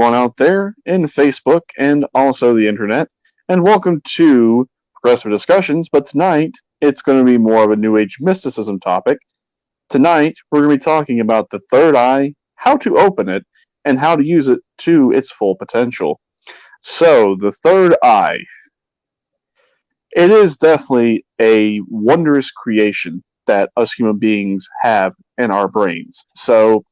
everyone out there in Facebook and also the internet, and welcome to Progressive Discussions. But tonight, it's going to be more of a New Age mysticism topic. Tonight, we're going to be talking about the third eye, how to open it, and how to use it to its full potential. So, the third eye. It is definitely a wondrous creation that us human beings have in our brains. So,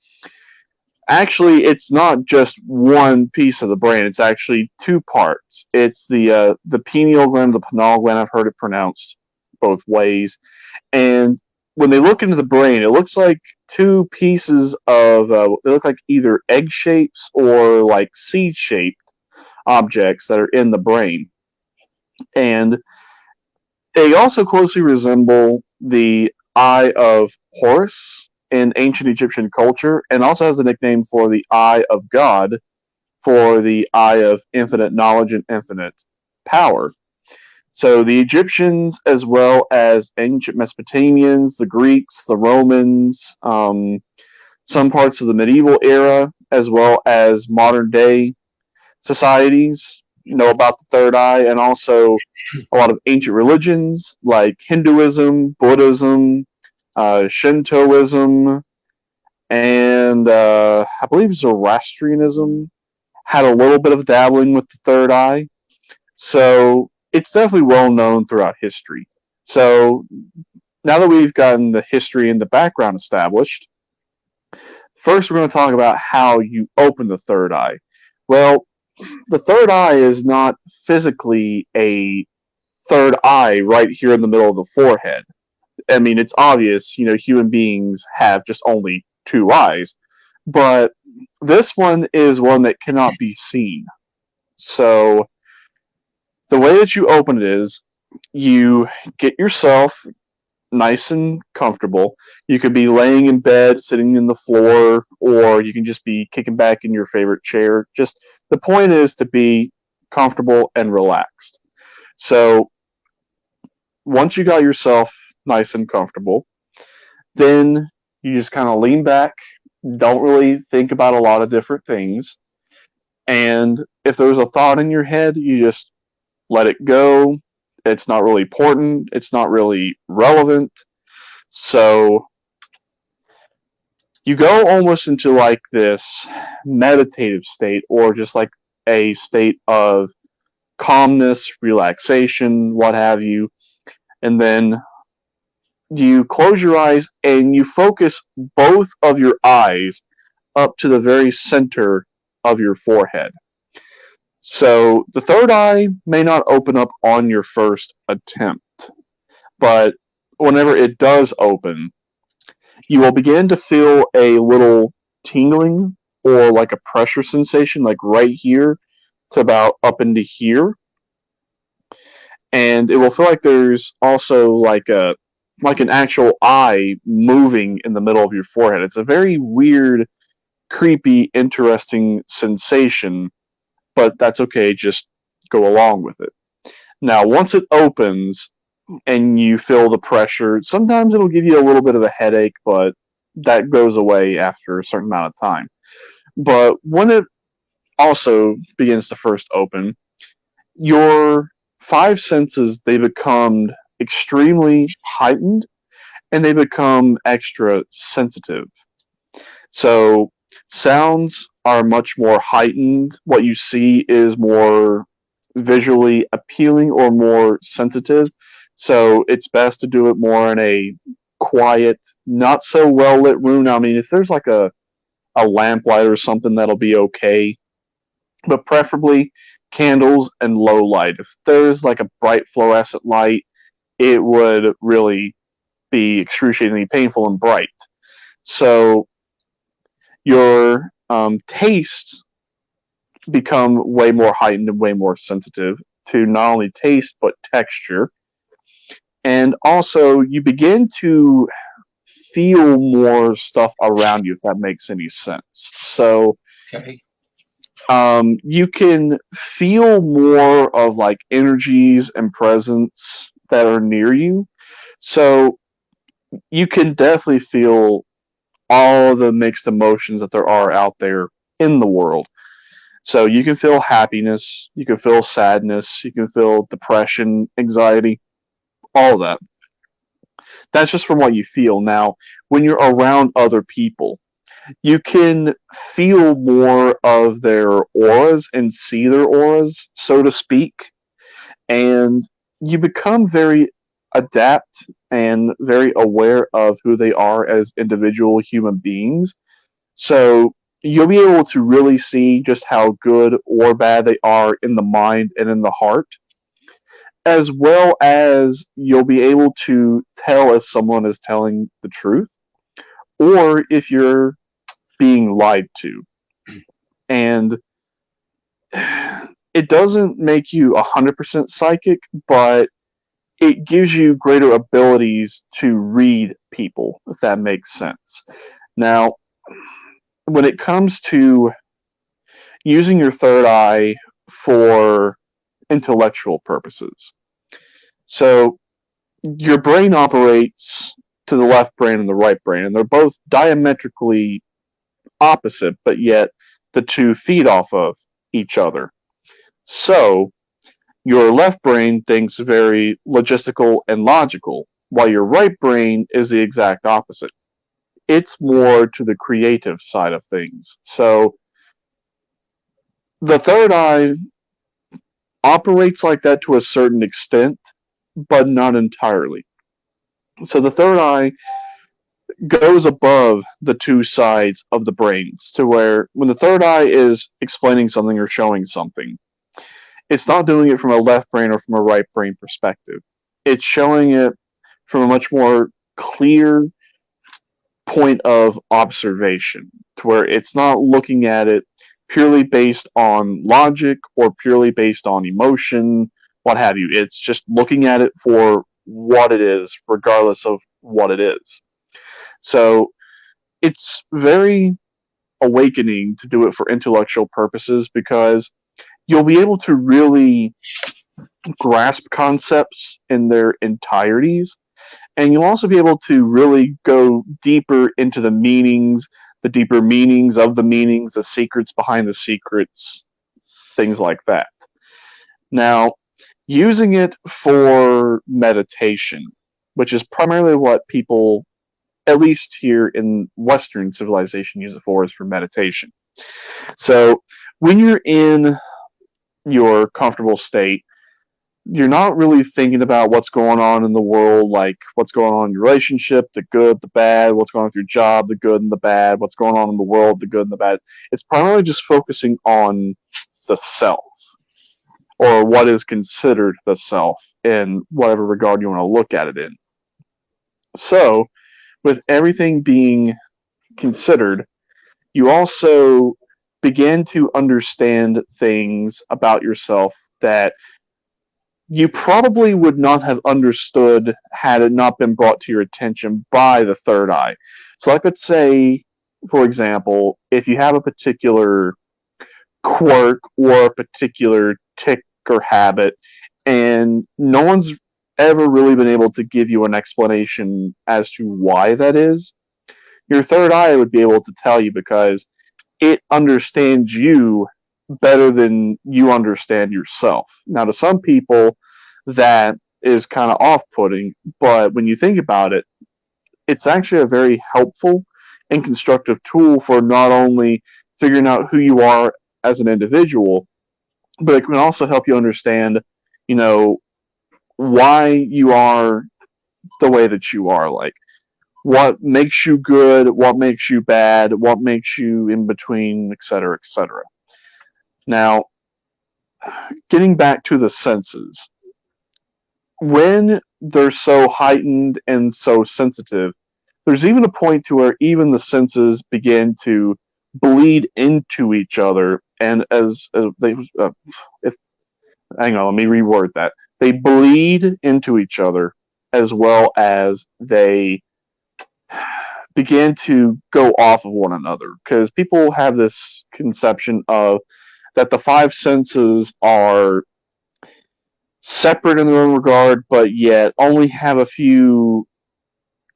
actually it's not just one piece of the brain. It's actually two parts. It's the uh, the pineal gland the pineal gland. I've heard it pronounced both ways. And when they look into the brain it looks like two pieces of uh, they look like either egg shapes or like seed shaped objects that are in the brain. And they also closely resemble the eye of horus in ancient Egyptian culture, and also has a nickname for the Eye of God, for the Eye of infinite knowledge and infinite power. So the Egyptians, as well as ancient Mesopotamians, the Greeks, the Romans, um, some parts of the medieval era, as well as modern day societies, you know about the third eye, and also a lot of ancient religions like Hinduism, Buddhism, uh, Shintoism, and uh, I believe Zoroastrianism had a little bit of dabbling with the third eye. So it's definitely well known throughout history. So now that we've gotten the history and the background established, first we're going to talk about how you open the third eye. Well, the third eye is not physically a third eye right here in the middle of the forehead. I mean, it's obvious, you know, human beings have just only two eyes, but this one is one that cannot be seen. So the way that you open it is you get yourself nice and comfortable. You could be laying in bed, sitting in the floor, or you can just be kicking back in your favorite chair. Just the point is to be comfortable and relaxed. So once you got yourself nice and comfortable. Then you just kind of lean back, don't really think about a lot of different things. And if there's a thought in your head, you just let it go. It's not really important, it's not really relevant. So you go almost into like this meditative state or just like a state of calmness, relaxation, what have you. And then you close your eyes and you focus both of your eyes up to the very center of your forehead. So the third eye may not open up on your first attempt, but whenever it does open, you will begin to feel a little tingling or like a pressure sensation, like right here to about up into here. And it will feel like there's also like a like an actual eye moving in the middle of your forehead. It's a very weird, creepy, interesting sensation, but that's okay. Just go along with it. Now, once it opens and you feel the pressure, sometimes it'll give you a little bit of a headache, but that goes away after a certain amount of time. But when it also begins to first open, your five senses they become extremely heightened and they become extra sensitive. So sounds are much more heightened. What you see is more visually appealing or more sensitive. So it's best to do it more in a quiet, not so well lit room. I mean, if there's like a a lamplight or something, that'll be okay. But preferably candles and low light. If there's like a bright fluorescent light, it would really be excruciatingly painful and bright. So your um, taste become way more heightened and way more sensitive to not only taste but texture. And also you begin to feel more stuff around you, if that makes any sense. So okay. um, you can feel more of like energies and presence that are near you. So you can definitely feel all the mixed emotions that there are out there in the world. So you can feel happiness, you can feel sadness, you can feel depression, anxiety, all that. That's just from what you feel. Now, when you're around other people, you can feel more of their auras and see their auras, so to speak. And you become very adapt and very aware of who they are as individual human beings. So you'll be able to really see just how good or bad they are in the mind and in the heart, as well as you'll be able to tell if someone is telling the truth or if you're being lied to. And it doesn't make you 100% psychic, but it gives you greater abilities to read people, if that makes sense. Now, when it comes to using your third eye for intellectual purposes, so your brain operates to the left brain and the right brain, and they're both diametrically opposite, but yet the two feed off of each other. So, your left brain thinks very logistical and logical, while your right brain is the exact opposite. It's more to the creative side of things. So the third eye operates like that to a certain extent, but not entirely. So the third eye goes above the two sides of the brains to where when the third eye is explaining something or showing something, it's not doing it from a left brain or from a right brain perspective. It's showing it from a much more clear point of observation to where it's not looking at it purely based on logic or purely based on emotion, what have you. It's just looking at it for what it is, regardless of what it is. So it's very awakening to do it for intellectual purposes because you'll be able to really grasp concepts in their entireties and you'll also be able to really go deeper into the meanings the deeper meanings of the meanings the secrets behind the secrets things like that. Now using it for meditation which is primarily what people at least here in western civilization use it for is for meditation. So when you're in your comfortable state, you're not really thinking about what's going on in the world, like what's going on in your relationship, the good, the bad, what's going on with your job, the good and the bad, what's going on in the world, the good and the bad. It's primarily just focusing on the self or what is considered the self in whatever regard you want to look at it in. So, with everything being considered, you also begin to understand things about yourself that you probably would not have understood had it not been brought to your attention by the third eye. So, I could say, for example, if you have a particular quirk or a particular tick or habit, and no one's ever really been able to give you an explanation as to why that is, your third eye would be able to tell you because it understands you better than you understand yourself. Now, to some people, that is kind of off putting, but when you think about it, it's actually a very helpful and constructive tool for not only figuring out who you are as an individual, but it can also help you understand, you know, why you are the way that you are. Like, what makes you good, what makes you bad, what makes you in between, etc., etc. Now, getting back to the senses, when they're so heightened and so sensitive, there's even a point to where even the senses begin to bleed into each other, and as, as they, uh, if hang on, let me reword that. They bleed into each other as well as they began to go off of one another because people have this conception of that the five senses are separate in their own regard, but yet only have a few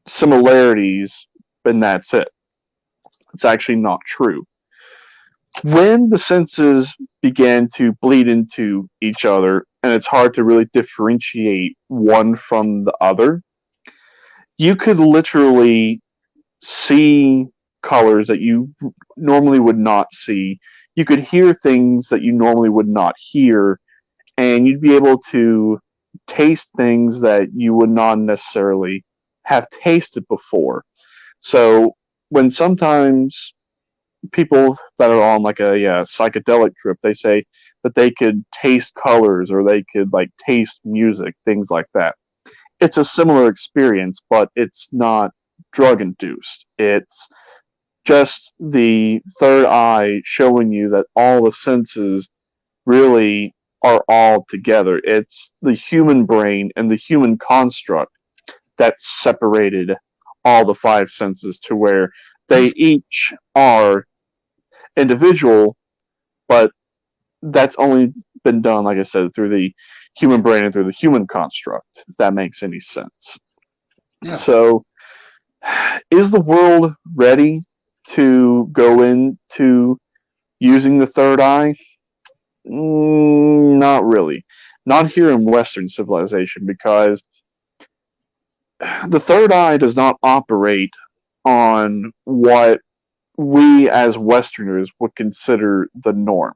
similarities, and that's it. It's actually not true. when the senses began to bleed into each other and it's hard to really differentiate one from the other, you could literally see colors that you normally would not see. You could hear things that you normally would not hear, and you'd be able to taste things that you would not necessarily have tasted before. So when sometimes people that are on like a yeah, psychedelic trip, they say that they could taste colors or they could like taste music, things like that. It's a similar experience, but it's not drug induced. It's just the third eye showing you that all the senses really are all together. It's the human brain and the human construct that separated all the five senses to where they each are individual, but that's only been done, like I said, through the human brain and through the human construct, if that makes any sense. Yeah. So, is the world ready to go into using the third eye? Mm, not really. Not here in Western civilization because the third eye does not operate on what we as Westerners would consider the norm.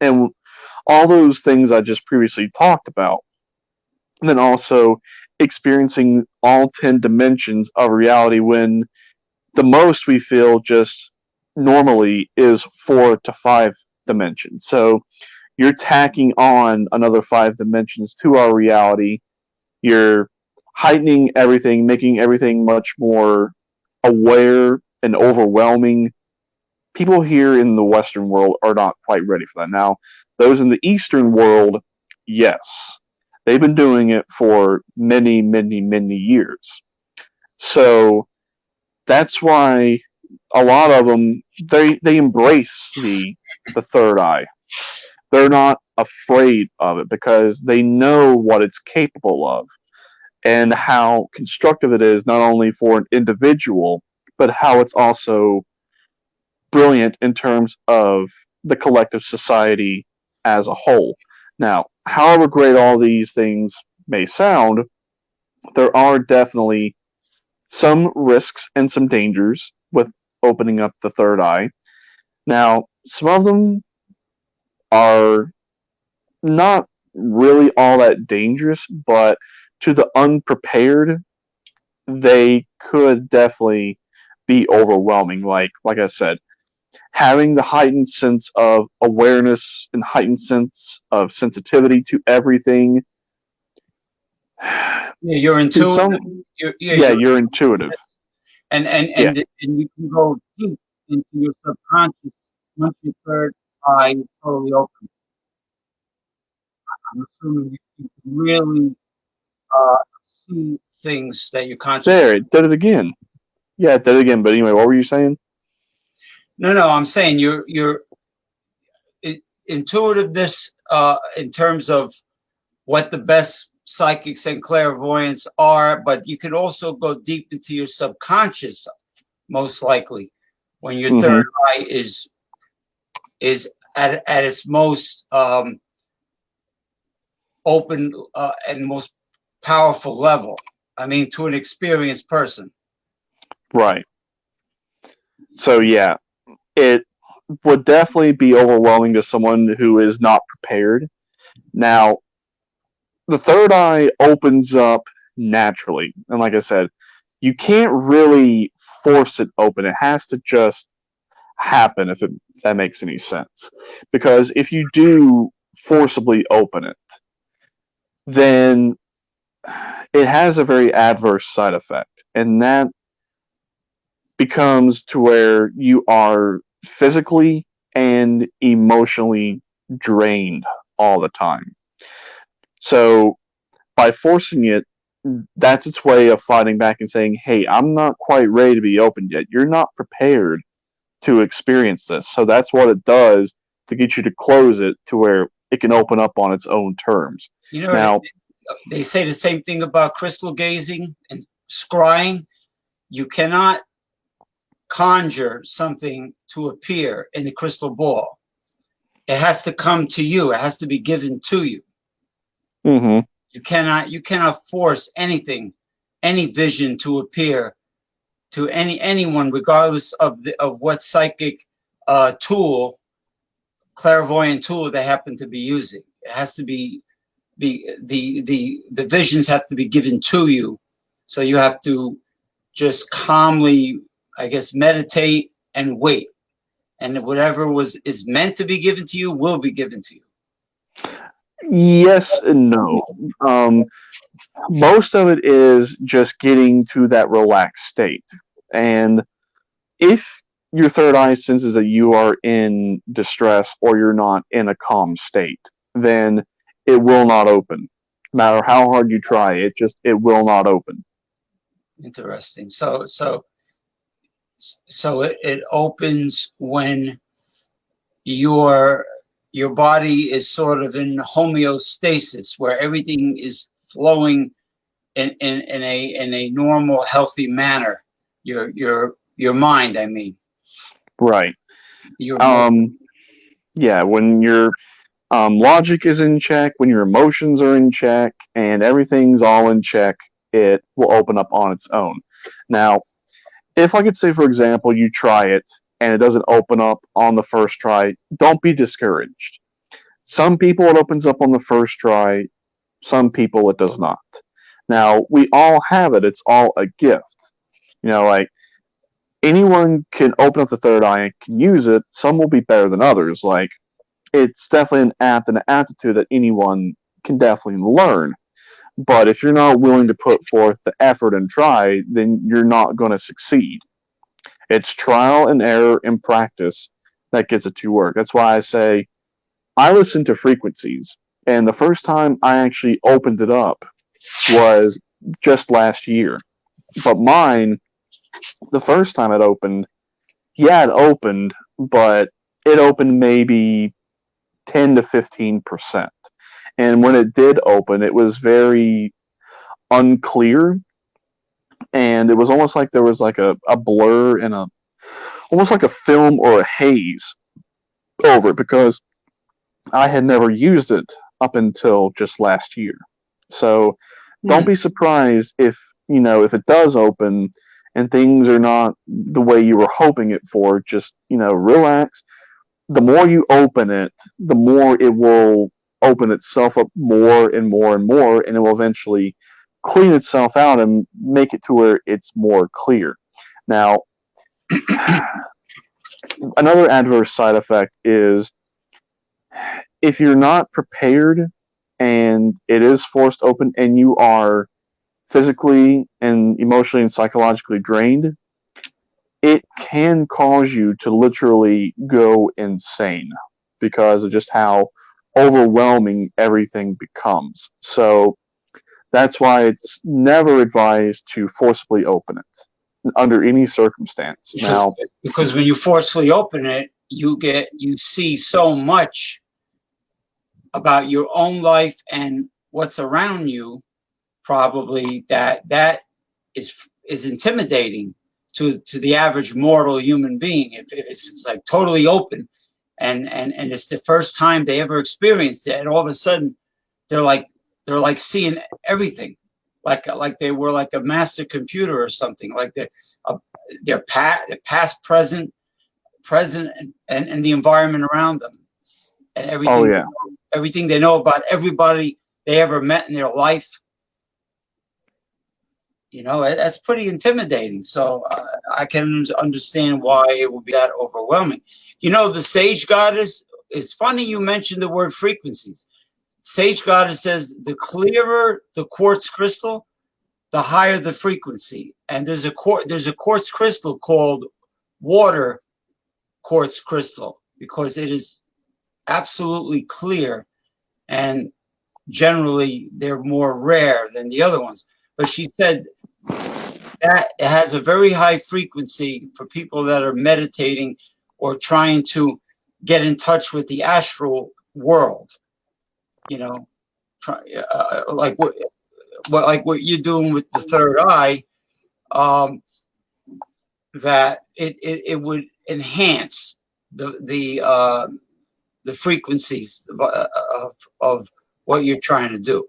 And all those things I just previously talked about, and then also experiencing all 10 dimensions of reality when the most we feel just normally is four to five dimensions. So you're tacking on another five dimensions to our reality. You're heightening everything, making everything much more aware and overwhelming. People here in the Western world are not quite ready for that. Now, those in the Eastern world, yes. They've been doing it for many, many, many years. So that's why a lot of them they they embrace the the third eye. They're not afraid of it because they know what it's capable of and how constructive it is not only for an individual but how it's also brilliant in terms of the collective society as a whole. Now, however great all these things may sound, there are definitely some risks and some dangers with opening up the third eye. Now, some of them are not really all that dangerous, but to the unprepared, they could definitely be overwhelming. Like like I said, having the heightened sense of awareness and heightened sense of sensitivity to everything. Yeah, you're intuitive. Some, you're, yeah, yeah you're, you're, intuitive. And and and, yeah. and you can go deep into your subconscious once your third eye is totally open. I'm assuming you can really uh, see things that you conscious. There, it did it again. Yeah, it did it again. But anyway, what were you saying? No, no, I'm saying you're you're intuitiveness uh, in terms of what the best psychics and clairvoyants are, but you can also go deep into your subconscious, most likely, when your mm -hmm. third eye is is at at its most um, open uh, and most powerful level. I mean, to an experienced person. Right. So yeah, it would definitely be overwhelming to someone who is not prepared. Now, the third eye opens up naturally, and like I said, you can't really force it open. It has to just happen if, it, if that makes any sense. Because if you do forcibly open it, then it has a very adverse side effect, and that becomes to where you are physically and emotionally drained all the time. So by forcing it, that's its way of fighting back and saying, hey, I'm not quite ready to be opened yet. You're not prepared to experience this. So that's what it does to get you to close it to where it can open up on its own terms. You know, now, they say the same thing about crystal gazing and scrying. You cannot conjure something to appear in the crystal ball. It has to come to you. It has to be given to you. hmm You cannot you cannot force anything, any vision to appear to any anyone, regardless of the of what psychic uh, tool, clairvoyant tool they happen to be using. It has to be the the the the visions have to be given to you, so you have to just calmly, I guess, meditate and wait, and whatever was is meant to be given to you will be given to you. Yes and no. Um, most of it is just getting to that relaxed state. And if your third eye senses that you are in distress or you're not in a calm state, then it will not open. No matter how hard you try, it just it will not open. Interesting. So so so it, it opens when your your body is sort of in homeostasis where everything is flowing in, in, in a in a normal healthy manner your your your mind i mean Right. your Um, yeah, when your um, logic is in check, when your emotions are in check, and everything's all in check, it will open up on its own. Now, if I could say, for example, you try it and it doesn't open up on the first try, don't be discouraged. Some people it opens up on the first try, some people it does not. Now, we all have it, it's all a gift. You know, like anyone can open up the third eye and can use it. Some will be better than others. Like it's definitely an apt and an aptitude that anyone can definitely learn. But if you're not willing to put forth the effort and try, then you're not going to succeed. It's trial and error and practice that gets it to work. That's why I say I listen to frequencies. And the first time I actually opened it up was just last year. But mine the first time it opened, yeah, it opened, but it opened maybe 10 to 15%. And when it did open, it was very unclear. And it was almost like there was like a, a blur and a almost like a film or a haze over it because I had never used it up until just last year. So don't hmm. be surprised if, you know, if it does open and things are not the way you were hoping it for, just, you know, relax. The more you open it, the more it will open itself up more and more and more, and it will eventually clean itself out and make it to where it's more clear. Now, another adverse side effect is if you're not prepared and it is forced open and you are physically and emotionally and psychologically drained, it can cause you to literally go insane because of just how overwhelming everything becomes. So that's why it's never advised to forcibly open it under any circumstance. because, Now, because when you forcefully open it you get you see so much about your own life and what's around you probably that that is is intimidating to to the average mortal human being if, if it's like totally open and and and it's the first time they ever experienced it. And all of a sudden they're like they're like seeing everything. Like like they were like a master computer or something. Like they're uh, their past past present present and, and and the environment around them. And everything oh yeah, everything they know about everybody they ever met in their life. You know that's pretty intimidating. So uh, i can understand why it would be that overwhelming you know the sage goddess it's funny you mentioned the word frequencies. Sage goddess says the clearer the quartz crystal the higher the frequency. And there's a there's a quartz crystal called water quartz crystal because it is absolutely clear and generally they're more rare than the other ones. But she said that it has a very high frequency for people that are meditating or trying to get in touch with the astral world you know try, uh, like what, what like what you're doing with the third eye um that it, it, it would enhance the the uh, the frequencies of, uh, of, of what you're trying to do.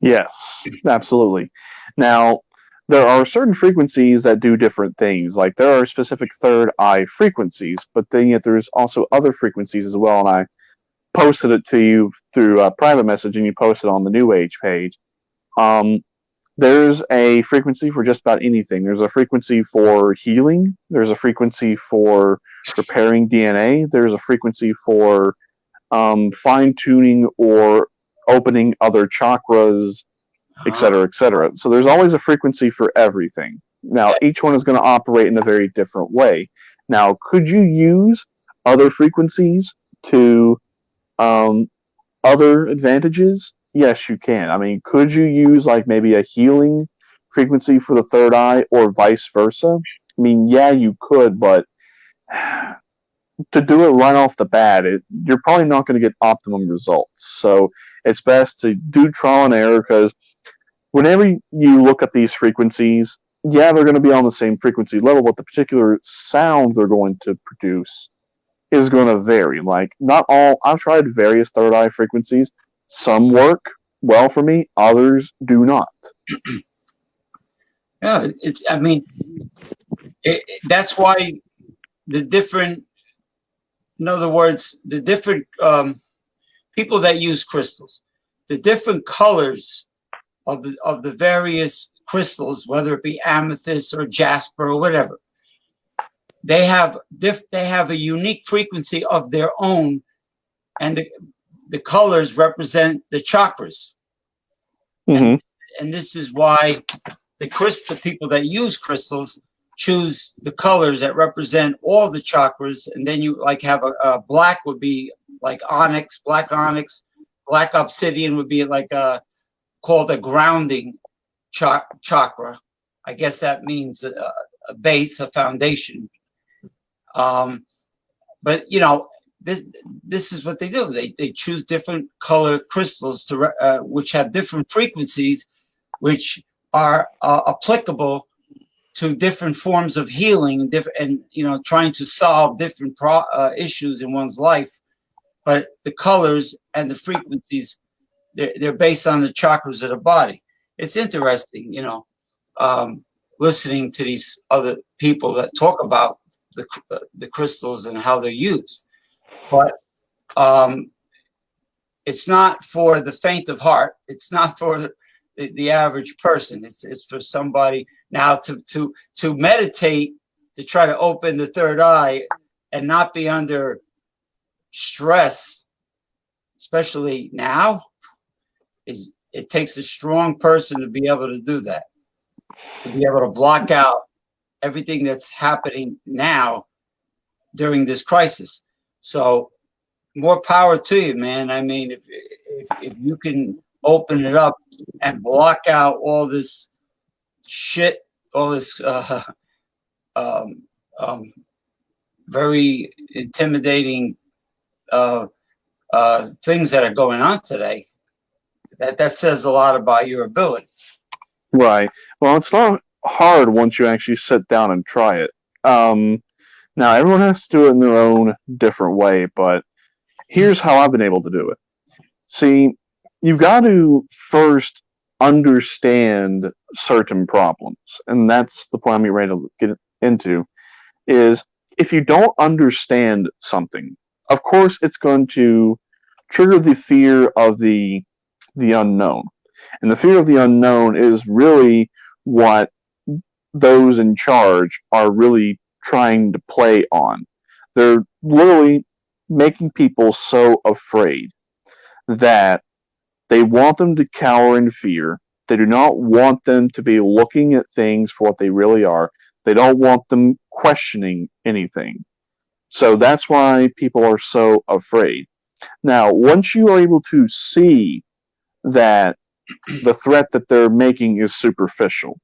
Yes, absolutely. Now, there are certain frequencies that do different things. Like there are specific third eye frequencies, but then yet there's also other frequencies as well. And I posted it to you through a private message, and you posted on the New Age page. Um, there's a frequency for just about anything. There's a frequency for healing. There's a frequency for repairing DNA. There's a frequency for um, fine tuning or opening other chakras, etc., etc. So there's always a frequency for everything. Now, each one is going to operate in a very different way. Now, could you use other frequencies to um, other advantages? Yes, you can. I mean, could you use like maybe a healing frequency for the third eye or vice versa? I mean, yeah, you could, but to do it right off the bat, it, you're probably not going to get optimum results. So it's best to do trial and error because whenever you look at these frequencies, yeah, they're going to be on the same frequency level, but the particular sound they're going to produce is going to vary. Like, not all, I've tried various third eye frequencies. Some work well for me, others do not. yeah, it's, I mean, it, it, that's why the different in other words, the different um, people that use crystals, the different colors of the of the various crystals, whether it be amethyst or jasper or whatever, they have diff, they have a unique frequency of their own, and the, the colors represent the chakras. Mm-hmm. And, and this is why the crystal people that use crystals choose the colors that represent all the chakras and then you like have a, a black would be like onyx black onyx black obsidian would be like a called a grounding ch- chakra. I guess that means a, a base a foundation. Um but you know this this is what they do. They they choose different color crystals to uh, which have different frequencies which are uh, applicable to different forms of healing and different and you know trying to solve different pro, uh, issues in one's life. But the colors and the frequencies they're, they're based on the chakras of the body. It's interesting you know um, listening to these other people that talk about the, the crystals and how they're used. But um, it's not for the faint of heart. It's not for the, the average person. It's, it's for somebody now to to to meditate to try to open the third eye and not be under stress, especially now, is it takes a strong person to be able to do that. To be able to block out everything that's happening now during this crisis. So more power to you, man. I mean, if, if, if you can open it up and block out all this shit all this uh, um, um, very intimidating uh, uh, things that are going on today. That that says a lot about your ability. Right. Well, it's not hard once you actually sit down and try it. Um, now, everyone has to do it in their own different way, but here's how I've been able to do it. See, you've got to first understand certain problems. And that's the point I'm ready to get into is if you don't understand something, of course it's going to trigger the fear of the the unknown. And the fear of the unknown is really what those in charge are really trying to play on. They're literally making people so afraid that they want them to cower in fear. They do not want them to be looking at things for what they really are. They don't want them questioning anything. So that's why people are so afraid. Now, once you are able to see that the threat that they're making is superficial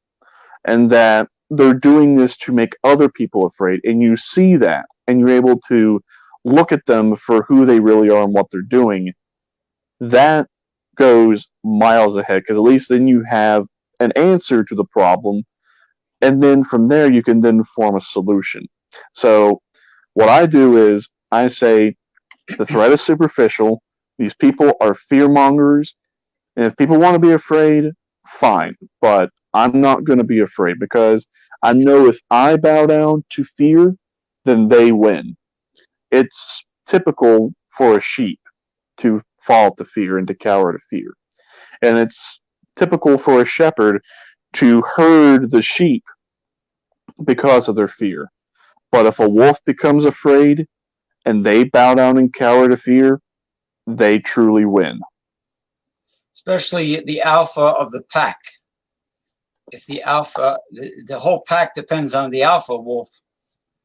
and that they're doing this to make other people afraid, and you see that, and you're able to look at them for who they really are and what they're doing, that goes miles ahead because at least then you have an answer to the problem and then from there you can then form a solution. So what I do is I say the threat is superficial. These people are fear mongers, and if people want to be afraid, fine. But I'm not going to be afraid because I know if I bow down to fear, then they win. It's typical for a sheep to fall to fear and to cower to fear. And it's typical for a shepherd to herd the sheep because of their fear. But if a wolf becomes afraid and they bow down and cower to fear, they truly win. Especially the alpha of the pack. If the alpha, the, the whole pack depends on the alpha wolf.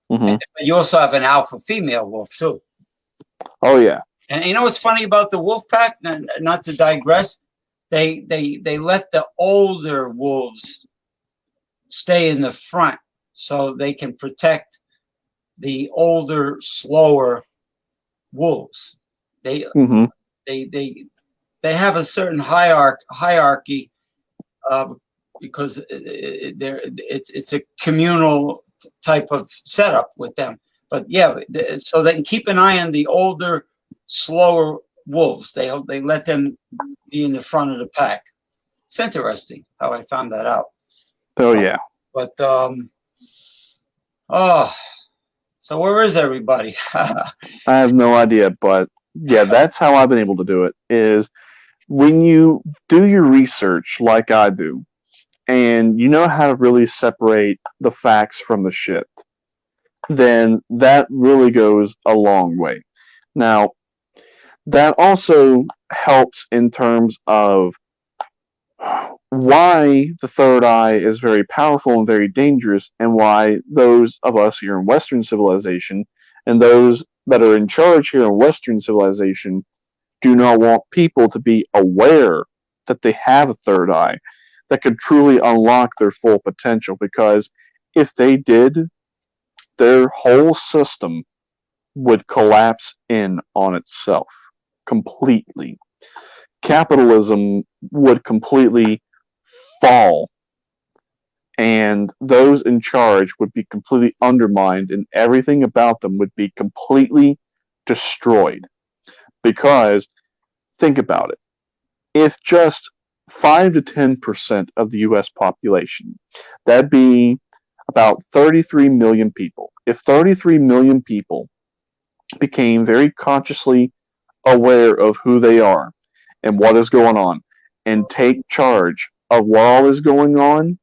Mm-hmm. You also have an alpha female wolf too. Oh yeah. And you know what's funny about the wolf pack? Not to digress, they they they let the older wolves stay in the front so they can protect the older, slower wolves. They mm-hmm. they they they have a certain hierarchy hierarchy uh, because they're it's it's a communal type of setup with them. But yeah, so they can keep an eye on the older, slower wolves. They they let them be in the front of the pack. It's interesting how I found that out. Oh yeah. But um, oh, so where is everybody? I have no idea, but yeah, that's how I've been able to do it. Is when you do your research like I do, and you know how to really separate the facts from the shit, then that really goes a long way. Now, that also helps in terms of why the third eye is very powerful and very dangerous, and why those of us here in Western civilization and those that are in charge here in Western civilization do not want people to be aware that they have a third eye that could truly unlock their full potential. Because if they did, their whole system would collapse in on itself completely. Capitalism would completely fall, and those in charge would be completely undermined, and everything about them would be completely destroyed. Because, think about it, if just 5 to 10% of the US population, that'd be about 33 million people. If 33 million people became very consciously aware of who they are and what is going on and take charge of what all is going on,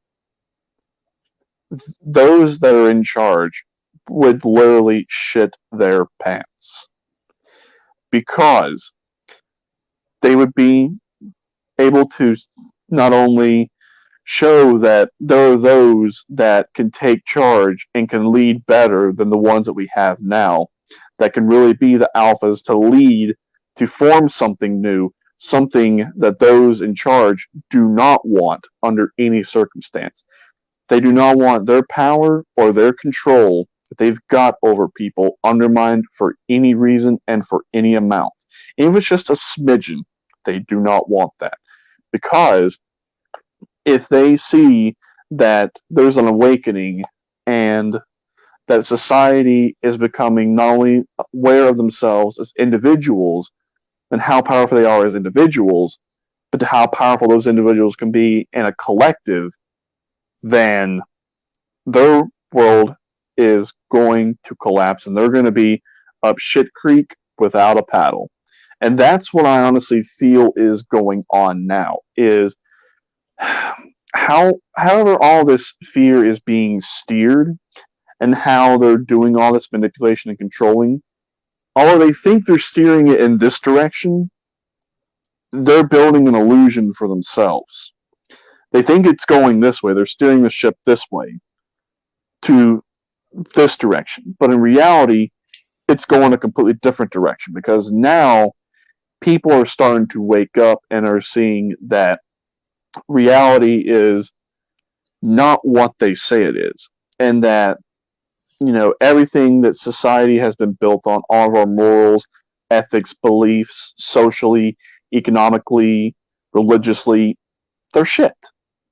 those that are in charge would literally shit their pants because they would be able to not only show that there are those that can take charge and can lead better than the ones that we have now, that can really be the alphas to lead to form something new, something that those in charge do not want under any circumstance. They do not want their power or their control that they've got over people undermined for any reason and for any amount. Even if it's just a smidgen, they do not want that. Because if they see that there's an awakening and that society is becoming not only aware of themselves as individuals and how powerful they are as individuals, but to how powerful those individuals can be in a collective, then their world is going to collapse and they're going to be up shit creek without a paddle. And that's what I honestly feel is going on now is how however all this fear is being steered and how they're doing all this manipulation and controlling although they think they're steering it in this direction they're building an illusion for themselves. They think it's going this way. They're steering the ship this way to this direction. But in reality it's going a completely different direction because now people are starting to wake up and are seeing that reality is not what they say it is and that you know everything that society has been built on all of our morals ethics beliefs socially economically religiously they're shit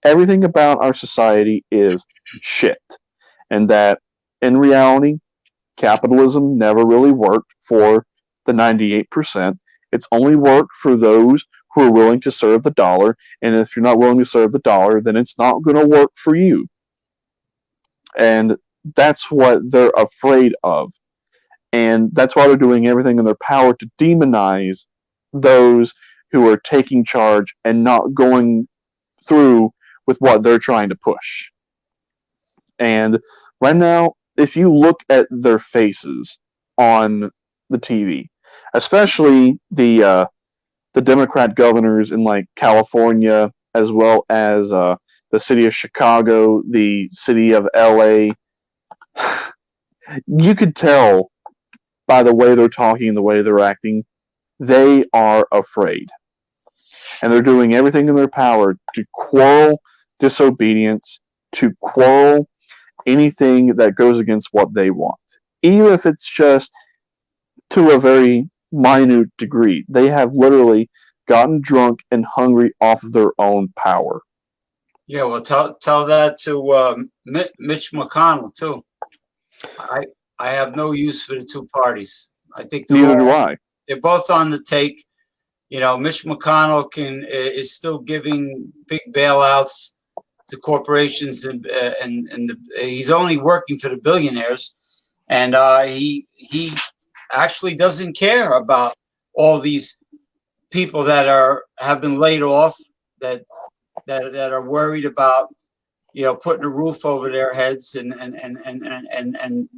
everything about our society is shit. And that in reality, capitalism never really worked for the 98%. It's only work for those who are willing to serve the dollar. And if you're not willing to serve the dollar, then it's not going to work for you. And that's what they're afraid of. And that's why they're doing everything in their power to demonize those who are taking charge and not going through with what they're trying to push. And right now, if you look at their faces on the TV, especially the uh, the Democrat governors in like California, as well as uh, the city of Chicago, the city of LA, you could tell by the way they're talking, the way they're acting, they are afraid. And they're doing everything in their power to quarrel disobedience, to quarrel anything that goes against what they want. Even if it's just to a very minute degree. They have literally gotten drunk and hungry off of their own power. Yeah, well, tell tell that to um, Mitch McConnell too. I I have no use for the two parties. I think neither do I. They're both on the take. You know, Mitch McConnell can is still giving big bailouts to corporations, and uh, and and the, he's only working for the billionaires, and uh, he he actually doesn't care about all these people that are have been laid off that that that are worried about you know putting a roof over their heads and and and and and and and,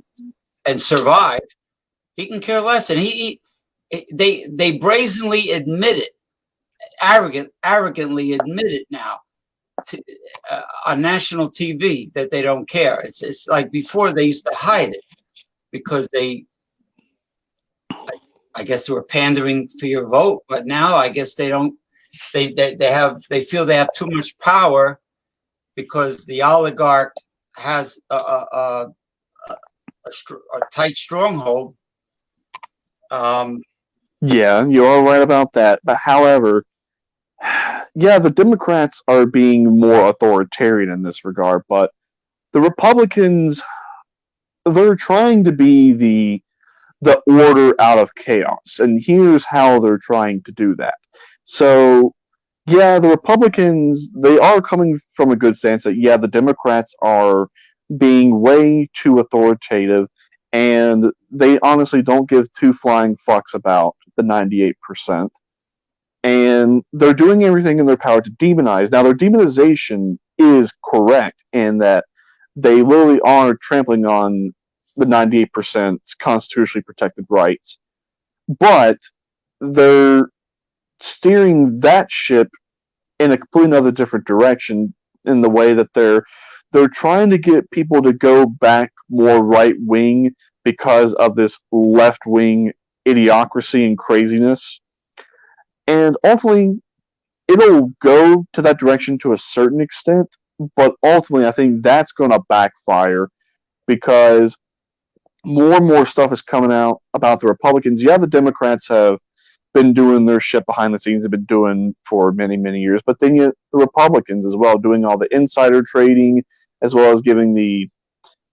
and survive. He can care less. And he, he they they brazenly admit it. Arrogant arrogantly admit it now to, uh, on national TV that they don't care. It's it's like before they used to hide it because they I guess they were pandering for your vote, but now I guess they don't. They they they have they feel they have too much power because the oligarch has a a, a, a, tight stronghold. Um, yeah, you're right about that. But however, yeah, the Democrats are being more authoritarian in this regard, but the Republicans, they're trying to be the the order out of chaos. And here's how they're trying to do that. So, yeah, the Republicans, they are coming from a good stance that, yeah, the Democrats are being way too authoritative and they honestly don't give two flying fucks about the 98%. And they're doing everything in their power to demonize. Now, their demonization is correct in that they literally are trampling on the 98% constitutionally protected rights. But they're steering that ship in a completely another different direction in the way that they're they're trying to get people to go back more right wing because of this left wing idiocracy and craziness. And ultimately, it'll go to that direction to a certain extent, but ultimately, I think that's going to backfire because more and more stuff is coming out about the Republicans. Yeah, the Democrats have been doing their shit behind the scenes, have been doing for many, many years, but then you the Republicans as well, doing all the insider trading, as well as giving the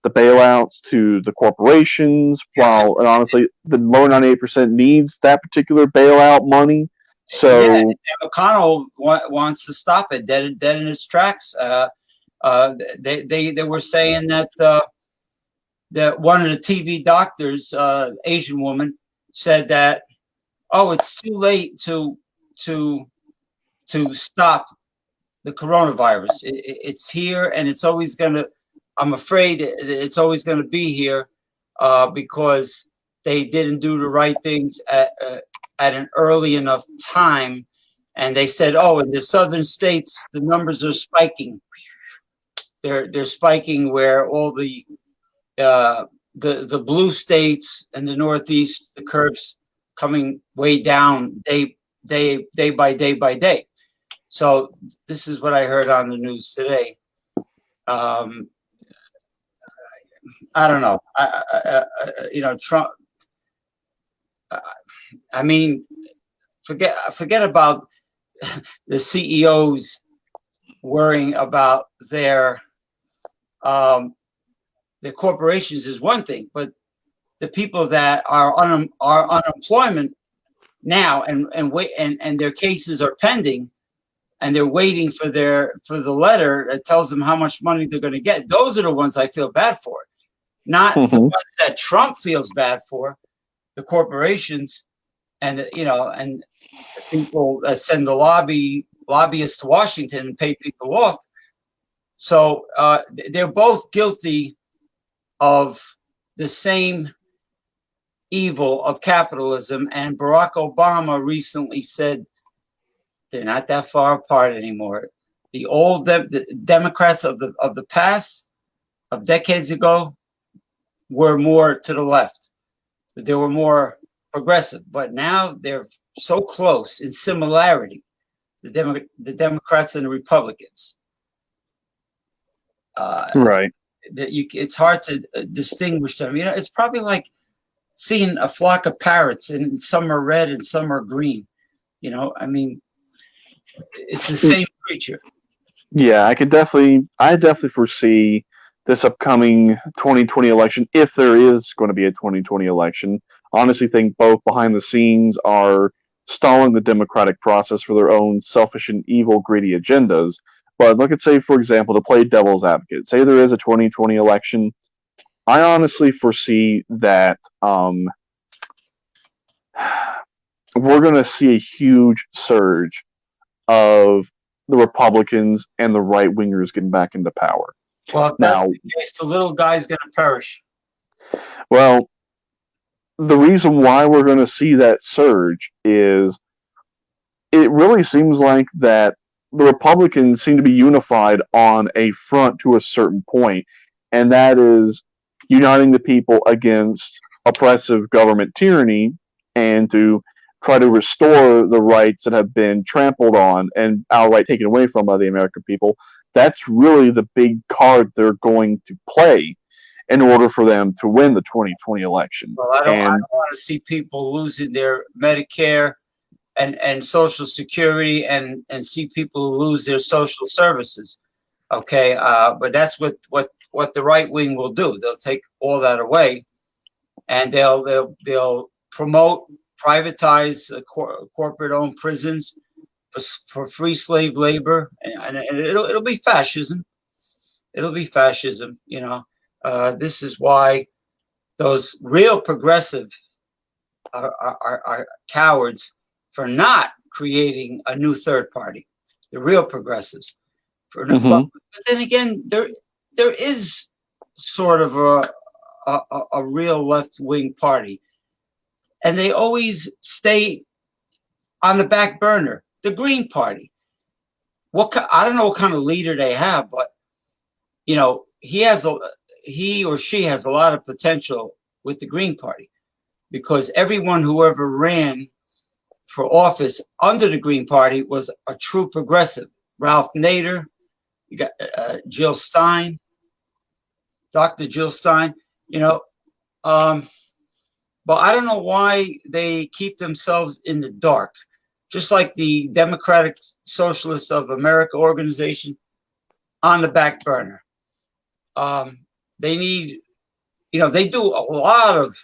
the bailouts to the corporations. While and honestly, the lower ninety eight percent needs that particular bailout money. So yeah, McConnell wa- wants to stop it dead, dead in its tracks. Uh, uh, they, they they were saying that uh, that one of the TV doctors, uh, Asian woman, said that, oh, it's too late to to to stop the coronavirus. It, it's here, and it's always going to. I'm afraid it's always going to be here uh, because they didn't do the right things at uh, at an early enough time, and they said, oh, in the southern states, the numbers are spiking. They're they're spiking where all the uh, the the blue states and the Northeast, the curves coming way down day day day by day by day. So this is what I heard on the news today. Um, I don't know. I, I, I, you know, Trump. I mean, forget forget about the CEOs worrying about their um, the corporations is one thing, but the people that are on are unemployment now and and wait and and their cases are pending and they're waiting for their for the letter that tells them how much money they're going to get. Those are the ones i feel bad for. Not mm-hmm. the ones that trump feels bad for the corporations and the, you know and people that send the lobby lobbyists to washington and pay people off. So uh, they're both guilty of the same evil of capitalism. And Barack Obama recently said they're not that far apart anymore. The old de- the Democrats of the of the past, of decades ago, were more to the left. They were more progressive, but now they're so close in similarity. The, Demo- the Democrats and the Republicans. Uh, right. That you, it's hard to uh, distinguish them. You know, it's probably like seeing a flock of parrots and some are red and some are green. You know, I mean, it's the same creature. Yeah, I could definitely, I definitely foresee this upcoming 2020 election, if there is going to be a 2020 election. Honestly, think both behind the scenes are stalling the democratic process for their own selfish and evil, greedy agendas. But look at, say, for example, to play devil's advocate, say there is a 2020 election I honestly foresee that um, we're going to see a huge surge of the Republicans and the right wingers getting back into power. Well, now, the, case, the little guy's going to perish. Well, the reason why we're going to see that surge is it really seems like that the Republicans seem to be unified on a front to a certain point, and that is uniting the people against oppressive government tyranny and to try to restore the rights that have been trampled on and outright taken away from by the American people. That's really the big card they're going to play in order for them to win the 2020 election. Well, I don't, and, I don't want to see people losing their Medicare and, and Social Security and, and see people lose their social services. Okay, uh, but that's what, what what the right wing will do. They'll take all that away, and they'll they'll they'll promote privatize uh, cor- corporate-owned prisons for, for free slave labor, and, and, it'll it'll be fascism. It'll be fascism. You know, uh, this is why those real progressive are, are, are cowards for not creating a new third party. The real progressives. For, mm-hmm. but, but then again, there there is sort of a, a, a real left wing party. And they always stay on the back burner. The Green Party. What I don't know what kind of leader they have, but you know he has a he or she has a lot of potential with the Green Party because everyone who ever ran for office under the Green Party was a true progressive. Ralph Nader, you got uh, Jill Stein, Dr. Jill Stein, you know, um, but I don't know why they keep themselves in the dark. Just like the Democratic Socialists of America organization on the back burner. Um, they need, you know, they do a lot of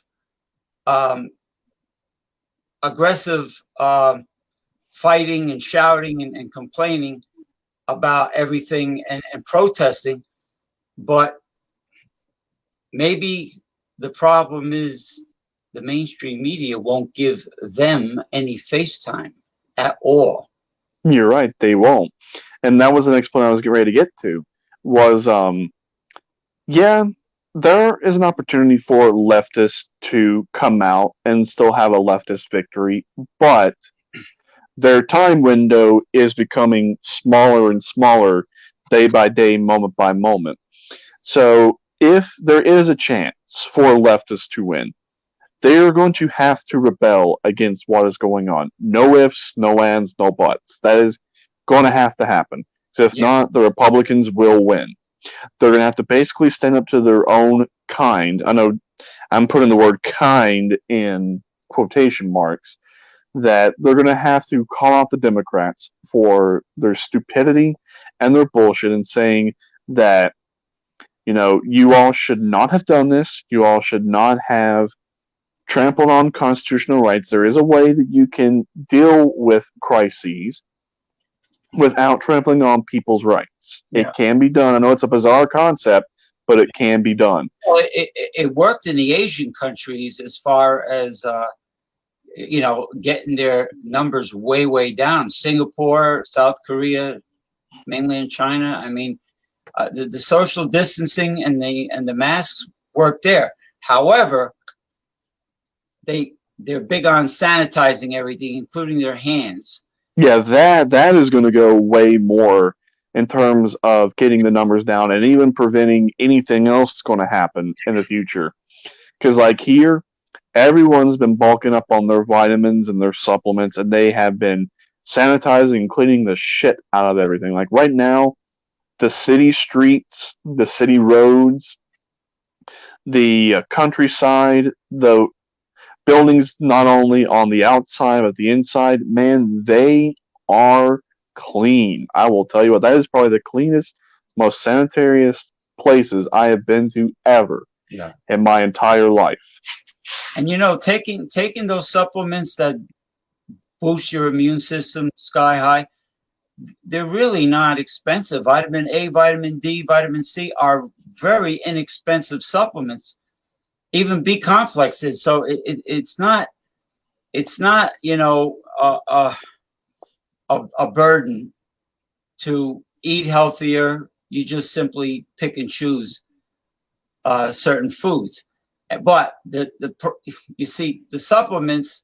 um, aggressive uh, fighting and shouting and, and complaining about everything and, and protesting, but maybe the problem is the mainstream media won't give them any face time at all. You're right, they won't. And that was the next point I was getting ready to get to. Was um yeah, there is an opportunity for leftists to come out and still have a leftist victory, but their time window is becoming smaller and smaller day by day, moment by moment. So if there is a chance for leftists to win, they are going to have to rebel against what is going on. No ifs, no ands, no buts. That is going to have to happen. So if yeah. not, the Republicans will win. They're going to have to basically stand up to their own kind. I know I'm putting the word kind in quotation marks. That they're going to have to call out the Democrats for their stupidity and their bullshit and saying that you know, you all should not have done this. You all should not have trampled on constitutional rights. There is a way that you can deal with crises without trampling on people's rights. Yeah. It can be done. I know it's a bizarre concept, but it can be done. Well, it, it, it worked in the Asian countries as far as, uh, you know, getting their numbers way, way down. Singapore, South Korea, mainland China. I mean, uh, the, the social distancing and the and the masks work there. However, they they're big on sanitizing everything, including their hands. Yeah, that that is going to go way more in terms of getting the numbers down and even preventing anything else that's going to happen in the future. Because like here, everyone's been bulking up on their vitamins and their supplements, and they have been sanitizing and cleaning the shit out of everything. Like right now, the city streets, the city roads, the uh, countryside, the buildings not only on the outside but the inside, man, they are clean. I will tell you what, that is probably the cleanest, most sanitariest places I have been to ever Yeah. in my entire life. And you know, taking taking those supplements that boost your immune system sky high, they're really not expensive. Vitamin A, vitamin D, vitamin C are very inexpensive supplements. Even B complexes. So it, it, it's not it's not you know a, a a burden to eat healthier. You just simply pick and choose uh, certain foods. But the the you see the supplements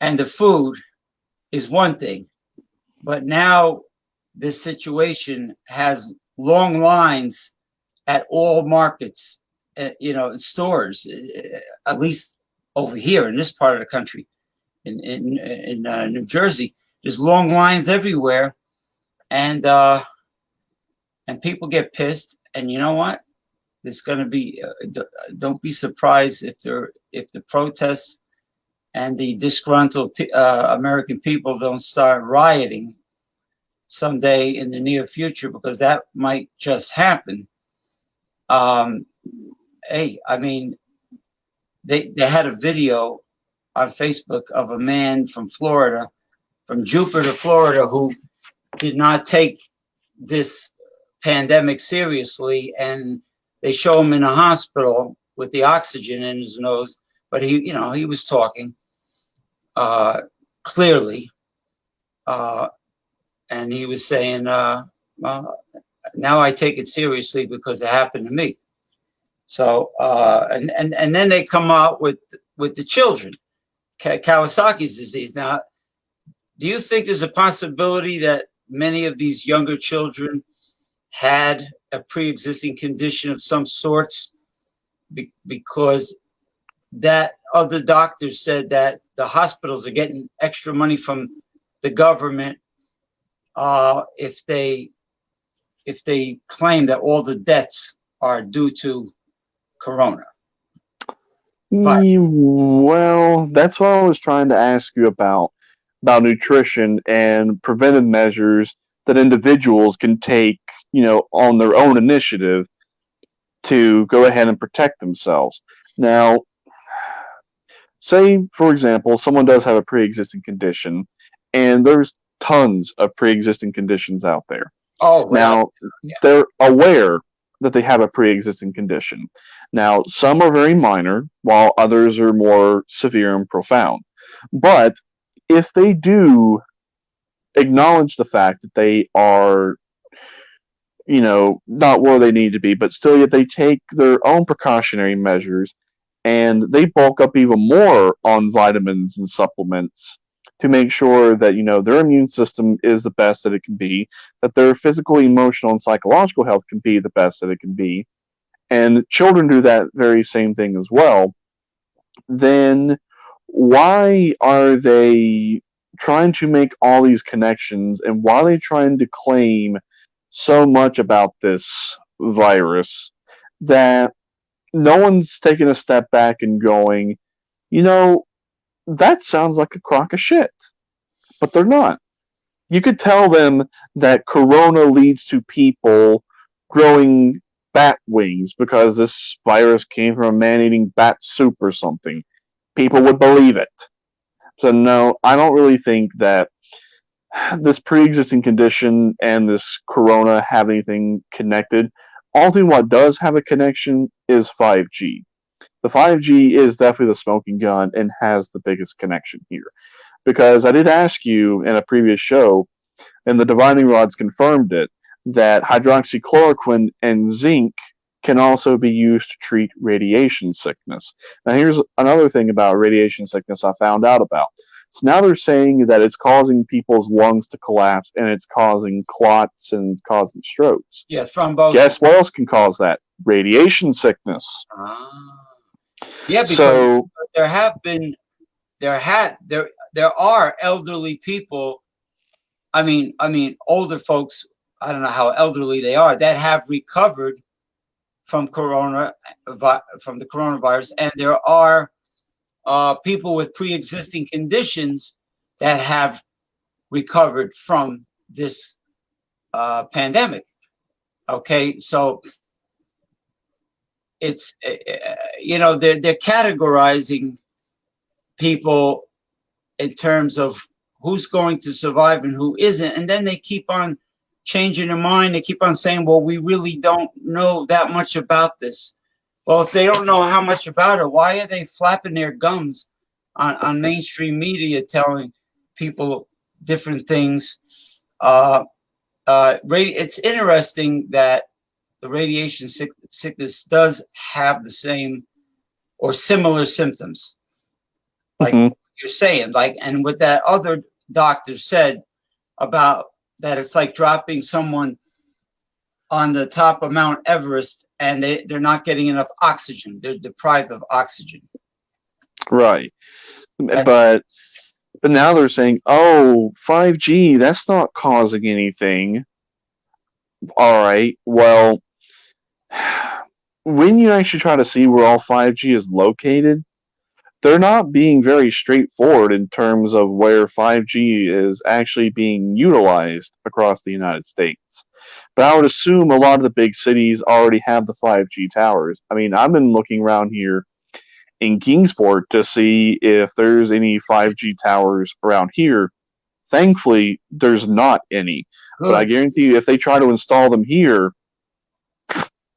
and the food is one thing, but now this situation has long lines at all markets, you know, stores, uh, at least over here in this part of the country, in in in uh, New Jersey. There's long lines everywhere, and uh, and people get pissed. And you know what? There's going to be. Uh, don't be surprised if there if the protests and the disgruntled uh, American people don't start rioting someday in the near future because that might just happen. Um, hey, I mean, they they had a video on Facebook of a man from Florida, from Jupiter, Florida, who did not take this pandemic seriously, and they show him in a hospital with the oxygen in his nose, but he, you know, he was talking uh, clearly, uh, and he was saying, uh, well, "Now I take it seriously because it happened to me." So, uh, and and and then they come out with with the children, Kawasaki's disease. Now, do you think there's a possibility that many of these younger children had a pre-existing condition of some sorts be- because that other doctors said that the hospitals are getting extra money from the government uh, if they if they claim that all the deaths are due to corona. Fine. Mm, well, that's what I was trying to ask you about about nutrition and preventive measures that individuals can take, you know, on their own initiative to go ahead and protect themselves. Now, say for example, someone does have a pre-existing condition and there's tons of pre-existing conditions out there. Oh, well, Now, Yeah. they're aware that they have a pre existing condition. Now, some are very minor, while others are more severe and profound. But if they do acknowledge the fact that they are, you know, not where they need to be, but still yet they take their own precautionary measures and they bulk up even more on vitamins and supplements to make sure that, you know, their immune system is the best that it can be that their physical, emotional, and psychological health can be the best that it can be, and children do that very same thing as well, then why are they trying to make all these connections and why are they trying to claim so much about this virus that no one's taking a step back and going, you know, that sounds like a crock of shit. But they're not you could tell them that corona leads to people growing bat wings because this virus came from a man eating bat soup or something, people would believe it. So, no, I don't really think that this pre existing condition and this corona have anything connected. Only what does have a connection is 5G. The 5G is definitely the smoking gun and has the biggest connection here. Because I did ask you in a previous show, and the divining rods confirmed it, that hydroxychloroquine and zinc can also be used to treat radiation sickness. Now, here's another thing about radiation sickness I found out about. So now they're saying that it's causing people's lungs to collapse and it's causing clots and causing strokes. Yeah, thrombosis. Guess what else can cause that? Radiation sickness. Ah. Yeah, because So, there have been, there had, there, there are elderly people. I mean, I mean, older folks. I don't know how elderly they are that have recovered from corona, from the coronavirus, and there are uh, people with pre-existing conditions that have recovered from this uh, pandemic. Okay, so it's uh, uh, you know they're they're categorizing people in terms of who's going to survive and who isn't, and then they keep on changing their mind. They keep on saying, "Well, we really don't know that much about this." Well, if they don't know how much about it, why are they flapping their gums on, on mainstream media telling people different things? Uh, uh, it's interesting that the radiation sick- sickness does have the same or similar symptoms, like mhm, you're saying. Like, and what that other doctor said about that, it's like dropping someone on the top of Mount Everest and they, they're not getting enough oxygen. They're deprived of oxygen. right. But but now they're saying, "Oh, 5G, that's not causing anything." All right. Well, when you actually try to see where all 5G is located, they're not being very straightforward in terms of where 5G is actually being utilized across the United States. But I would assume a lot of the big cities already have the 5G towers. I mean, I've been looking around here in Kingsport to see if there's any 5G towers around here. Thankfully, there's not any. But I guarantee you, if they try to install them here,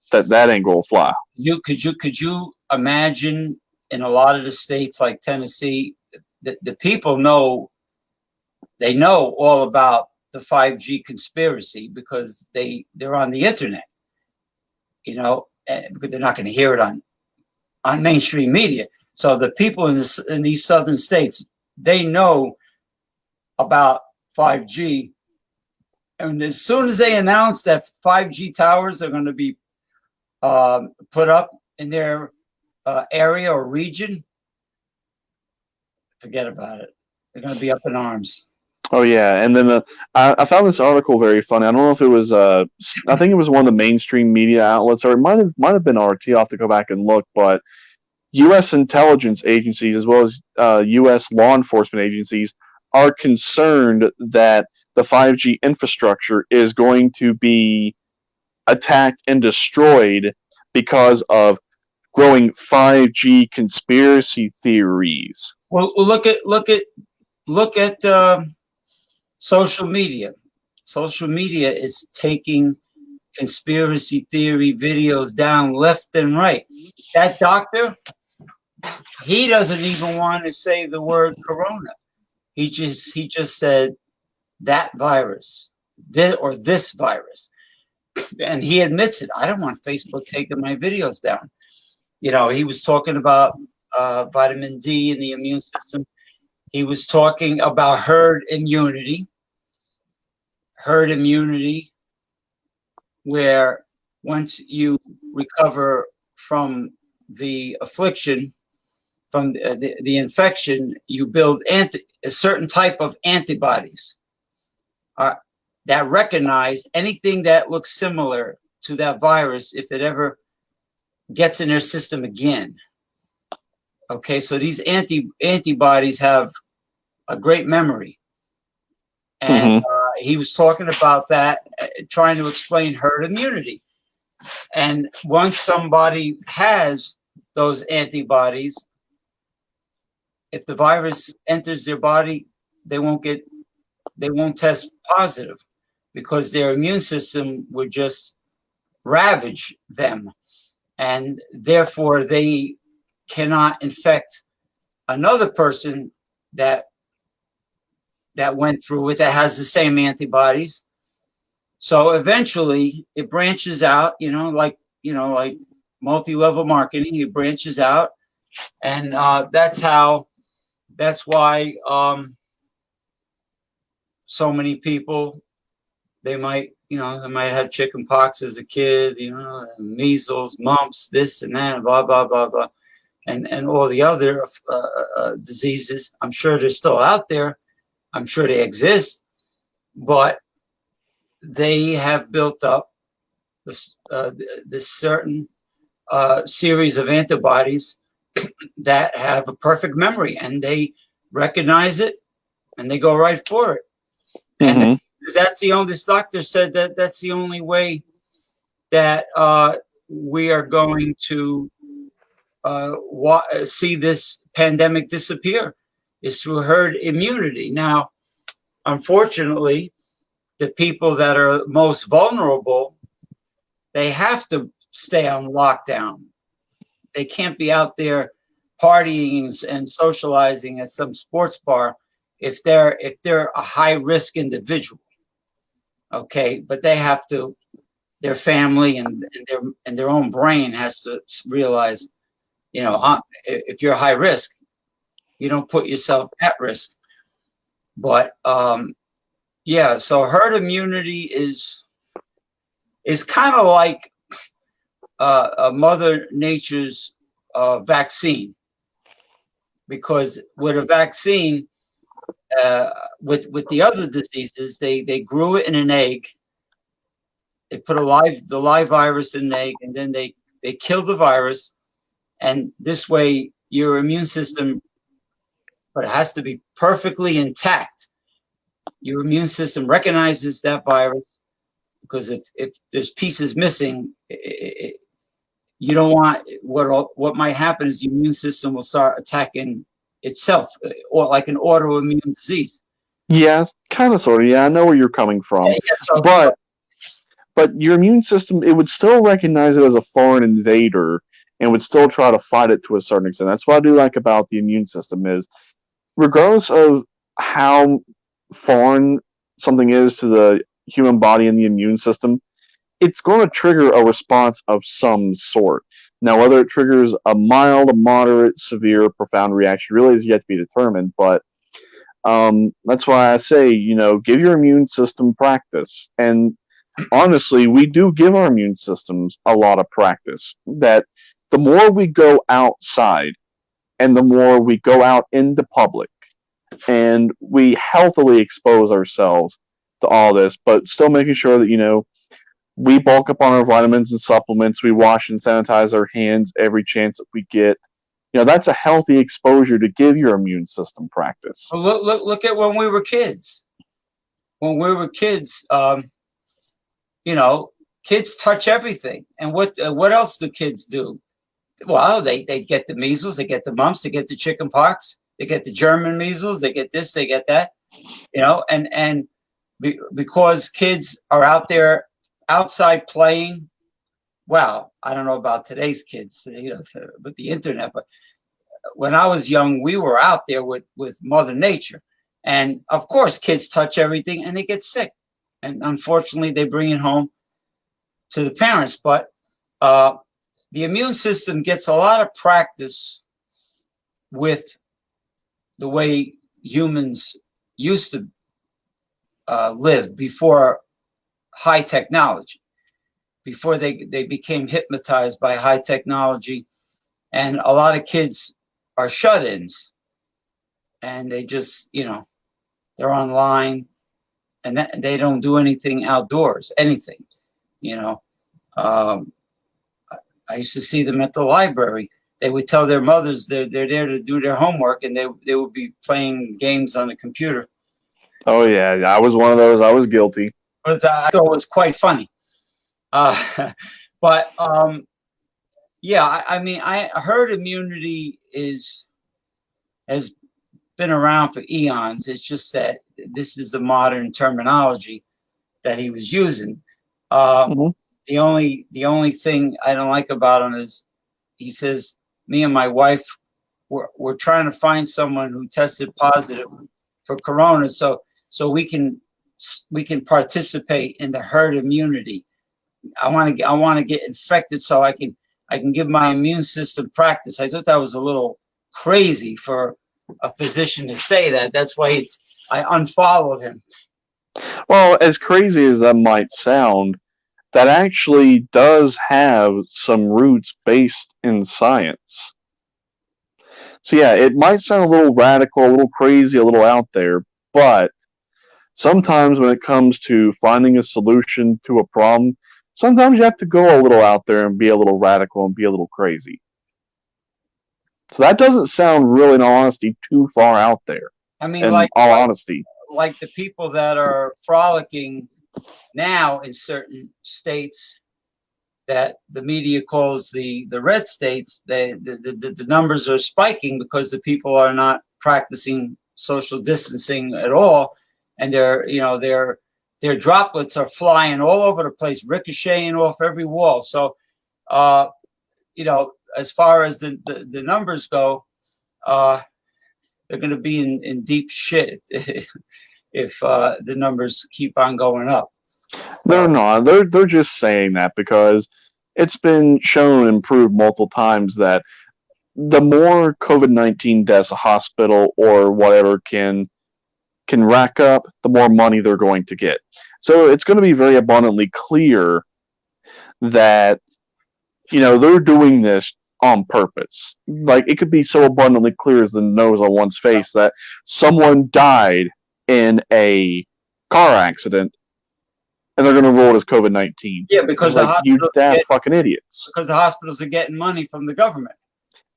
that that ain't gonna fly. You could you could you imagine in a lot of the states like Tennessee, the, the people know they know all about the 5G conspiracy because they they're on the internet, you know, because they're not going to hear it on on mainstream media. So the people in this in these southern states, they know about 5G. And as soon as they announce that 5G towers are going to be um, put up in their uh, area or region, forget about it. They're going to be up in arms. Oh yeah, and then uh, I, I found this article very funny. I don't know if it was uh, I think it was one of the mainstream media outlets, or it might have might have been RT. I'll have to go back and look. But U.S. intelligence agencies, as well as uh, U.S. law enforcement agencies, are concerned that the 5G infrastructure is going to be attacked and destroyed because of growing 5G conspiracy theories. Well, look at look at look at um social media. Social media is taking conspiracy theory videos down left and right. That doctor, he doesn't even want to say the word corona. He just he just said that virus, this or this virus, and he admits it. I don't want Facebook taking my videos down. You know, he was talking about uh, vitamin D and the immune system. He was talking about herd immunity. Herd immunity, where once you recover from the affliction, from the, the, the infection, you build anti, a certain type of antibodies uh, that recognize anything that looks similar to that virus if it ever gets in their system again. Okay, so these anti antibodies have a great memory, and uh, he was talking about that, uh, trying to explain herd immunity. And once somebody has those antibodies, if the virus enters their body, they won't get, they won't test positive because their immune system would just ravage them. And therefore, they cannot infect another person that that went through it that has the same antibodies. So eventually it branches out, you know, like, you know, like multi-level marketing, it branches out. And uh, that's how, that's why um, so many people, they might, you know, they might have chicken pox as a kid, you know, measles, mumps, this and that, blah, blah, blah, blah. And, and all the other uh, uh, diseases, I'm sure they're still out there I'm sure they exist, but they have built up this, uh, this certain uh, series of antibodies that have a perfect memory and they recognize it and they go right for it. Mm -hmm. And mm-hmm. that's the only, this doctor said that that's the only way that uh, we are going to uh, see this pandemic disappear is through herd immunity. Now, unfortunately, the people that are most vulnerable, they have to stay on lockdown. They can't be out there partying and socializing at some sports bar if they're if they're a high risk individual. Okay, but they have to their family and, and their and their own brain has to realize, you know, if you're high risk, you don't put yourself at risk. But um, yeah, so herd immunity is is kind of like uh, a Mother Nature's uh, vaccine, because with a vaccine, uh, with with the other diseases, they they grew it in an egg. They put a live the live virus in an egg, and then they they kill the virus, and this way your immune system but it has to be perfectly intact. Your immune system recognizes that virus because if, if there's pieces missing, it, it, you don't want what what might happen is the immune system will start attacking itself uh, or like an autoimmune disease. Yeah, kind of sort of. Yeah, I know where you're coming from. Yeah, yeah, so, but but your immune system it would still recognize it as a foreign invader and would still try to fight it to a certain extent. That's what I do like about the immune system is regardless of how foreign something is to the human body and the immune system, it's going to trigger a response of some sort. Now, whether it triggers a mild, moderate, severe, profound reaction really is yet to be determined, but um, that's why I say, you know, give your immune system practice. And honestly, we do give our immune systems a lot of practice. That the more we go outside and the more we go out into public and we healthily expose ourselves to all this, but still making sure that, you know, we bulk up on our vitamins and supplements, we wash and sanitize our hands every chance that we get. You know, that's a healthy exposure to give your immune system practice. Well, look, look, look at when we were kids. When we were kids, um, you know, kids touch everything. And what uh, what else do kids do? well, they, they get the measles, they get the mumps, they get the chicken pox, they get the German measles, they get this, they get that, you know, and, and be, because kids are out there outside playing, well, I don't know about today's kids, you know, with the internet, but when I was young, we were out there with, with mother nature. And of course, kids touch everything and they get sick. And unfortunately, they bring it home to the parents. But uh, the immune system gets a lot of practice with the way humans used to uh, live before high technology, before they, they became hypnotized by high technology. And a lot of kids are shut-ins and they just, you know, they're online and that, they don't do anything outdoors, anything, you know. Um, I used to see them at the library. They would tell their mothers they're, they're there to do their homework and they, they would be playing games on the computer. Oh, yeah. I was one of those. I was guilty. But I thought it was quite funny. Uh, But um, yeah, I, I mean, I herd immunity is has been around for eons. It's just that this is the modern terminology that he was using. Uh, Mhm. The only the only thing I don't like about him is he says me and my wife we're, we're trying to find someone who tested positive for corona so so we can we can participate in the herd immunity. I want to get I want to get infected so I can I can give my immune system practice. I thought that was a little crazy for a physician to say that. That's why it, I unfollowed him. Well, as crazy as that might sound, that actually does have some roots based in science. So, yeah, it might sound a little radical, a little crazy, a little out there, but sometimes when it comes to finding a solution to a problem, sometimes you have to go a little out there and be a little radical and be a little crazy. So, that doesn't sound really, in all honesty, too far out there, I mean, in like all honesty. like the people that are frolicking now in certain states that the media calls the the red states they the, the, the numbers are spiking because the people are not practicing social distancing at all and their you know their their droplets are flying all over the place ricocheting off every wall so uh you know as far as the the, the numbers go uh they're going to be in, in deep shit if uh, the numbers keep on going up. They're not. They're they're just saying that because it's been shown and proved multiple times that the more COVID nineteen deaths a hospital or whatever can can rack up, the more money they're going to get. So it's going to be very abundantly clear that you know they're doing this on purpose. Like it could be so abundantly clear as the nose on one's face that someone died in a car accident and they're going to roll it as COVID 19. Yeah, because the Like, you hospitals damn get, fucking idiots. because the hospitals are getting money from the government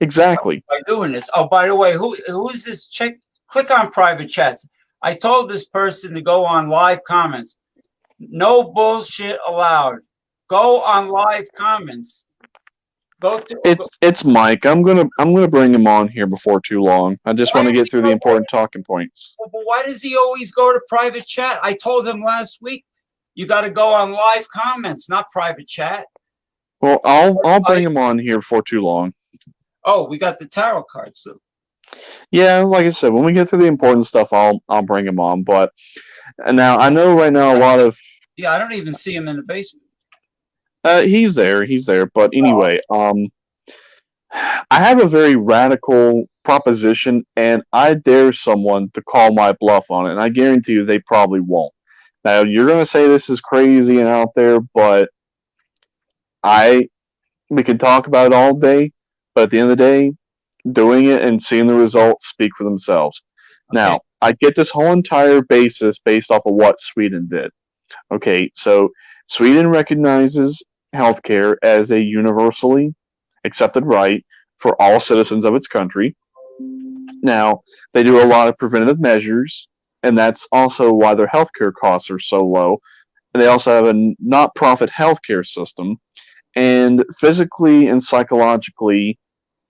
Exactly. by doing this. Oh, by the way, who who is this? Check click on private chats. I told this person to go on live comments. No bullshit allowed. Go on live comments. Go to It's it's Mike. I'm gonna I'm gonna bring him on here before too long. I just want to get through the important talking points. But why does he always go to private chat? I told him last week, you got to go on live comments, not private chat. Well, I'll I'll bring him on here before too long. Oh, we got the tarot cards. So Yeah, like I said, when we get through the important stuff, I'll I'll bring him on. But and now I know right now a lot of yeah, I don't even see him in the basement. Uh, he's there. He's there. But anyway, um, I have a very radical proposition, and I dare someone to call my bluff on it, and I guarantee you they probably won't. Now you're gonna say this is crazy and out there, but I we can talk about it all day, but at the end of the day, doing it and seeing the results speak for themselves. Now, I get this whole entire basis based off of what Sweden did. Okay, so Sweden recognizes healthcare as a universally accepted right for all citizens of its country. Now, they do a lot of preventative measures, and that's also why their healthcare costs are so low. And they also have a not profit healthcare system. And physically and psychologically,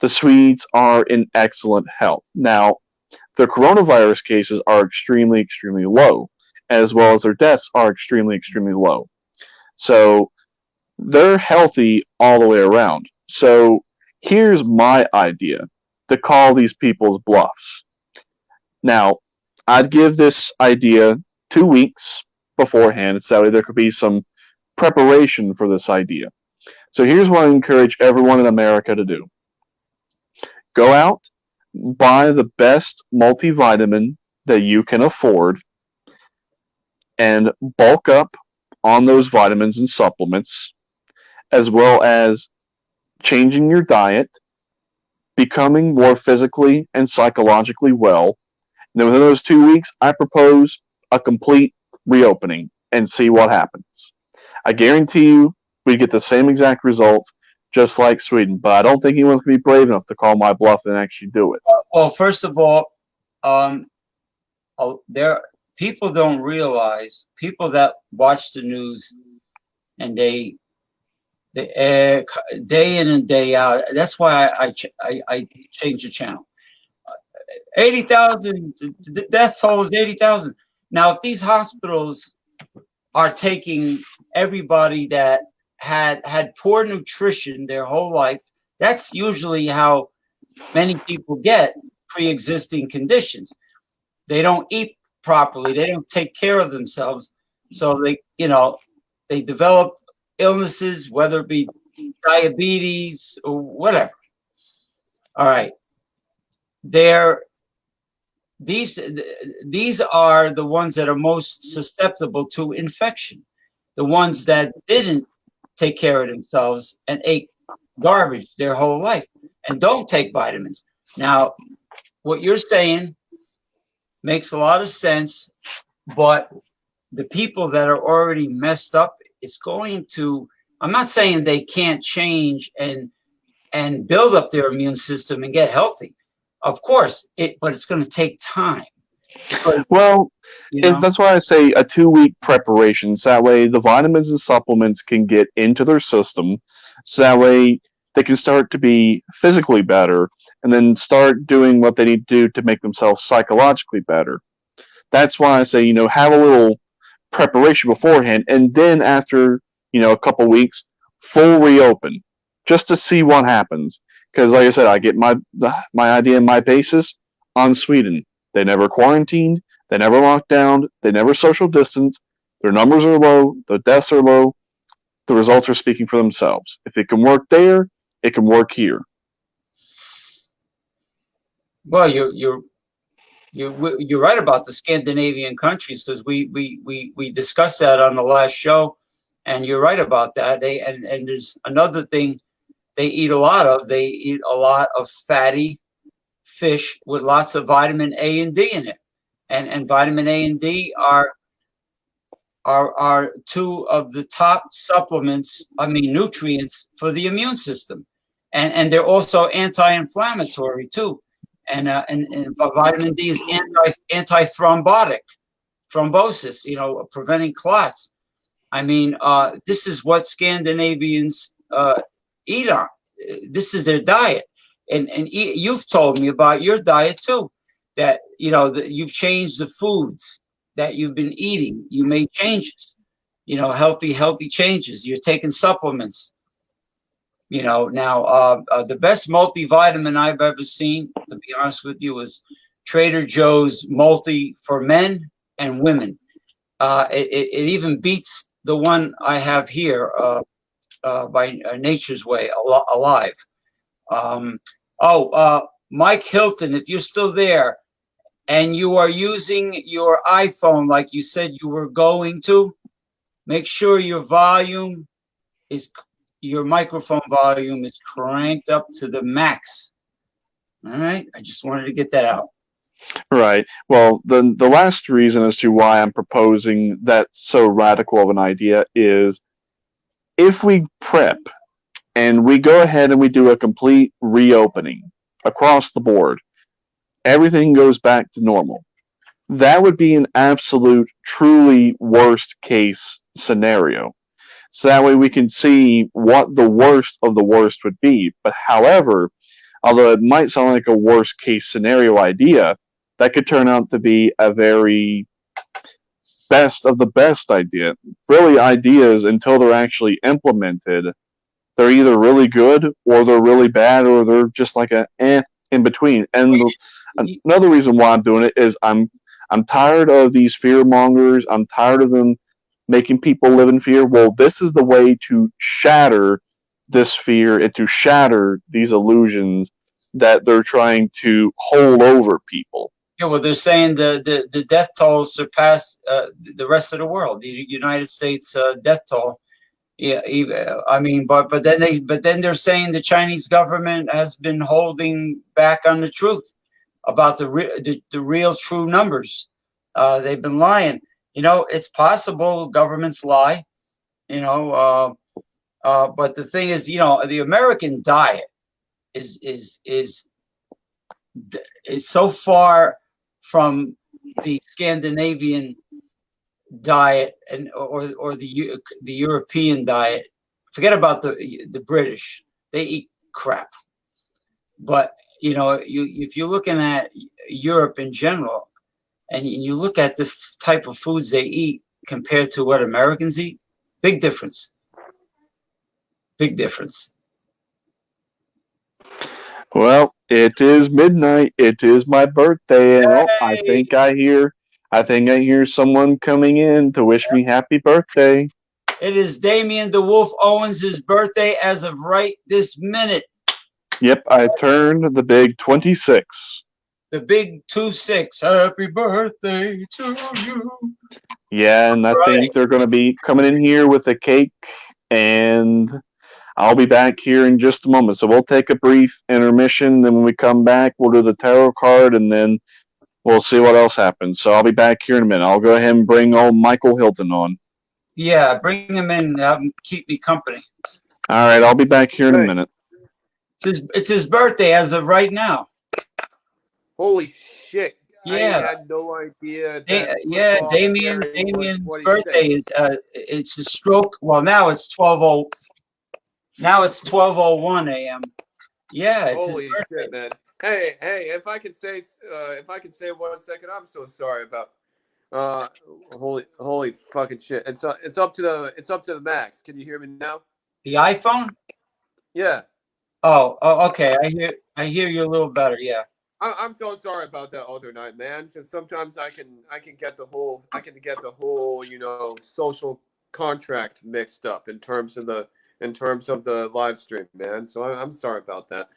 the Swedes are in excellent health. Now, their coronavirus cases are extremely, extremely low, as well as their deaths are extremely, extremely low. So they're healthy all the way around. So here's my idea to call these people's bluffs. Now, I'd give this idea two weeks beforehand, so there could be some preparation for this idea. So here's what I encourage everyone in America to do go out, buy the best multivitamin that you can afford, and bulk up on those vitamins and supplements, as well as changing your diet, becoming more physically and psychologically well. And then within those two weeks, I propose a complete reopening and see what happens. I guarantee you we get the same exact results just like Sweden, but I don't think anyone's going to be brave enough to call my bluff and actually do it. Well, first of all, um, there people don't realize people that watch the news and they the uh, day in and day out. That's why I I, I, I changed the channel. Eighty thousand death toll is eighty thousand. Now, if these hospitals are taking everybody that had had poor nutrition their whole life, that's usually how many people get pre-existing conditions. They don't eat properly. They don't take care of themselves. So they, you know, they develop illnesses, whether it be diabetes or whatever. All right. They're these these are the ones that are most susceptible to infection. The ones that didn't take care of themselves and ate garbage their whole life and don't take vitamins. Now, what you're saying makes a lot of sense, but the people that are already messed up is going to I'm not saying they can't change and and build up their immune system and get healthy. Of course, it but it's going to take time. But, well, that's why I say a two week preparation. So that way the vitamins and supplements can get into their system. So that way they can start to be physically better and then start doing what they need to do to make themselves psychologically better. That's why I say, you know, have a little preparation beforehand and then after, you know, a couple weeks, full reopen just to see what happens. Because like I said, I get my my idea and my basis on Sweden. They never quarantined, they never locked down, they never social distance. Their numbers are low, the deaths are low. The results are speaking for themselves. If it can work there, it can work here. Well, you're you're you're you're right about the Scandinavian countries because we we we we discussed that on the last show, and you're right about that. They and and there's another thing they eat a lot of. They eat a lot of fatty fish with lots of vitamin A and D in it, and and vitamin A and D are are are two of the top supplements. I mean nutrients for the immune system and and they're also anti-inflammatory too. And, uh, and and vitamin D is anti anti-thrombotic, thrombosis. You know, preventing clots. I mean, uh, this is what Scandinavians uh, eat on. This is their diet, and and you've told me about your diet too. That you know that you've changed the foods that you've been eating. You made changes. You know, healthy healthy changes. You're taking supplements you know, now uh, uh, the best multivitamin I've ever seen, to be honest with you, is Trader Joe's multi for men and women. Uh, it, it, even beats the one I have here uh, uh, by uh, Nature's Way, Al Alive. Um, oh, Mike Hilton, if you're still there and you are using your iPhone like you said you were going to, make sure your volume is your microphone volume is cranked up to the max. All right. I just wanted to get that out. Right. Well, the the last reason as to why I'm proposing that so radical of an idea is if we prep and we go ahead and we do a complete reopening across the board, everything goes back to normal. That would be an absolute, truly worst case scenario so that way we can see what the worst of the worst would be. But however, although it might sound like a worst case scenario idea, that could turn out to be a very best of the best idea. Really, ideas until they're actually implemented, they're either really good or they're really bad or they're just like a eh in between. And the, another reason why I'm doing it is I'm I'm tired of these fear mongers. I'm tired of them making people live in fear. Well, this is the way to shatter this fear and to shatter these illusions that they're trying to hold over people. Yeah, well, they're saying the the, the death toll surpassed uh, the rest of the world. The United States uh, death toll. Yeah, I mean, but but then they but then they're saying the Chinese government has been holding back on the truth about the re- the, the real true numbers. Uh, they've been lying you know, it's possible governments lie, you know, uh, uh, but the thing is, you know, the American diet is is is is so far from the Scandinavian diet and or or the the European diet forget about the the British. They eat crap. But you know, you if you're looking at Europe in general, and you look at the type of foods they eat compared to what Americans eat, big difference. Big difference. Well, it is midnight. It is my birthday, and I think I hear, I think I hear someone coming in to wish me happy birthday. It is Damien DeWolf Owens' birthday as of right this minute. Yep, I turned the big twenty-six. The big two six. Happy birthday to you. Yeah, and I Right. think they're going to be coming in here with a cake, and I'll be back here in just a moment. So we'll take a brief intermission. Then when we come back, we'll do the tarot card, and then we'll see what else happens. So I'll be back here in a minute. I'll go ahead and bring old Michael Hilton on. Yeah, bring him in. Have him keep me company. All right, I'll be back here in a minute. It's his, it's his birthday as of right now. Holy shit! Yeah. I had no idea. Da- yeah, Damien. Damien's birthday is uh, it's a stroke. Well, now it's twelve oh. Now it's twelve oh one a.m. Yeah, it's Holy his birthday. shit, man! Hey, hey, if I could say, uh, if I could say one second, I'm so sorry about. Uh, holy, holy fucking shit! It's uh, it's up to the, it's up to the max. Can you hear me now? The iPhone. Yeah. Oh, oh, okay. I hear. I hear you a little better. Yeah. I- I'm so sorry about that other night, man. Just sometimes I can I can get the whole I can get the whole you know social contract mixed up in terms of the in terms of the live stream, man. So I, I'm sorry about that.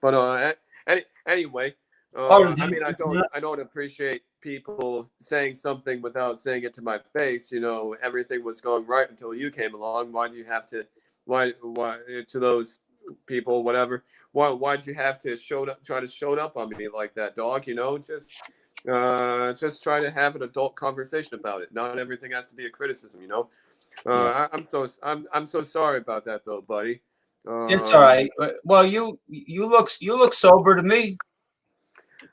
But uh, any, anyway, uh, Oh, I mean I don't. I don't appreciate people saying something without saying it to my face. You know, everything was going right until you came along. Why do you have to? Why why to those people whatever? why why'd you have to show up try to show up on me like that dog you know just uh just try to have an adult conversation about it not everything has to be a criticism you know uh I, i'm so i'm i'm so sorry about that though buddy uh, It's all right. Well, you you look you look sober to me.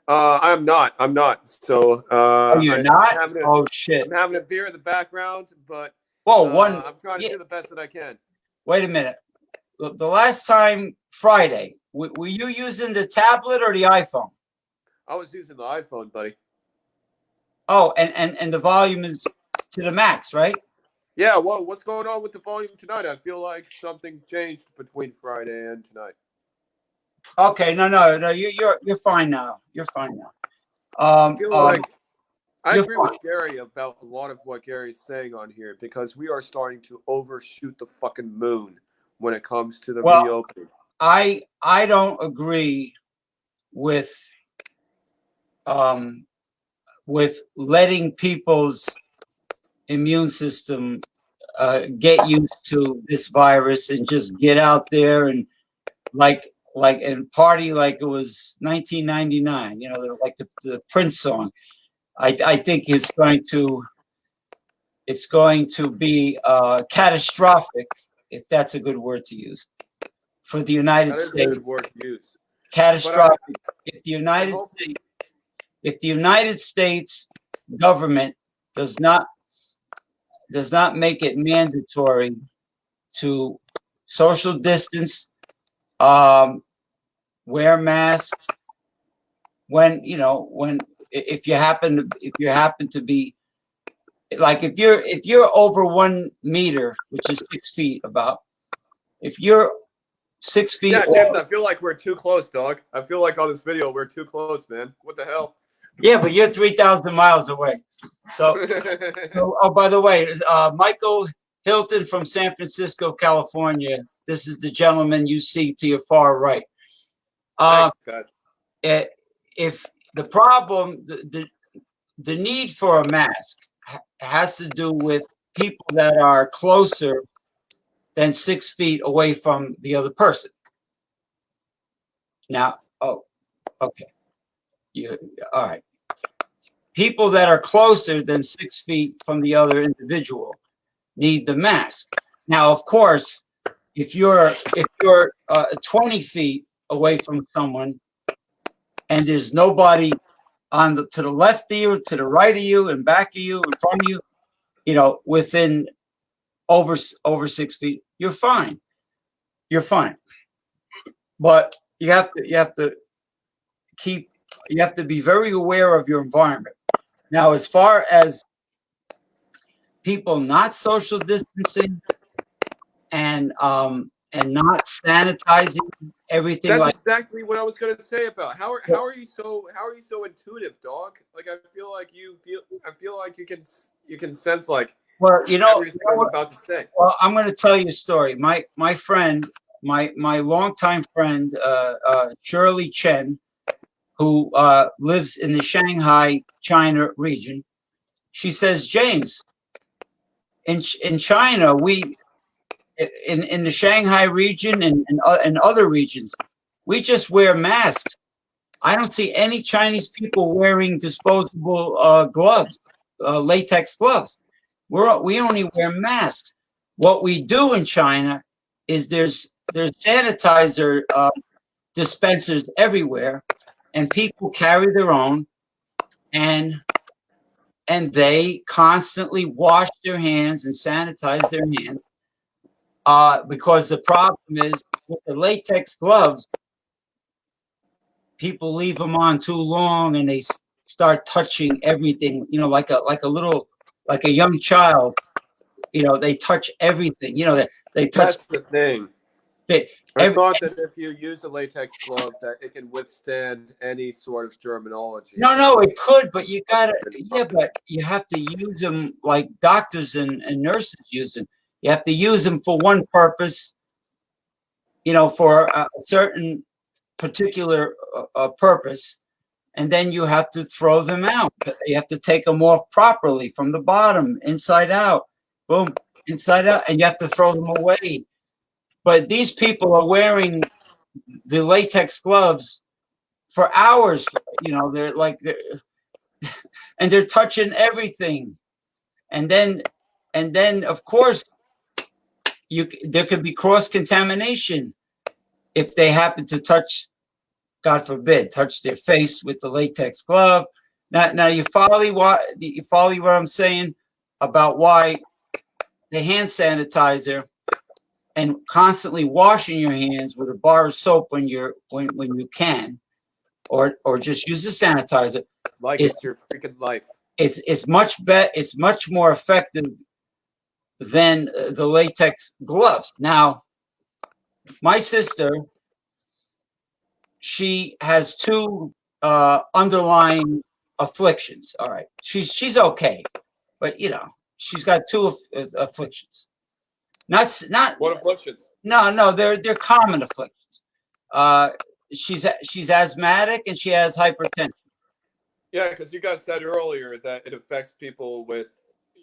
uh i'm not i'm not so uh Oh, you're I- not. Having, a, Oh shit. I'm having a beer in the background but Whoa, uh, one. i'm trying to yeah. do the best that i can Wait a minute. The the last time Friday, were you using the tablet or the iPhone? i was using the iphone buddy Oh, and and and the volume is to the max, right? Yeah well what's going on with the volume tonight i feel like something changed between friday and tonight Okay, no, no, no. You, you're you're fine now. You're fine now. Um, I feel um, like I agree fine. with Gary about a lot of what Gary's saying on here because we are starting to overshoot the fucking moon when it comes to the Well- reopening. I I don't agree with um with letting people's immune system uh, get used to this virus and just get out there and like like and party like it was 1999 you know like the, the prince song. I i think it's going to it's going to be uh catastrophic if that's a good word to use for the united That is a states. good word to use. catastrophic. If the United States if the United States government does not does not make it mandatory to social distance, um, wear mask when you know when if you happen to if you happen to be like if you're if you're over one meter, which is six feet about, if you're six feet Yeah, I feel like we're too close, dog. I feel like on this video we're too close, man. What the hell? Yeah, but you're three thousand miles away. So, so- oh, by the way, uh, Michael Hilton from San Francisco, California. This is the gentleman you see to your far right. Uh, Thanks, guys. eh, if the problem, the, the the need for a mask has to do with people that are closer than six feet away from the other person. Now, oh, okay, you all right? People that are closer than six feet from the other individual need the mask. Now, of course, if you're if you're uh, 20 feet away from someone and there's nobody on the to the left of you, to the right of you, and back of you, front of you, you know, within over over six feet, you're fine. you're fine. But you have to you have to keep you have to be very aware of your environment. Now, as far as people not social distancing and um and not sanitizing everything That's like exactly what I was gonna say about how are how are you so how are you so intuitive, dog? Like I feel like you feel I feel like you can you can sense like well, you know, everything I'm about to say. Well, I'm going to tell you a story. My my friend, my my longtime friend, uh, uh, Shirley Chen, who uh, lives in the Shanghai, China region, she says, James, in in China, we in in the Shanghai region and and, uh, and other regions, we just wear masks. I don't see any Chinese people wearing disposable uh, gloves, uh, latex gloves. We're we only wear masks. What we do in China is there's there's sanitizer uh, dispensers everywhere, and people carry their own, and and they constantly wash their hands and sanitize their hands. Uh, because the problem is with the latex gloves, people leave them on too long and they start touching everything. You know, like a like a little like a young child. You know, they touch everything. You know, they they touch. That's the thing. They- I every- thought that if you use a latex glove, that it can withstand any sort of germinology. No, no, it could, but you gotta, yeah, but you have to use them like doctors and, and nurses use them. You have to use them for one purpose, you know, for a a certain particular uh, uh, purpose, and then you have to throw them out. You have to take them off properly from the bottom, inside out, boom, inside out, and you have to throw them away. But these people are wearing the latex gloves for hours. You know, they're like, they're, and they're touching everything. And then, and then of course, you there could be cross contamination if they happen to touch, God forbid, touch their face with the latex glove. Now, now you follow what you follow what I'm saying about why the hand sanitizer and constantly washing your hands with a bar of soap when you're when when you can, or or just use the sanitizer. like It's- it's your freaking life. It's it's much bet it's much more effective than uh, the latex gloves. Now, my sister, she has two uh, underlying afflictions. All right, she's she's okay, but you know she's got two aff- uh, afflictions. Not not What afflictions? no, no, they're they're common afflictions. Uh, she's she's asthmatic and she has hypertension. Yeah, because you guys said earlier that it affects people with,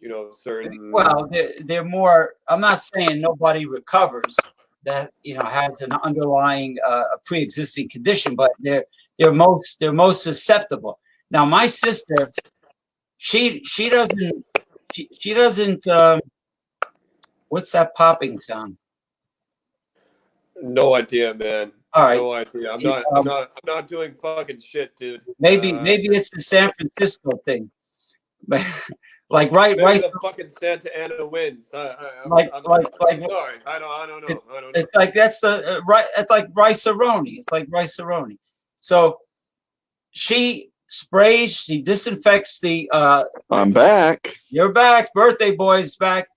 you know, certain. Well, they're they're more. I'm not saying nobody recovers that you know has an underlying uh, a pre-existing condition, but they're they're most they're most susceptible. Now, my sister, she she doesn't she she doesn't. Um, what's that popping sound? No idea, man. All right, No idea. I'm not. I'm not. I'm not doing fucking shit, dude. maybe Uh, maybe it's the San Francisco thing, like right Maybe right the fucking Santa Ana wins. I, I, I'm, Like- I'm, like- I'm like- sorry. I don't. I don't know. I don't know. It's like that's the uh, right. It's like Rice-A-Roni. It's like Rice-A-Roni. So she sprays. She disinfects the. uh I'm back. You're back, birthday boy's back.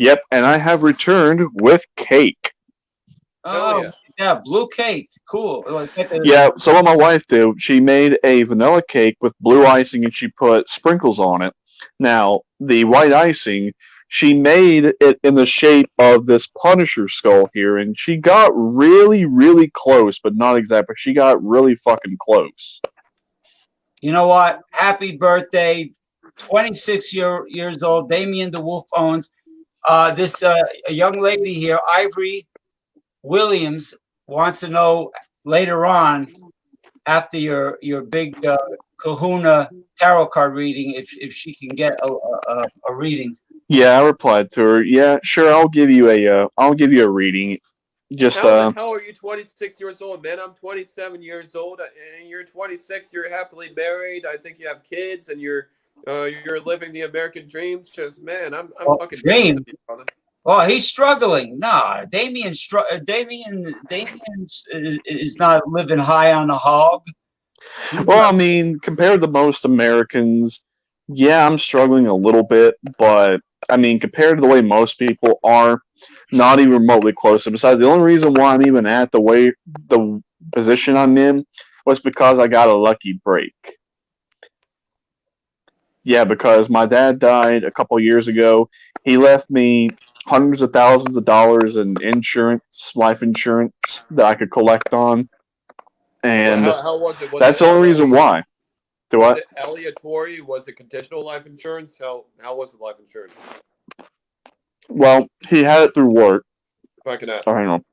Yep, and I have returned with cake. Oh, Hell Oh yeah. yeah. blue cake. Cool. Like, get the- Yeah, so what my wife did, she made a vanilla cake with blue icing and she put sprinkles on it. Now, the white icing, she made it in the shape of this Punisher skull here, and she got really, really close, but not exactly. She got really fucking close. You know what? Happy birthday, 26 year, years old, Damien the Wolf owns. Uh, this uh, a young lady here, Ivory Williams, wants to know later on, after your your big uh, Kahuna tarot card reading, if if she can get a a, a reading. Yeah, I replied to her. Yeah, sure, I'll give you a, uh, I'll give you a reading. Just, How uh, the hell are you 26 years old, man? I'm 27 years old, and you're 26. You're happily married. I think you have kids, and you're uh, you're living the American dream. Just man, I'm I'm Oh, fucking dream? jealous you. Oh, he's struggling. Nah, Damien, str- uh, Damien, Damien is, is not living high on the hog. Well, I mean, compared to most Americans, yeah, I'm struggling a little bit, but I mean, compared to the way most people are, not even remotely close. And besides, the only reason why I'm even at the way the position I'm in was because I got a lucky break. Yeah, because my dad died a couple years ago. He left me hundreds of thousands of dollars in insurance, life insurance that I could collect on. And how, how was it? Was that's it the only reason why. Do Was I? it aleatory? Was it conditional life insurance? How how was the life insurance? Well, he had it through work. If I can ask. Oh, hang on.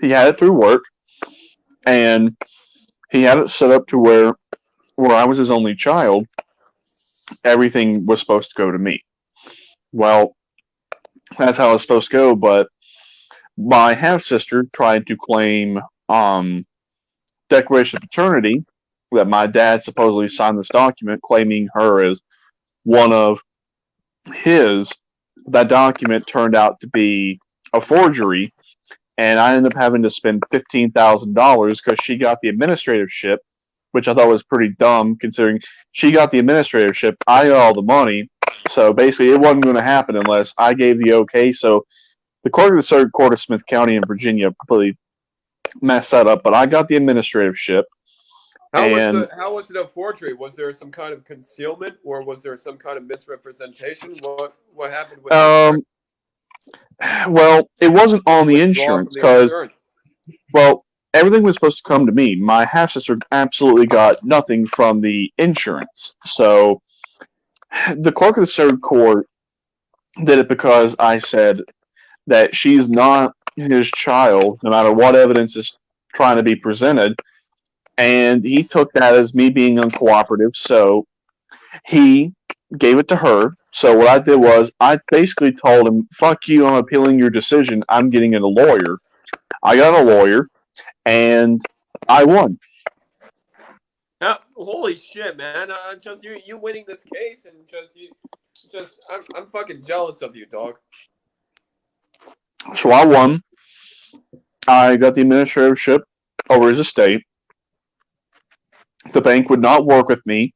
He had it through work, and he had it set up to where, where I was his only child, everything was supposed to go to me. Well, that's how it's supposed to go. But my half sister tried to claim um, declaration of paternity that my dad supposedly signed this document claiming her as one of his. That document turned out to be a forgery, and I ended up having to spend fifteen thousand dollars because she got the administratorship, which I thought was pretty dumb considering she got the administratorship. I got all the money, so basically it wasn't going to happen unless I gave the okay. So the court of the third court of Smith County in Virginia completely messed that up, but I got the administratorship. How And- was the, how was it a forgery? Was there some kind of concealment, or was there some kind of misrepresentation? What what happened with Um, well, it wasn't on the insurance because? Well, everything was supposed to come to me. My half sister absolutely got nothing from the insurance. So the clerk of the third court did it because I said that she's not his child, no matter what evidence is trying to be presented. And he took that as me being uncooperative. So he gave it to her. So what I did was I basically told him, fuck you, I'm appealing your decision. I'm getting a lawyer. I got a lawyer, and I won. Holy shit, man! Uh, just you you winning this case, and just you just I'm I'm fucking jealous of you, dog. So I won. I got the administratorship over his estate. The bank would not work with me.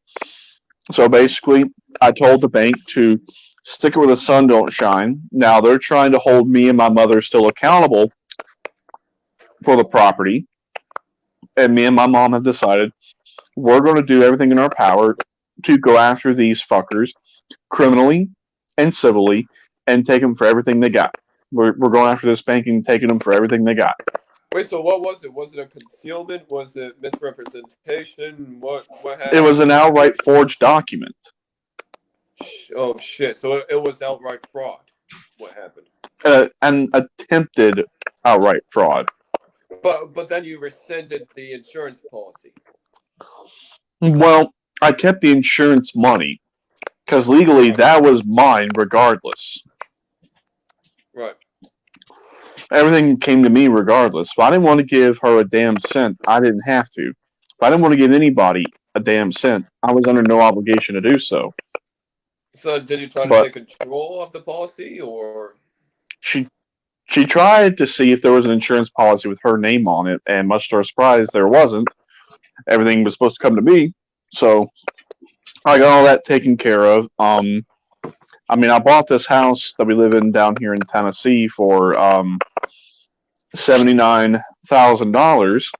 So basically, I told the bank to stick it where the sun don't shine. Now they're trying to hold me and my mother still accountable for the property. And me and my mom have decided we're going to do everything in our power to go after these fuckers criminally and civilly and take them for everything they got. We're, we're going after this bank and taking them for everything they got. Wait, so what was it? Was it a concealment? Was it misrepresentation? What what happened? It was an outright forged document. Oh shit! So it, it was outright fraud. What happened? Uh, an attempted outright fraud. But but then you rescinded the insurance policy. Well, I kept the insurance money because legally that was mine regardless. Right. Everything came to me regardless. If I didn't want to give her a damn cent, I didn't have to. If I didn't want to give anybody a damn cent, I was under no obligation to do so. So did you try to But- take control of the policy, or She she tried to see if there was an insurance policy with her name on it, and much to her surprise, there wasn't. Everything was supposed to come to me, so I got all that taken care of. Um, I mean, I bought this house that we live in down here in Tennessee for um, seventy nine thousand dollars,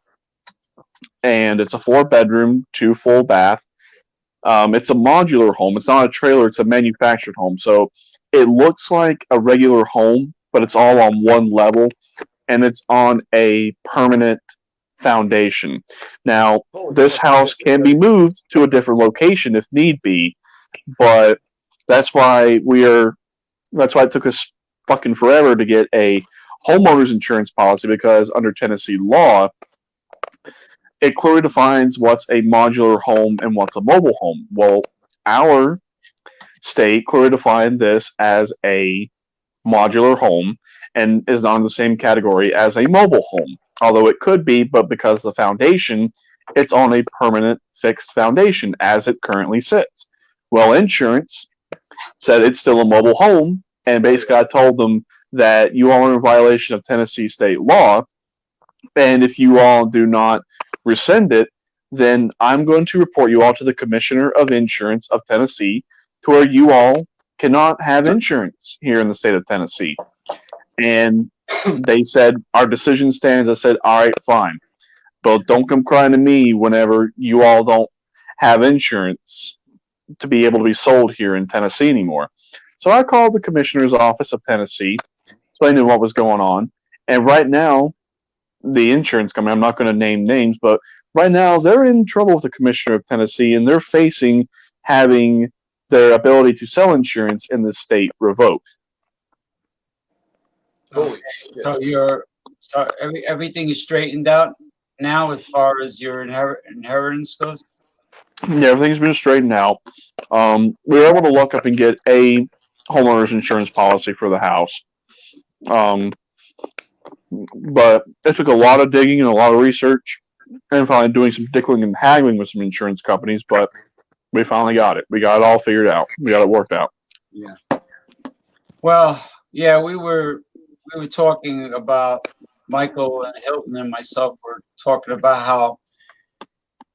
and it's a four bedroom, two full bath. Um, it's a modular home. It's not a trailer. It's a manufactured home. So it looks like a regular home, but it's all on one level, and it's on a permanent foundation. Now, oh, this house can be moved to a different location if need be, but that's why we are. That's why it took us fucking forever to get a homeowners insurance policy because under Tennessee law, it clearly defines what's a modular home and what's a mobile home. Well, our state clearly defined this as a modular home and is not in the same category as a mobile home. Although it could be, but because the foundation, it's on a permanent fixed foundation as it currently sits. Well, insurance said it's still a mobile home and basically I told them that you all are in violation of Tennessee state law, and if you all do not rescind it, then I'm going to report you all to the Commissioner of Insurance of Tennessee, to where you all cannot have insurance here in the state of Tennessee. And they said our decision stands. I said, all right, fine, but don't come crying to me whenever you all don't have insurance to be able to be sold here in Tennessee anymore. So I called the commissioner's office of Tennessee, them what was going on, and right now, the insurance company, I'm not going to name names, but right now they're in trouble with the commissioner of Tennessee and they're facing having their ability to sell insurance in the state revoked. Holy shit. So you're, so every, everything is straightened out now as far as your inherit, inheritance goes? Yeah, everything's been straightened out. Um, we were able to look up and get a homeowner's insurance policy for the house. Um, but it took a lot of digging and a lot of research and finally doing some dickling and haggling with some insurance companies, but we finally got it. We got it all figured out. We got it worked out. Yeah. Well, yeah, we were, we were talking about, Michael and Hilton and myself were talking about how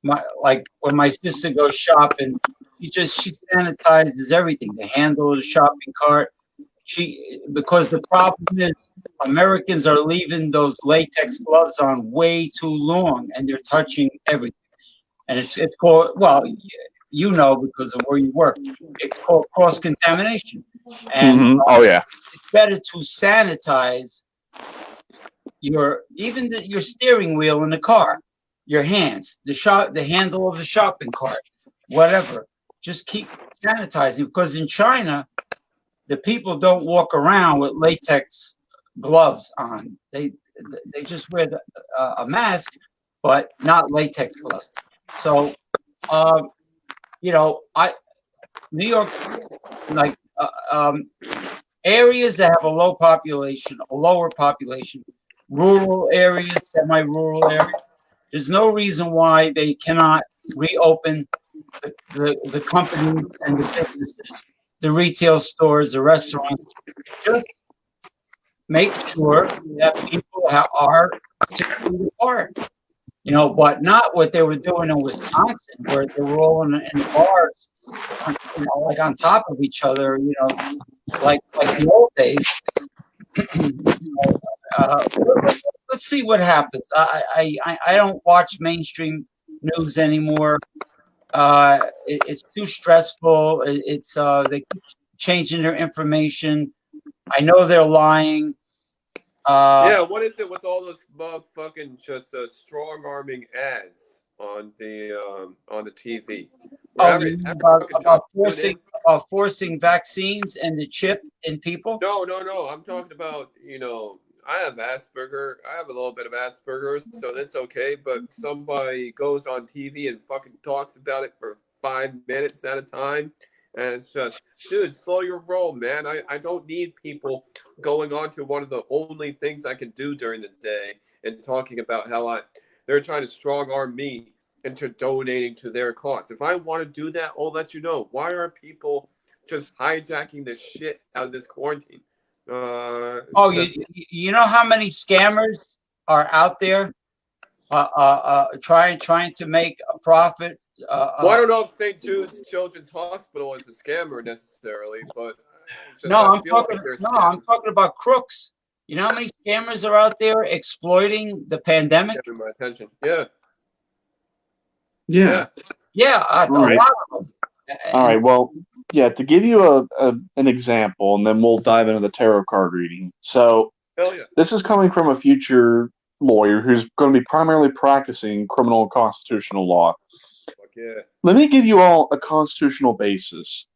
my, like, when my sister goes shopping, she just, she sanitizes everything, the handle of the shopping cart. She, because the problem is Americans are leaving those latex gloves on way too long and they're touching everything. And it's, it's called, well, you know, because of where you work, it's called cross contamination. And Mhm. Oh yeah. it's better to sanitize your even the, your steering wheel in the car, your hands, the shop, the handle of the shopping cart, whatever. Just keep sanitizing because in China, the people don't walk around with latex gloves on. They they just wear the, uh, a mask, but not latex gloves. So, um, you know, I New York, like uh, um, areas that have a low population, a lower population, rural areas, semi-rural areas. There's no reason why they cannot reopen the, the, the companies and the businesses, the retail stores, the restaurants. Just make sure that people are apart. You know, but not what they were doing in Wisconsin, where they were all in, in bars, you know, like on top of each other. You know, like like the old days. uh, let's see what happens. I, I I I don't watch mainstream news anymore. Uh, it, it's too stressful. It, it's uh, they keep changing their information. I know they're lying. Uh, yeah, what is it with all those motherfucking just uh, strong arming ads on the um, on the TV? oh, Every- you every about, about job you put forcing in- about forcing vaccines and the chip in people. No, no, no. I'm talking about you know. I have Asperger. I have a little bit of Asperger's, so that's okay. But somebody goes on TV and fucking talks about it for five minutes at a time, and it's just, dude, slow your roll, man. I, I don't need people going on to one of the only things I can do during the day and talking about how I they're trying to strong arm me into donating to their cause. If I want to do that, I'll let you know. Why are people just hijacking the shit out of this quarantine? Uh, Oh, you just- you- you know how many scammers are out there, uh, uh, uh, trying trying to make a profit. Uh, well, I uh, don't know if St. Jude's Children's Hospital is a scammer necessarily, but no, I I'm feel like talking. they're No, I'm talking about crooks. You know how many scammers are out there exploiting the pandemic? Getting my attention. Yeah. Yeah. Yeah, a, a All right. lot of them. All right. Well, yeah. To give you a, a an example, and then we'll dive into the tarot card reading. So yeah. this is coming from a future lawyer who's going to be primarily practicing criminal and constitutional law. Yeah. Let me give you all a constitutional basis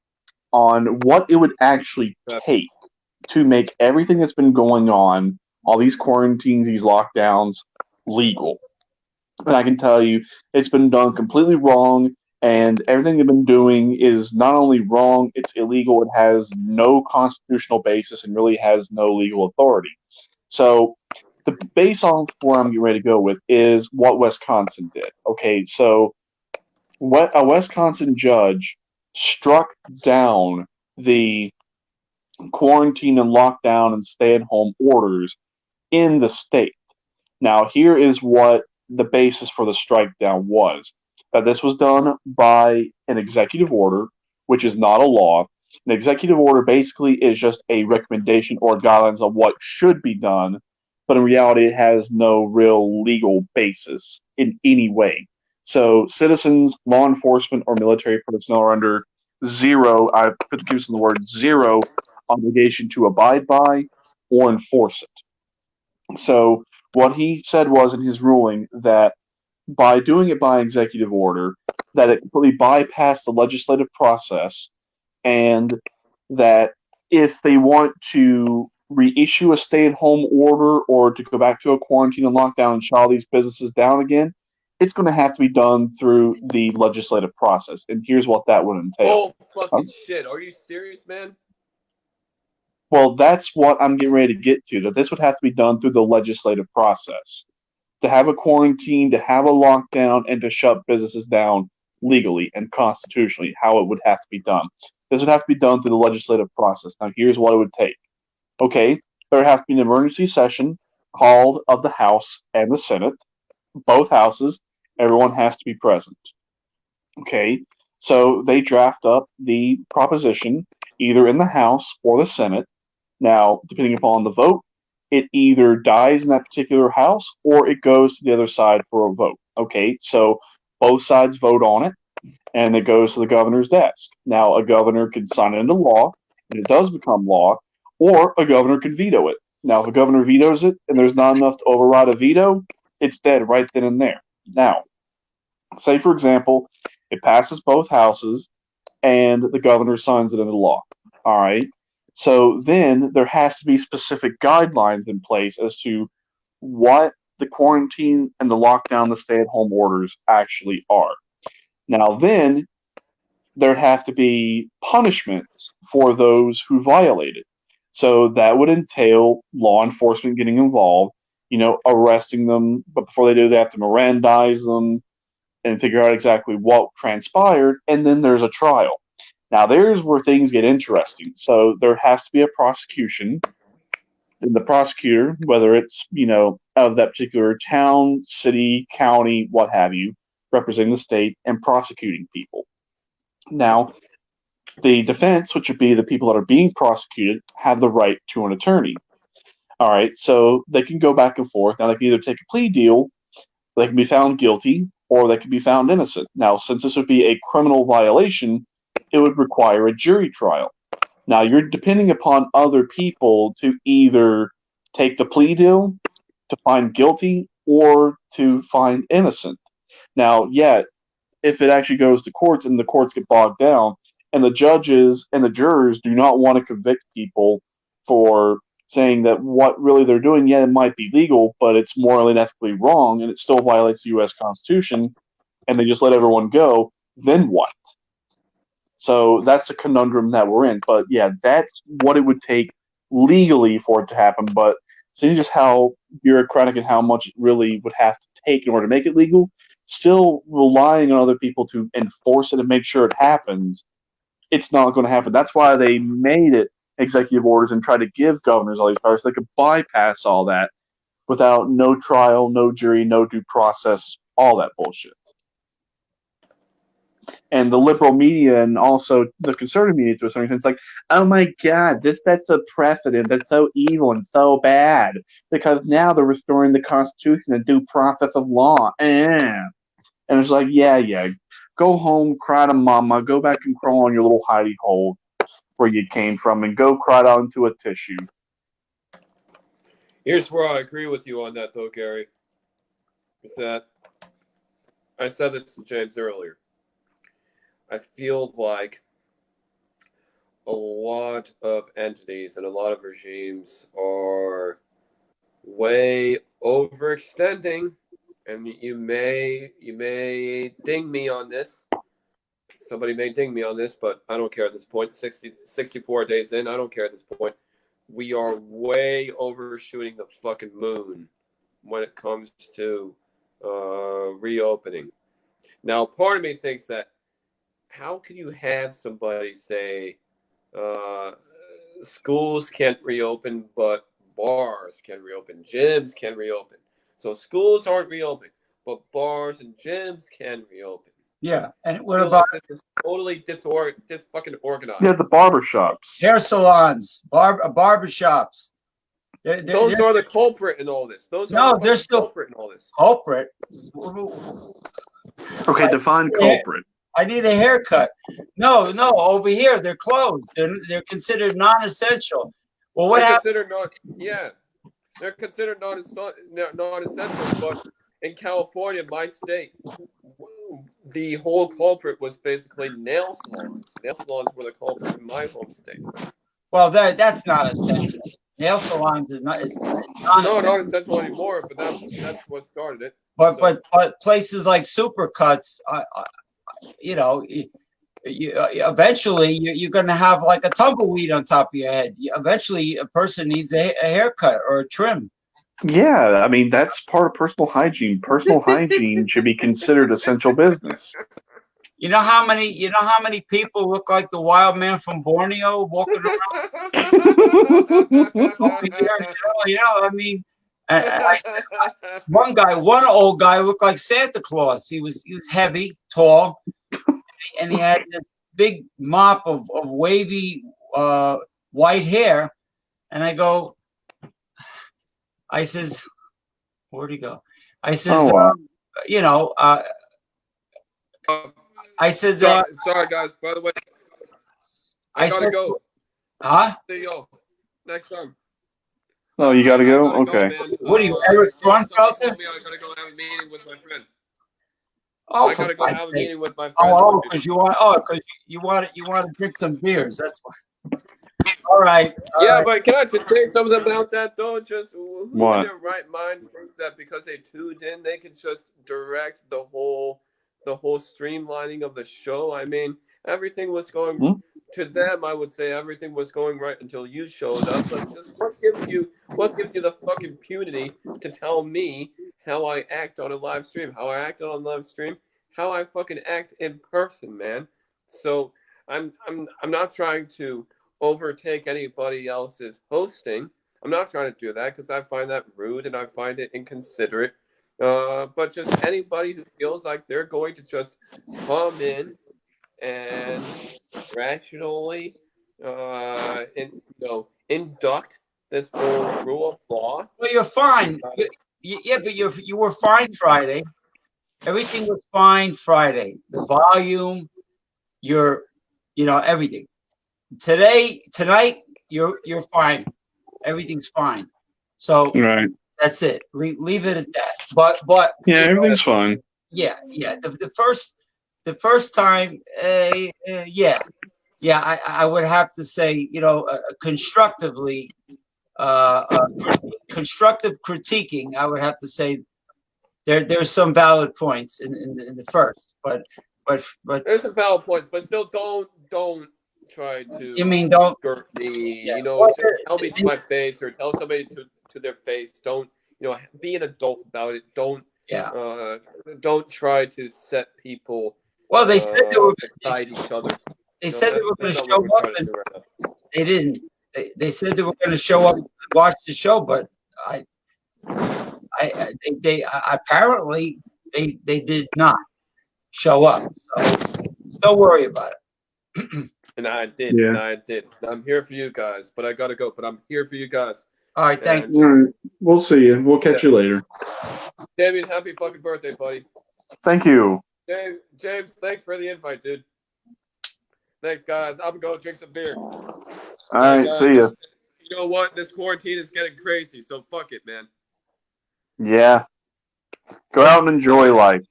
on what it would actually take to make everything that's been going on, all these quarantines, these lockdowns, legal. And I can tell you, it's been done completely wrong, and everything they've been doing is not only wrong, it's illegal, it has no constitutional basis, and really has no legal authority. So, the base on where I'm getting ready to go with is what Wisconsin did. Okay, so a Wisconsin judge struck down the quarantine and lockdown and stay at home orders in the state. Now, here is what the basis for the strike down was that this was done by an executive order, which is not a law. An executive order basically is just a recommendation or guidelines on what should be done, but in reality, it has no real legal basis in any way. So, citizens, law enforcement, or military personnel are under zero, I put the use in the word zero, obligation to abide by or enforce it. So, what he said was in his ruling that by doing it by executive order, that it completely bypassed the legislative process, and that if they want to reissue a stay-at-home order or to go back to a quarantine and lockdown and shut all these businesses down again, it's going to have to be done through the legislative process. And here's what that would entail. Oh fucking um, shit! Are you serious, man? Well, that's what I'm getting ready to get to. That this would have to be done through the legislative process. To have a quarantine, to have a lockdown, and to shut businesses down legally and constitutionally, how it would have to be done. This would have to be done through the legislative process. Now, here's what it would take. Okay, there would have to be an emergency session called of the House and the Senate, both houses. Everyone has to be present. Okay, so they draft up the proposition either in the House or the Senate now, depending upon the vote, it either dies in that particular house or it goes to the other side for a vote. Okay, so both sides vote on it and it goes to the governor's desk. Now, a governor can sign it into law and it does become law, or a governor can veto it. Now, if a governor vetoes it and there's not enough to override a veto, it's dead right then and there. Now, say for example, it passes both houses and the governor signs it into law. All right. So then there has to be specific guidelines in place as to what the quarantine and the lockdown, the stay at home orders actually are. Now, then there'd have to be punishments for those who violate it. So that would entail law enforcement getting involved, you know, arresting them. But before they do, they have to Mirandize them and figure out exactly what transpired. And then there's a trial. Now, there's where things get interesting. So there has to be a prosecution. And the prosecutor, whether it's, you know, of that particular town, city, county, what have you, representing the state and prosecuting people. Now, the defense, which would be the people that are being prosecuted, have the right to an attorney. All right, so they can go back and forth. Now, they can either take a plea deal, they can be found guilty, or they can be found innocent. Now, since this would be a criminal violation, it would require a jury trial. Now, you're depending upon other people to either take the plea deal, to find guilty, or to find innocent. Now, yeah, if it actually goes to courts and the courts get bogged down, and the judges and the jurors do not want to convict people for saying that what really they're doing, yeah, it might be legal, but it's morally and ethically wrong, and it still violates the U.S. Constitution, and they just let everyone go, then what? So that's the conundrum that we're in. But yeah, that's what it would take legally for it to happen. But seeing just how bureaucratic and how much it really would have to take in order to make it legal, still relying on other people to enforce it and make sure it happens, it's not going to happen. That's why they made it executive orders and try to give governors all these powers they could bypass all that without no trial, no jury, no due process, all that bullshit and the liberal media and also the conservative media to a certain extent, it's like, oh my god, this sets a precedent that's so evil and so bad because now they're restoring the Constitution and due process of law. Eh. And it's like, yeah, yeah, go home, cry to mama, go back and crawl on your little hidey hole where you came from, and go cry out into a tissue. Here's where I agree with you on that, though, Gary. Is that I said this to James earlier I feel like a lot of entities and a lot of regimes are way overextending and you may you may ding me on this somebody may ding me on this but i don't care at this point 60 64 days in i don't care at this point we are way overshooting the fucking moon when it comes to uh, reopening now part of me thinks that how can you have somebody say uh, schools can't reopen, but bars can reopen, gyms can reopen. So schools aren't reopening, but bars and gyms can reopen. Yeah. And what I about like this is totally disor dis fucking organized? Yeah, the barber shops. hair salons, barb uh, barber shops? They're, they're, Those they're are the culprit in all this. Those No, are the they're still- culprit in all this. culprit. Okay, define Yeah. culprit. I need a haircut. No, no, over here they're closed. They're they're considered non-essential. Well, what they're happened? considered not yeah they're considered non-essential, non-essential but in california my state the whole culprit was basically nail salons nail salons were the culprit in my home state Well, that that's not essential. Nail salons is not. Is no not essential anymore but that's that's what started it But but but places like Supercuts, uh, uh, you know, you, you, uh, eventually you, you're going to have like a tumbleweed on top of your head. You- Eventually, a person needs a, a haircut or a trim. Yeah, I mean that's part of personal hygiene. Personal hygiene should be considered essential business. You know how many you know how many people look like the wild man from Borneo walking around over? You know, you know I mean, I, I, one guy, one old guy looked like Santa Claus. He was he was heavy, tall, and he had this big mop of, of wavy uh, white hair. And I go, I says, where'd he go? I says, Oh, wow. um, you know, uh, I says, uh, sorry, sorry guys by the way i, I gotta said- go huh? see y'all next time Oh, you got to go. gotta Okay. man. What are you, Uh, Eric someone Grunfelder? told me I gotta go have a meeting with my friend. Oh, I for gotta go Christ's have a meeting with my friend. Oh, oh, because you want, oh, because you want, you want to drink some beers. That's why. All right. all Yeah, right. but can I just say something about that though? Just who What? in their right mind thinks that because they tuned in, they can just direct the whole, the whole streamlining of the show. I mean, everything was going Hmm? to them. I would say everything was going right until you showed up. But just what gives you, what gives you the fucking impunity to tell me how I act on a live stream, how I act on a live stream, how I fucking act in person, man. So I'm, I'm, I'm not trying to overtake anybody else's hosting. I'm not trying to do that because I find that rude and I find it inconsiderate. Uh, but just anybody who feels like they're going to just come in and rationally, uh, in, you know, induct this whole rule of law. Well, you're fine. You- you- yeah, but you you were fine Friday. Everything was fine Friday. The volume, your, you know, everything. Today, tonight, you're you're fine. Everything's fine. So Right. that's it. Le- leave it at that. But but Yeah, you know, everything's fine. yeah yeah the, the first the first time uh, uh, yeah yeah I, I would have to say you know uh, constructively uh, uh constructive critiquing i would have to say there there's some valid points in, in, the, in the first but but but There's some valid points, but still don't don't try to you mean don't skirt me. Yeah. You know, tell me to my face or tell somebody to, to their face. Don't you know? Be an adult about it. Don't yeah uh, don't try to set people well they said they uh, were beside each other. they know, said they were going to show up and right they didn't they, they said they were going to show up and watch the show but i i I- they, they apparently they they did not show up so don't worry about it And I did. Yeah. And I did. I'm here for you guys, but I gotta go. But I'm here for you guys. all right thank And All right. We'll see you. We'll catch you later. Damien, happy fucking birthday, buddy. Thank you. James, James, thanks for the invite, dude. Thanks, guys. I'm gonna go drink some beer. All right. Guys, See ya. You know what? This quarantine is getting crazy, so fuck it, man. Yeah. Go out and enjoy life.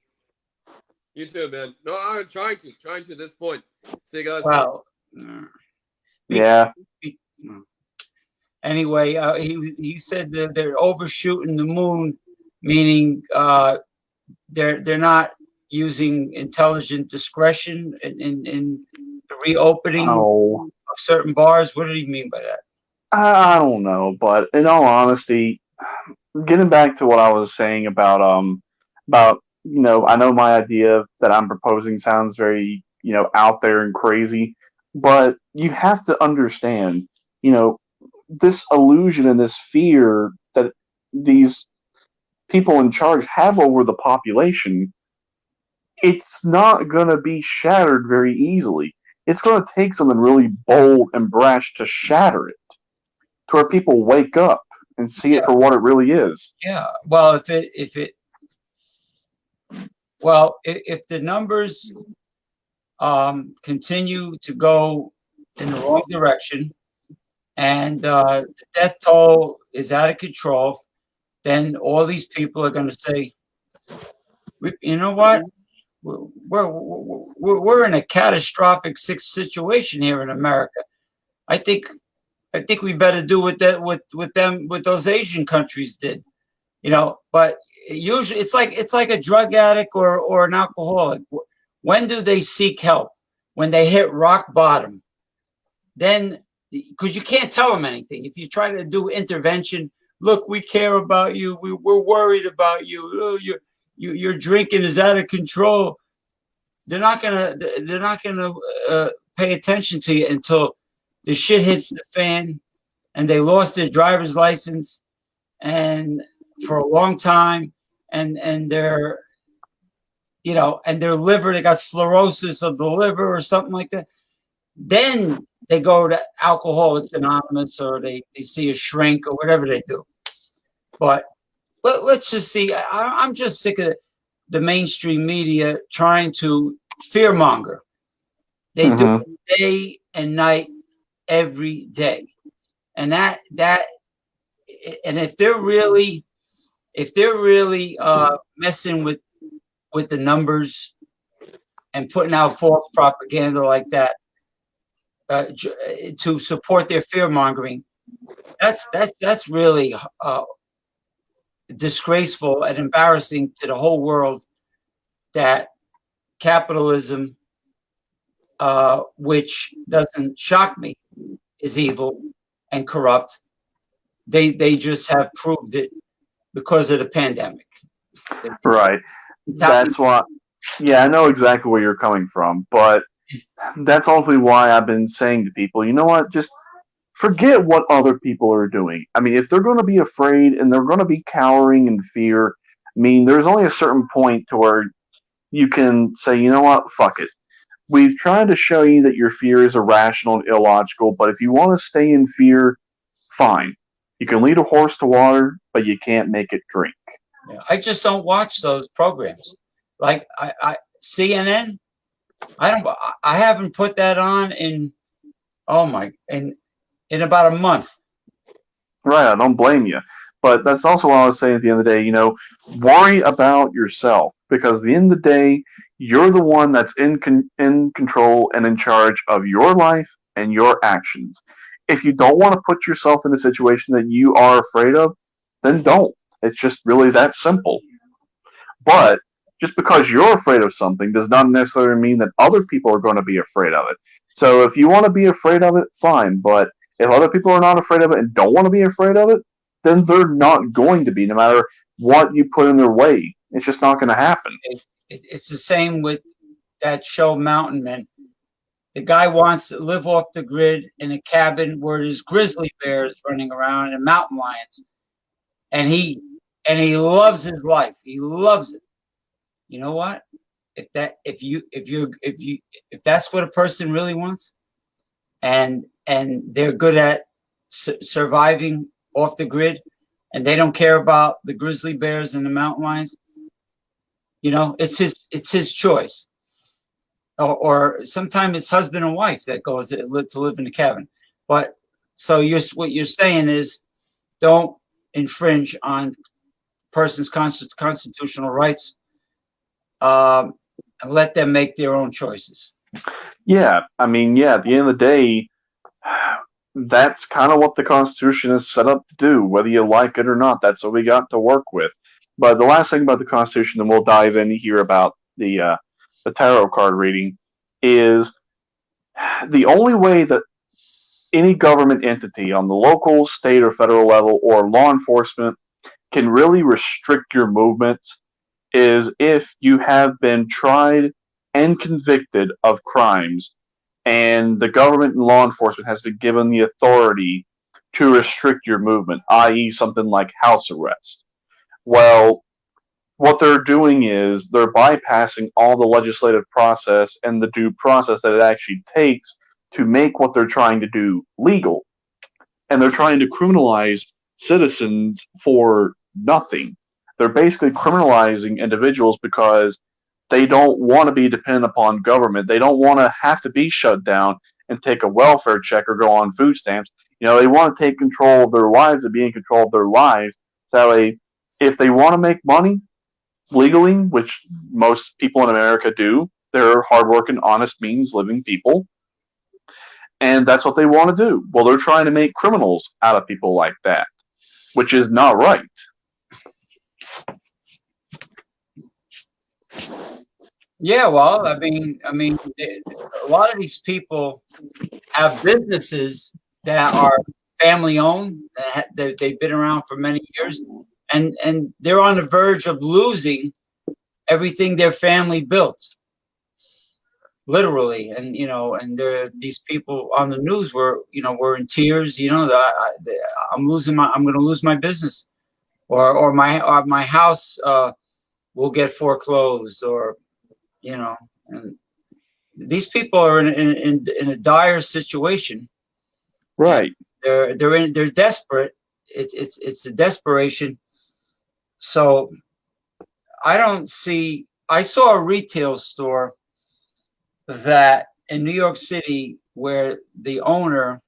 You too, man. No, I'm trying to, trying to this point. See you guys. well mm, Yeah. anyway uh, he he said that they're overshooting the moon meaning uh they're they're not using intelligent discretion in in, in the reopening Oh. of certain bars what did he mean by that I don't know, but in all honesty, getting back to what I was saying about um about you know I know my idea that I'm proposing sounds very you know out there and crazy, but you have to understand you know, this illusion and this fear that these people in charge have over the population, it's not going to be shattered very easily. It's going to take something really bold and brash to shatter it, to where people wake up and see Yeah. it for what it really is. Yeah, well, if it, if it, well, if, if the numbers um, continue to go in the wrong direction and uh, the death toll is out of control, then all these people are going to say, you know what? We're, we're, we're, in a catastrophic situation here in America. I think, I think we better do what that, with, with them, with those Asian countries did you know but usually it's like it's like a drug addict or or an alcoholic when do they seek help? When they hit rock bottom. Then because you can't tell them anything. If you try to do intervention look we care about you. We, we're worried about you. Oh, your you, your drinking is out of control. They're not gonna they're not gonna uh, pay attention to you until the shit hits the fan and they lost their driver's license and for a long time and and their you know and their liver they got sclerosis of the liver or something like that. Then they go to alcoholics anonymous or they, they see a shrink or whatever they do. But let, let's just see I, i'm just sick of the mainstream media trying to fearmonger. They do it day and night every day. And that that and if they're really if they're really uh, messing with with the numbers and putting out false propaganda like that uh, to support their fear mongering, that's that's that's really uh, disgraceful and embarrassing to the whole world that capitalism, uh, which doesn't shock me, is evil and corrupt. They they just have proved it because of the pandemic. Right. That's why. Yeah, I know exactly where you're coming from, but that's ultimately why I've been saying to people, you know what, just forget what other people are doing. I mean, if they're going to be afraid and they're going to be cowering in fear, I mean, there's only a certain point to where you can say, you know what, fuck it. We've tried to show you that your fear is irrational and illogical, but if you want to stay in fear, fine. You can lead a horse to water, but you can't make it drink. I just don't watch those programs. Like I, I CNN, I don't. I- I haven't put that on in oh my in in about a month. Right, I don't blame you. But that's also what I was saying at the end of the day, you know, worry about yourself because at the end of the day, you're the one that's in con- in control and in charge of your life and your actions. If you don't want to put yourself in a situation that you are afraid of, then don't. It's just really that simple. But just because you're afraid of something does not necessarily mean that other people are going to be afraid of it. So if you want to be afraid of it, fine. But if other people are not afraid of it and don't want to be afraid of it, then they're not going to be, no matter what you put in their way. It's just not going to happen. It, it's the same with that show Mountain Men. The guy wants to live off the grid in a cabin where there's grizzly bears running around and mountain lions, and he and he loves his life. He loves it. You know what? If that if you if you if you if that's what a person really wants, and and they're good at su- surviving off the grid, and they don't care about the grizzly bears and the mountain lions, you know, it's his it's his choice. Or, or sometimes it's husband and wife that goes to live, to live in the cabin. But so you're what you're saying is, don't infringe on person's consti- constitutional rights, um, and let them make their own choices. Yeah, I mean, yeah, at the end of the day, that's kind of what the Constitution is set up to do, whether you like it or not. That's what we got to work with. But the last thing about the Constitution, and we'll dive in here about the uh, the tarot card reading, is the only way that any government entity on the local, state, or federal level, or law enforcement can really restrict your movements is if you have been tried and convicted of crimes and the government and law enforcement has been given the authority to restrict your movement, i.e., something like house arrest. Well, what they're doing is they're bypassing all the legislative process and the due process that it actually takes to make what they're trying to do legal. And they're trying to criminalize citizens for nothing. They're basically criminalizing individuals because they don't want to be dependent upon government. They don't want to have to be shut down and take a welfare check or go on food stamps. You know, they want to take control of their lives and be in control of their lives. So if they want to make money legally, which most people in America do, they're hardworking, honest, means living people. And that's what they want to do. Well, they're trying to make criminals out of people like that, which is not right. Yeah, well, I mean, I mean, a lot of these people have businesses that are family owned. That they've been around for many years, and and they're on the verge of losing everything their family built, literally. And you know, and there these people on the news were you know were in tears. You know, I, I'm losing my, I'm going to lose my business, or or my or my house uh, will get foreclosed, or you know, and these people are in in, in a dire situation. Right. They're they're in they're desperate. It's it's it's a desperation. So I don't see I saw a retail store that in New York City where the owner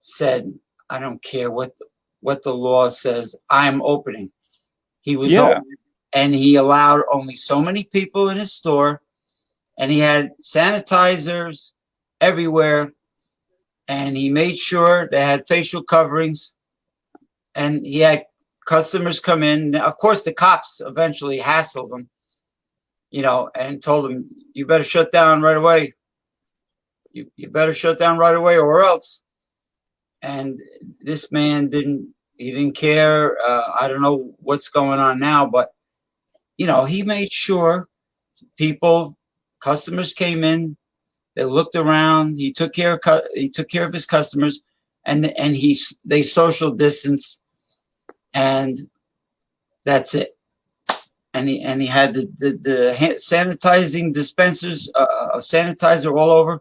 said, I don't care what the, what the law says, I'm opening. He was Yeah. open and he allowed only so many people in his store and he had sanitizers everywhere and he made sure they had facial coverings and he had customers come in Now, of course the cops eventually hassled him you know and told him you better shut down right away. You, you better shut down right away or else. And this man didn't he didn't care uh, i don't know what's going on now but you know he made sure people customers came in they looked around he took care of he took care of his customers and and he they social distance and that's it and he and he had the the, the sanitizing dispensers uh, uh, of sanitizer all over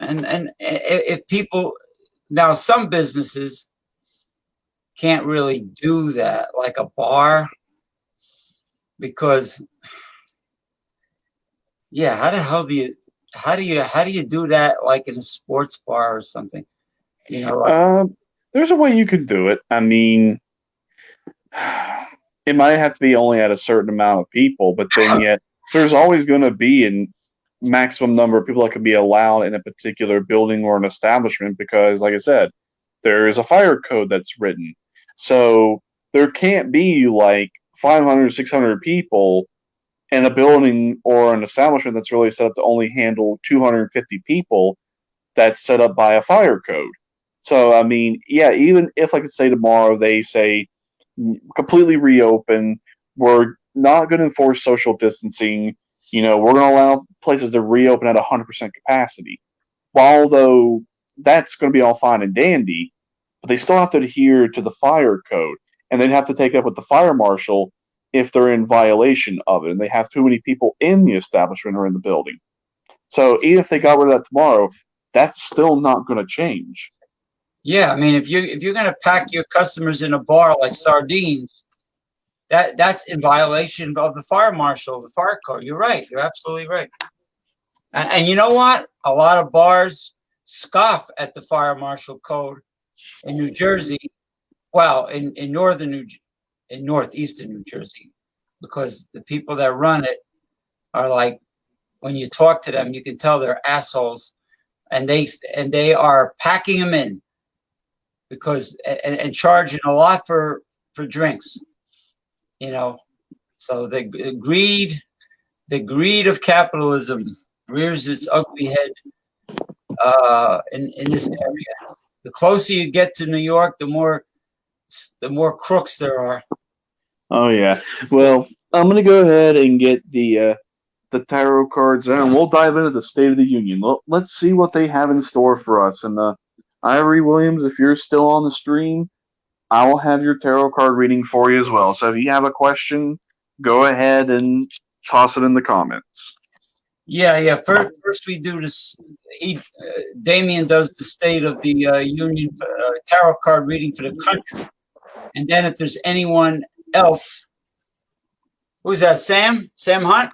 and and if people now some businesses can't really do that like a bar because yeah how the hell do you how do you how do you do that like in a sports bar or something you know like, Um, there's a way you could do it. I mean, it might have to be only at a certain amount of people, but then yet there's always going to be a maximum number of people that could be allowed in a particular building or an establishment because, like I said, there is a fire code that's written. So there can't be like 500, 600 people in a building or an establishment that's really set up to only handle 250 people that's set up by a fire code. So I mean, yeah, even if like i could say tomorrow they say "Mm, completely reopen, we're not going to enforce social distancing. You know, we're going to allow places to reopen at 100% capacity. While though that's going to be all fine and dandy, but they still have to adhere to the fire code, and they'd have to take it up with the fire marshal if they're in violation of it, and they have too many people in the establishment or in the building. So even if they got rid of that tomorrow, that's still not going to change. Yeah, I mean, if you if you're gonna pack your customers in a bar like sardines, that that's in violation of the fire marshal, the fire code. You're right. You're absolutely right. And, and you know what? A lot of bars scoff at the fire marshal code in New Jersey. Well, in in northern New in northeastern New Jersey, because the people that run it are like, when you talk to them, you can tell they're assholes, and they and they are packing them in because and, and charging a lot for for drinks you know so the greed the greed of capitalism rears its ugly head uh in in this area the closer you get to new york the more the more crooks there are Oh yeah. Well, I'm gonna go ahead and get the uh, the tarot cards out, and we'll dive into the State of the Union. Let- Let's see what they have in store for us. And uh, Ivory Williams, if you're still on the stream, I will have your tarot card reading for you as well. So if you have a question, go ahead and toss it in the comments. Yeah, yeah. First, first we do this. He, uh, Damien does the State of the uh, Union uh, tarot card reading for the country, and then if there's anyone else, who's that? Sam? Sam Hunt?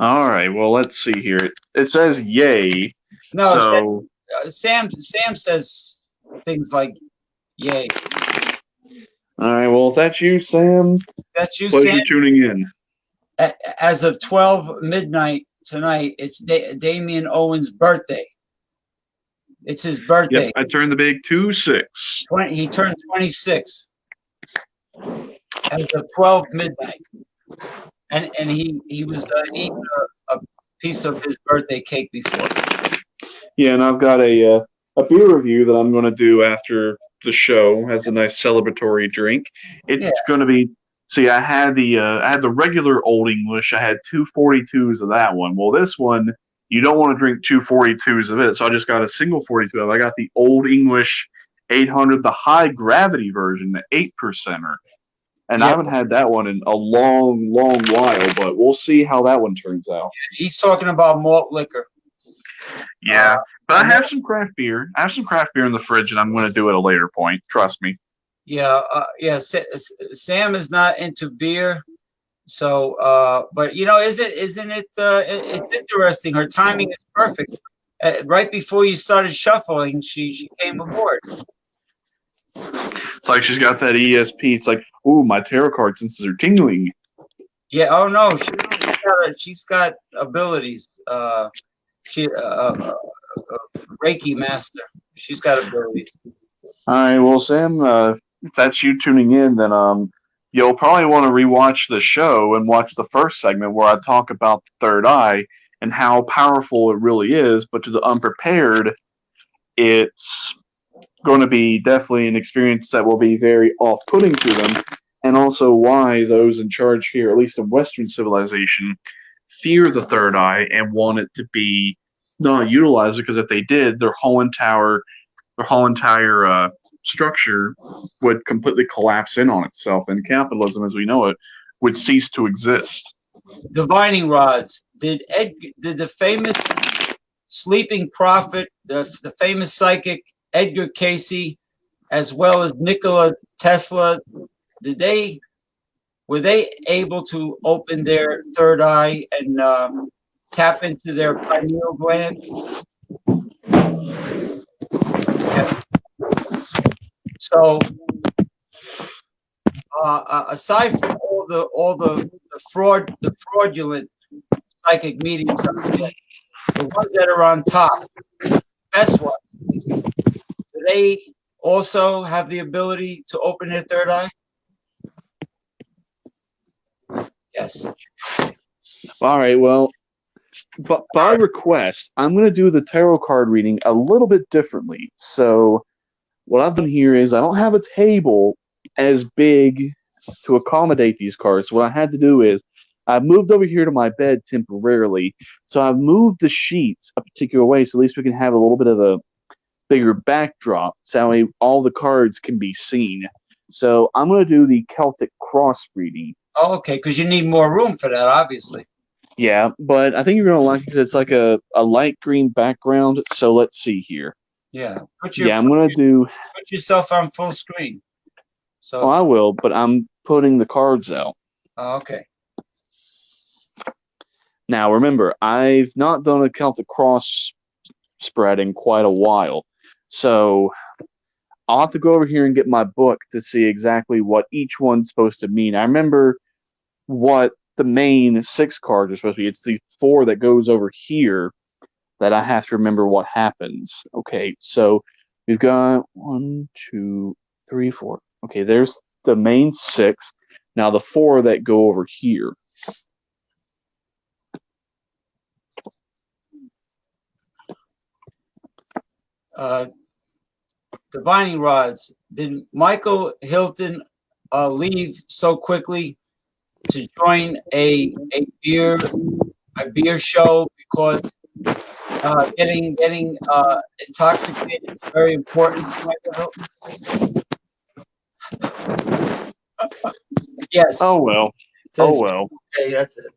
All right. Well, let's see here. It, it says yay. No, so uh, Sam. Sam says things like, "Yay." all right. Well, if that's you, Sam, That's you, pleasure Sam. tuning in. As of twelve midnight tonight, it's da- Damien Owens' birthday. It's his birthday. Yep. I turned the big two six. 20, he turned 26 as of 12 midnight. And and he he was uh, eating a, a piece of his birthday cake before. Yeah, and I've got a uh, a beer review that I'm going to do after the show. Has a nice celebratory drink. It's Yeah. going to be. See, I had the uh, I had the regular Old English. I had two 42s of that one. Well, this one you don't want to drink two 42s of it, so I just got a single 42 I got the Old English 800, the high gravity version, the eight percenter. And I haven't had that one in a long, long while, but we'll see how that one turns out. He's talking about malt liquor. Yeah, but I have some craft beer. I have some craft beer in the fridge, and I'm going to do it at a later point. Trust me. Yeah, uh, yeah. Sam is not into beer, so uh, but you know, isn't isn't it? Uh, it's interesting. Her timing is perfect. Uh, right before you started shuffling, she she came aboard. It's like she's got that ESP. It's like, ooh, my tarot card senses are tingling. Yeah. Oh no, she, she's got she's got abilities. Uh, she uh, uh, uh, Reiki master. She's got abilities. All right, well, Sam, uh, if that's you tuning in, then um, you'll probably want to rewatch the show and watch the first segment where I talk about the third eye and how powerful it really is. But to the unprepared, it's going to be definitely an experience that will be very off-putting to them, and also why those in charge here, at least in Western civilization, fear the third eye and want it to be not utilized because if they did, their whole entire their whole entire uh, structure would completely collapse in on itself, and capitalism, as we know it, would cease to exist. Divining rods. Did Ed? Did the famous sleeping prophet, the the famous psychic Edgar Cayce, as well as Nikola Tesla, did they? Were they able to open their third eye and um, tap into their pineal gland? So, uh, uh, aside from all the all the, the fraud, the fraudulent psychic mediums, the ones that are on top, best ones, do they also have the ability to open their third eye? Yes. All right, well, but by request, I'm going to do the tarot card reading a little bit differently. So, what I've done here is I don't have a table as big to accommodate these cards. What I had to do is I've moved over here to my bed temporarily. So I've moved the sheets a particular way so at least we can have a little bit of a bigger backdrop so all the cards can be seen. So I'm going to do the Celtic cross reading. Oh, okay, because you need more room for that, obviously. Yeah, but I think you're gonna like it because it's like a, a light green background. So let's see here. Yeah. Put your Yeah, I'm gonna do. put yourself on full screen. So Oh, I will, but I'm putting the cards out oh, okay. now. Remember, I've not done a Celtic cross spread in quite a while, so I'll have to go over here and get my book to see exactly what each one's supposed to mean. I remember what the main six cards are supposed to be. It's the four that goes over here that I have to remember what happens. Okay, so we've got one, two, three, four. Okay, there's the main six. Now the four that go over here. Uh, divining rods. Did Michael Hilton uh, leave so quickly to join a a beer a beer show because uh, getting getting uh, intoxicated is very important. yes. Oh well. Oh well. Okay, that's it.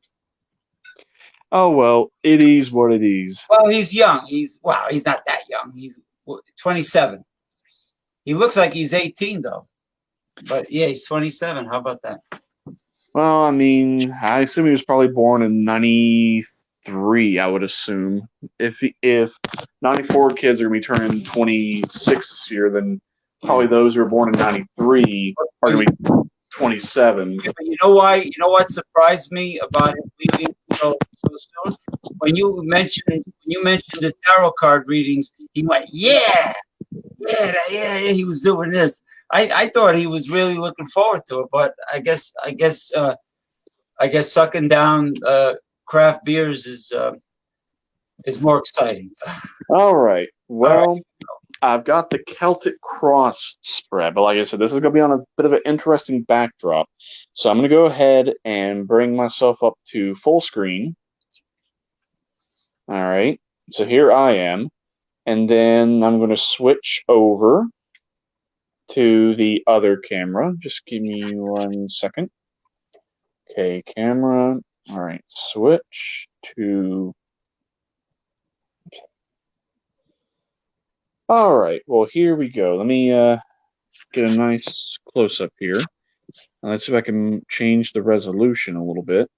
Oh well. It is what it is. Well, he's young. He's wow. He's not that young. He's 27. He looks like he's 18 though. But yeah, he's 27. How about that? Well, I mean, I assume he was probably born in '93. I would assume if he, if '94 kids are gonna be turning 26 this year, then probably those who were born in '93 are gonna be 27. You know why? You know what surprised me about him leaving so, so soon? When you mentioned when you mentioned the tarot card readings, he went, "Yeah, yeah, yeah, yeah." He was doing this. I, I thought he was really looking forward to it, but I guess I guess uh, I guess sucking down uh, craft beers is uh, is more exciting. All right. Well, I've got the Celtic Cross spread, but like I said, this is going to be on a bit of an interesting backdrop. So I'm going to go ahead and bring myself up to full screen. All right. So here I am. And then I'm going to switch over to the other camera. Just give me one second. Okay, camera. All right, switch to. All right, well, here we go. Let me uh, get a nice close up here. let's see if I can change the resolution a little bit.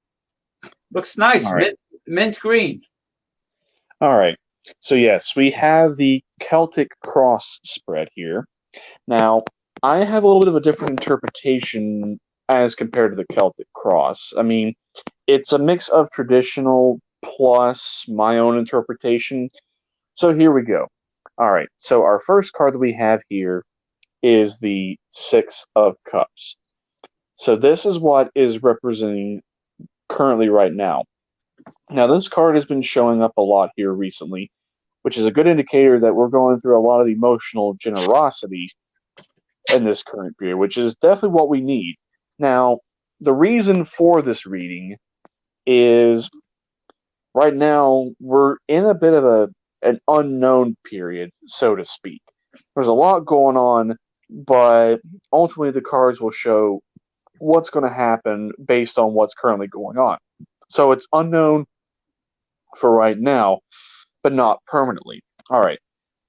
Looks nice, right. mint, mint green. All right. So yes, we have the Celtic cross spread here. Now, I have a little bit of a different interpretation as compared to the Celtic cross. I mean, it's a mix of traditional plus my own interpretation. So here we go. All right. So our first card that we have here is the Six of Cups. So this is what is representing currently right now. Now, this card has been showing up a lot here recently, which is a good indicator that we're going through a lot of emotional generosity in this current period, which is definitely what we need. Now, the reason for this reading is right now we're in a bit of a an unknown period, so to speak. There's a lot going on, but ultimately the cards will show what's going to happen based on what's currently going on. So it's unknown for right now, but not permanently. All right.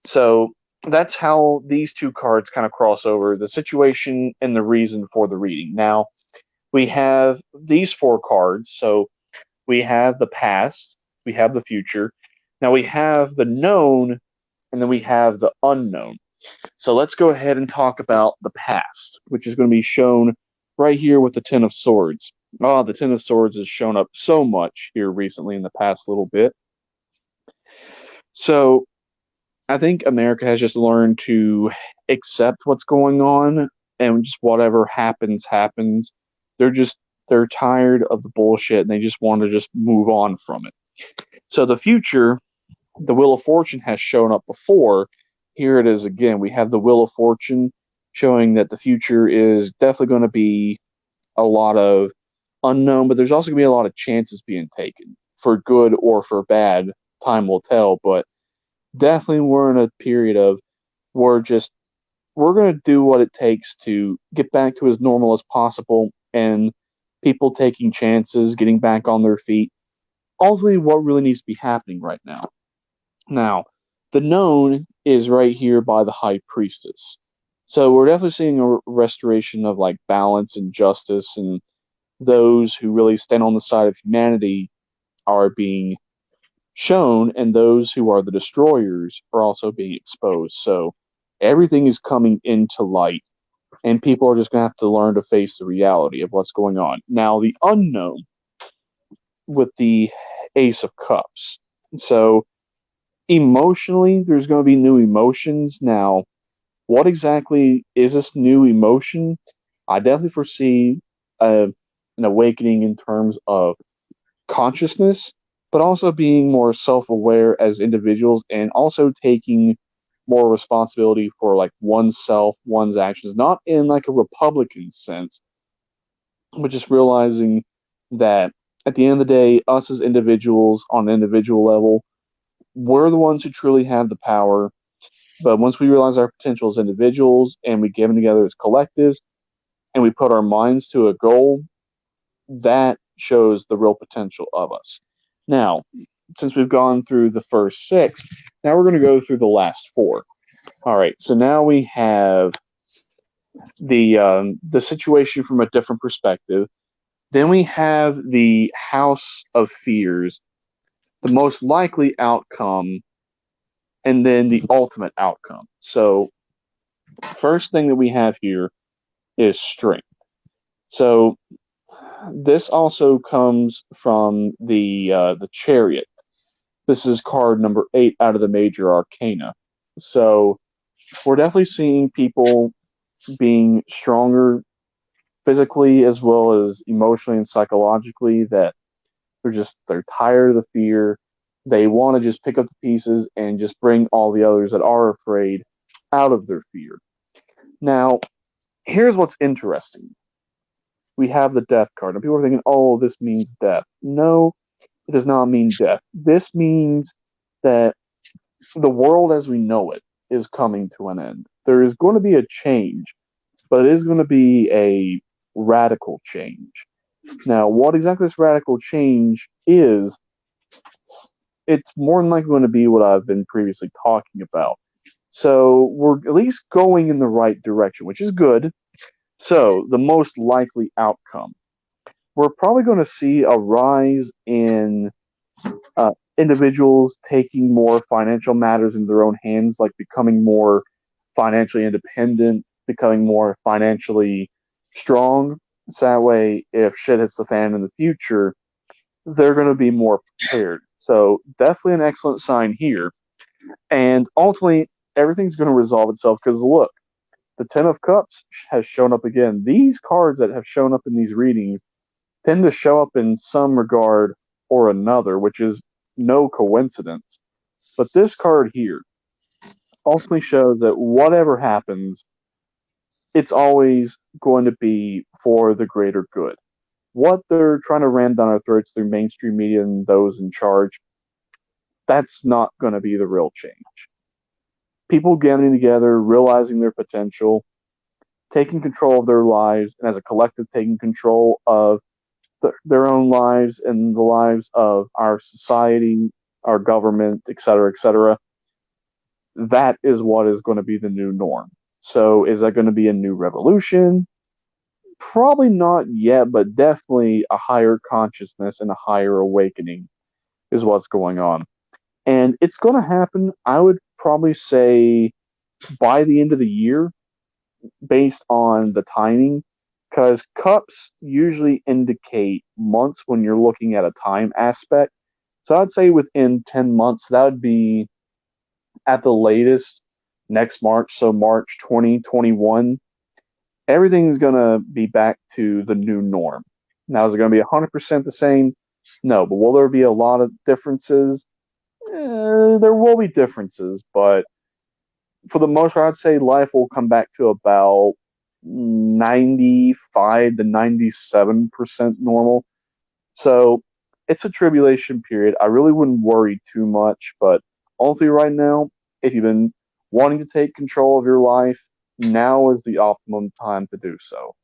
So that's how these two cards kind of cross over the situation and the reason for the reading. Now, we have these four cards. So we have the past, we have the future. Now we have the known, and then we have the unknown. So let's go ahead and talk about the past, which is going to be shown right here with the Ten of Swords. Oh, the Ten of Swords has shown up so much here recently in the past little bit. So I think America has just learned to accept what's going on and just whatever happens, happens. They're just they're tired of the bullshit and they just want to just move on from it. So the future, the Wheel of Fortune has shown up before. Here it is again. We have the Wheel of Fortune showing that the future is definitely going to be a lot of unknown, but there's also going to be a lot of chances being taken for good or for bad. Time will tell, but definitely we're in a period of we're just we're going to do what it takes to get back to as normal as possible and people taking chances, getting back on their feet. Ultimately, what really needs to be happening right now. Now, the known is right here by the high priestess. So we're definitely seeing a restoration of like balance and justice, and those who really stand on the side of humanity are being shown, and those who are the destroyers are also being exposed. So everything is coming into light, and people are just going to have to learn to face the reality of what's going on. Now, the unknown with the Ace of Cups. So emotionally, there's going to be new emotions. Now, what exactly is this new emotion? I definitely foresee a, an awakening in terms of consciousness, but also being more self aware as individuals and also taking more responsibility for like oneself, one's actions, not in like a Republican sense, but just realizing that at the end of the day, us as individuals on an individual level, we're the ones who truly have the power. But once we realize our potential as individuals and we get them together as collectives and we put our minds to a goal, that shows the real potential of us. Now, since we've gone through the first six, now we're going to go through the last four. All right, so now we have the um, the situation from a different perspective. Then we have the House of Fears, the most likely outcome, and then the ultimate outcome. So, first thing that we have here is strength. So, this also comes from the uh, the Chariot. This is card number eight out of the major arcana. So, we're definitely seeing people being stronger physically as well as emotionally and psychologically that they're just they're tired of the fear they want to just pick up the pieces and just bring all the others that are afraid out of their fear now here's what's interesting we have the death card and people are thinking oh this means death no it does not mean death this means that the world as we know it is coming to an end there is going to be a change, but it is going to be a radical change. Now, what exactly this radical change is, it's more than likely going to be what I've been previously talking about. So we're at least going in the right direction, which is good. So the most likely outcome, we're probably going to see a rise in uh, individuals taking more financial matters into their own hands, like becoming more financially independent, becoming more financially strong. So that way, if shit hits the fan in the future, they're going to be more prepared. So definitely an excellent sign here. And ultimately, everything's going to resolve itself because look, the Ten of Cups has shown up again. These cards that have shown up in these readings tend to show up in some regard or another, which is no coincidence. But this card here, ultimately shows that whatever happens, it's always going to be for the greater good. What they're trying to ram down our throats through mainstream media and those in charge, that's not going to be the real change. People getting together, realizing their potential, taking control of their lives, and as a collective, taking control of the, their own lives and the lives of our society, our government, et cetera, et cetera that is what is going to be the new norm. So, is that going to be a new revolution? Probably not yet, but definitely a higher consciousness and a higher awakening is what's going on. And it's going to happen, I would probably say, by the end of the year, based on the timing, because cups usually indicate months when you're looking at a time aspect. So I'd say within 10 months, that would be at the latest next March, so March 2021, everything is going to be back to the new norm. Now, is it going to be 100% the same? No, but will there be a lot of differences? Eh, there will be differences, but for the most part, I'd say life will come back to about 95 to 97% normal. So it's a tribulation period. I really wouldn't worry too much, but ultimately, right now, if you've been wanting to take control of your life, now is the optimum time to do so.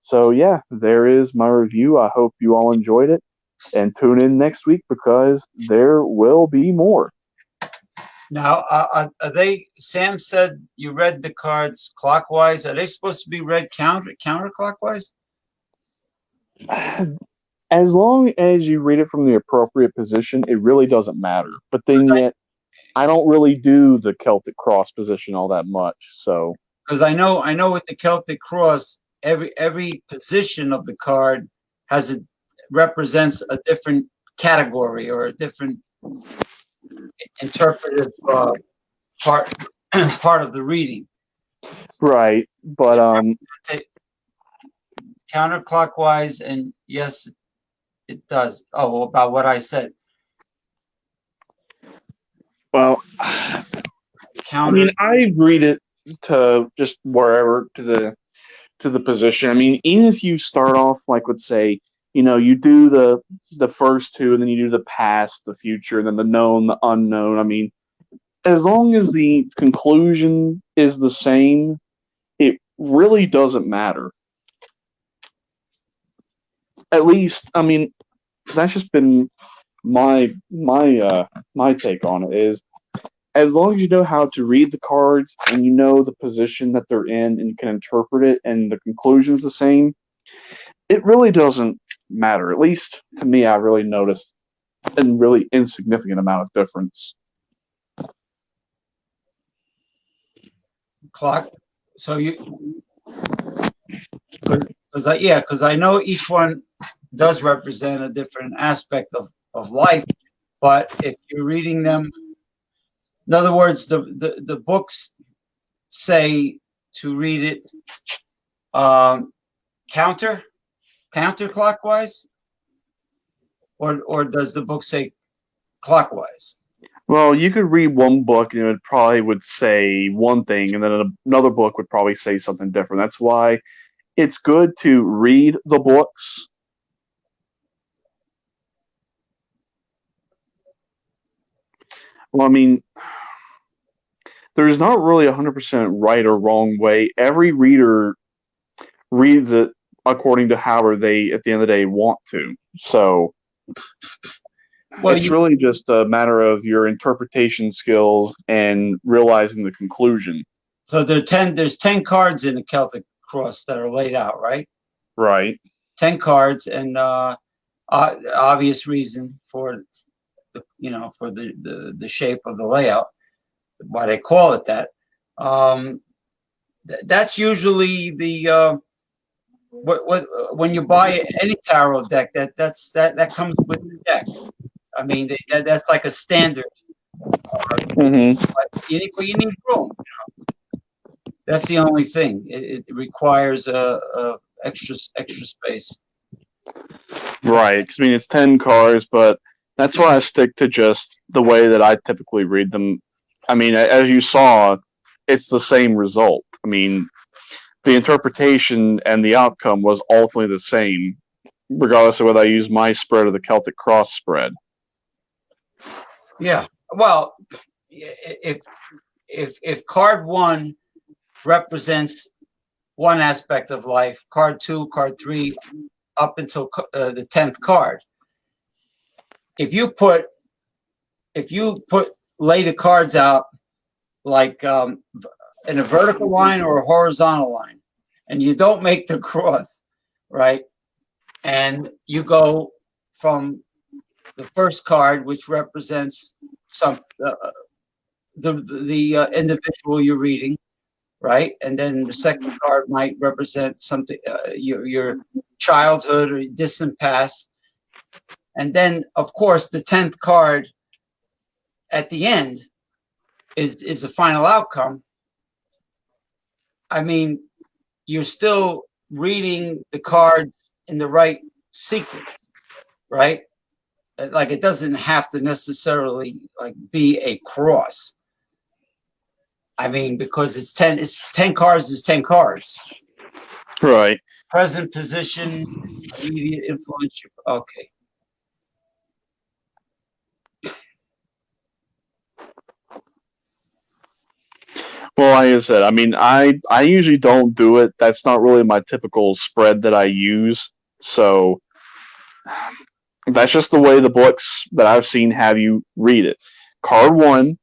So, yeah, there is my review. I hope you all enjoyed it. And tune in next week because there will be more. Now, uh, are they? Sam said you read the cards clockwise. Are they supposed to be read counter counterclockwise? As long as you read it from the appropriate position, it really doesn't matter. But then yet, I don't really do the Celtic cross position all that much. So because I know I know with the Celtic cross, every every position of the card has a represents a different category or a different interpretive uh, part part of the reading. Right, but um, counterclockwise, and yes, it does. Oh, about what I said. Well, I mean, I read it to just wherever to the to the position. I mean, even if you start off like let's say you know, you do the the first two, and then you do the past, the future, and then the known, the unknown. I mean, as long as the conclusion is the same, it really doesn't matter. At least, I mean, that's just been my my uh my take on it is as long as you know how to read the cards and you know the position that they're in and you can interpret it and the conclusion's the same, it really doesn't matter. At least to me, I really noticed a really insignificant amount of difference. clock. So you, because I yeah, because I know each one does represent a different aspect of of life, but if you're reading them, in other words, the the the books say to read it um, counter counterclockwise, or or does the book say clockwise? Well, you could read one book and it probably would say one thing, and then another book would probably say something different. That's why it's good to read the books. Well, I mean, there's not really a 100% right or wrong way. Every reader reads it according to however they, at the end of the day, want to. So, Well, it's you- really just a matter of your interpretation skills and realizing the conclusion. So there are ten. There's ten cards in the Celtic cross that are laid out, right? Right. 10 cards and uh, uh obvious reason for the you know for the, the the shape of the layout why they call it that um th- that's usually the uh what what when you buy any tarot deck that that's that that comes with the deck i mean they, that, that's like a standard Mm-hmm. but you need, you need room. You know? That's the only thing. It, it requires a, a extra extra space. Right. 'cause, I mean, it's 10 cars, but that's why I stick to just the way that I typically read them. I mean, as you saw, it's the same result. I mean, the interpretation and the outcome was ultimately the same, regardless of whether I use my spread or the Celtic cross spread. Yeah. Well, if if if card one represents one aspect of life, card two, card three, up until uh, the tenth card. If you put if you put lay the cards out like um, in a vertical line or a horizontal line, and you don't make the cross, right? And you go from the first card, which represents some uh, the the uh, individual you're reading, right? And then the second card might represent something uh, your your childhood or distant past, and then of course the tenth card at the end is is the final outcome. I mean, you're still reading the cards in the right sequence, right? Uh, Like it doesn't have to necessarily like be a cross. I mean, because it's ten, it's ten cards is ten cards. Right. Present position, immediate influence. Okay. Well, like I said, I mean, I I usually don't do it. That's not really my typical spread that I use. So that's just the way the books that I've seen have you read it. Card one,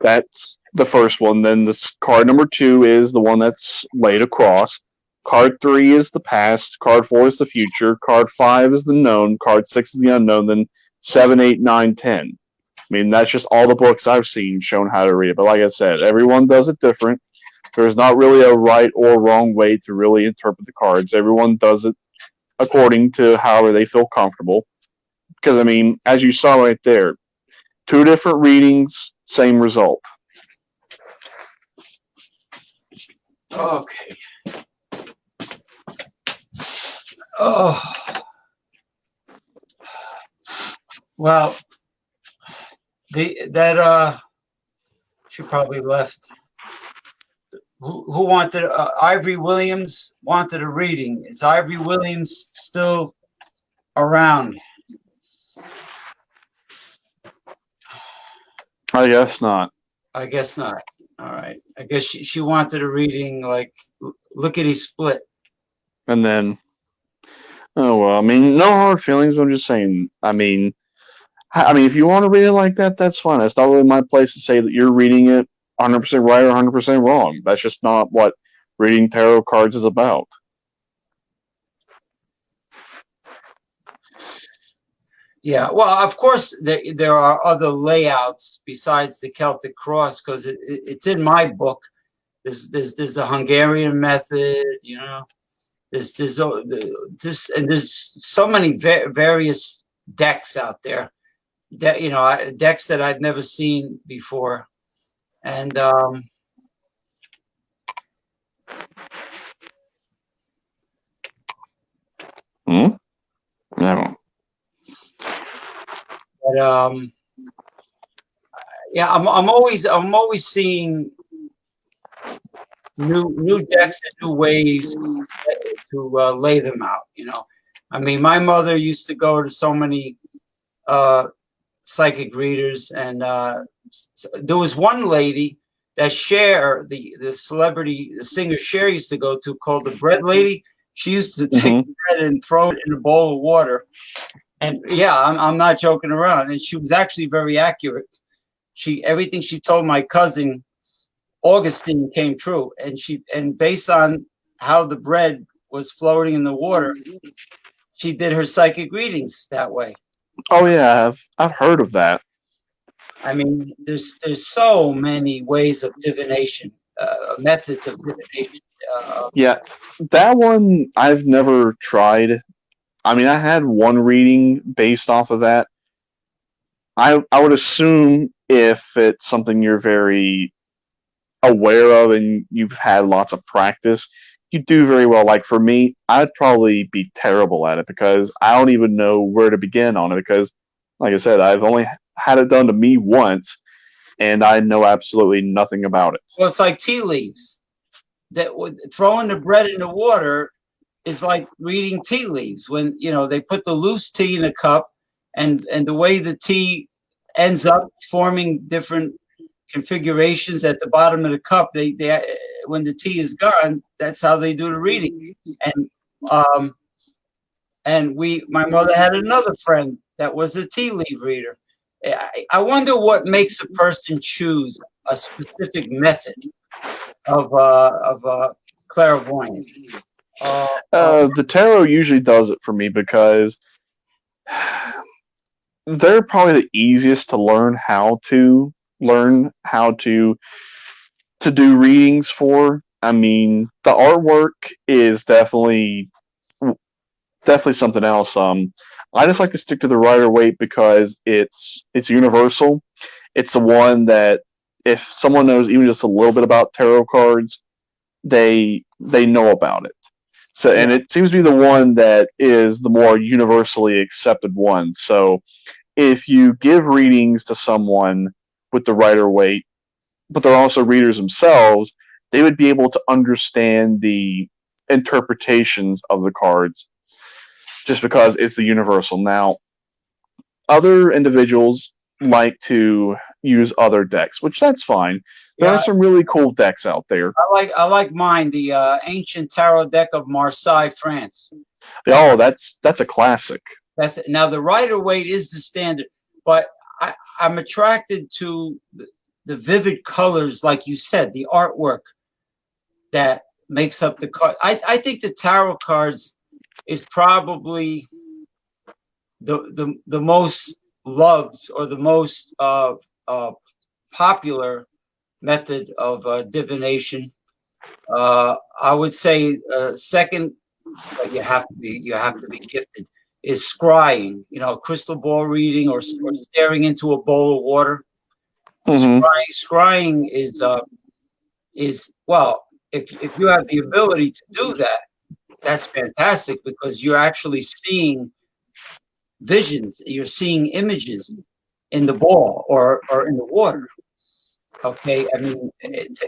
that's the first one. Then this card number two is the one that's laid across. Card three is the past. Card four is the future. Card five is the known. Card six is the unknown. Then seven, eight, nine, ten. I mean, that's just all the books I've seen shown how to read it. But like I said, everyone does it different. There's not really a right or wrong way to really interpret the cards. Everyone does it according to however they feel comfortable. Because, I mean, as you saw right there, two different readings, same result. Okay. Oh. Well, the that uh, she probably left. Who who wanted uh, Ivory Williams wanted a reading? Is Ivory Williams still around? I guess not. I guess not. All right. I guess she, she wanted a reading like lickety split. And then, oh well. I mean, no hard feelings. I'm just saying. I mean, I mean, if you want to read it like that, that's fine. It's not really my place to say that you're reading it 100 percent right or 100 percent wrong. That's just not what reading tarot cards is about. Yeah, well, of course, there, there are other layouts besides the Celtic cross because it, it, it's in my book. There's, there's, there's the Hungarian method, you know. There's, there's, the- this, and there's so many va- various decks out there. That you know, decks that I've never seen before, and um, Hmm. No. But um, yeah, I'm I'm always I'm always seeing new new decks and new ways to uh, lay them out. You know, I mean, my mother used to go to so many uh, psychic readers, and uh, there was one lady that Cher, the the celebrity, the singer Cher used to go to, called the Bread Lady. She used to take Mhm. bread and throw it in a bowl of water. And yeah, I'm, I'm not joking around. And she was actually very accurate. She everything she told my cousin Augustine came true. And she and based on how the bread was floating in the water, she did her psychic readings that way. Oh yeah, I've I've heard of that. I mean, there's there's so many ways of divination, uh, methods of divination. Uh, Yeah, that one I've never tried. I mean, I had one reading based off of that. I I would assume if it's something you're very aware of and you've had lots of practice, you do very well. Like for me, I'd probably be terrible at it because I don't even know where to begin on it because, like I said, I've only had it done to me once, and I know absolutely nothing about it. well, it's like tea leaves. That throwing the bread in the water is like reading tea leaves. When you know they put the loose tea in a cup, and and the way the tea ends up forming different configurations at the bottom of the cup. They they when the tea is gone, that's how they do the reading. And um, and we my mother had another friend that was a tea leaf reader. I, I wonder what makes a person choose a specific method of uh, of uh, clairvoyance. Uh, Uh, the tarot usually does it for me because they're probably the easiest to learn how to learn how to to do readings for. I mean, the artwork is definitely definitely something else. Um, I just like to stick to the Rider Waite because it's it's universal. It's the one that if someone knows even just a little bit about tarot cards, they they know about it. So, and it seems to be the one that is the more universally accepted one. So, if you give readings to someone with the Rider Waite, but they're also readers themselves, they would be able to understand the interpretations of the cards just because it's the universal. Now, other individuals like to use other decks, which that's fine. There Yeah. are some really cool decks out there. I like I like mine, the uh, ancient tarot deck of Marseille, France. Oh, that's that's a classic. That's now the Rider Waite is the standard, but I, I'm attracted to the, vivid colors, like you said, the artwork that makes up the card. I, I think the tarot cards is probably the the the most loved or the most uh, uh, popular method of uh, divination. Uh, I would say uh, second, but you have to be you have to be gifted is scrying, you know, crystal ball reading or, or staring into a bowl of water. Mhm. Scrying, scrying is uh, is well, if if you have the ability to do that, that's fantastic because you're actually seeing visions, you're seeing images in the ball or or in the water. Okay, I mean, it,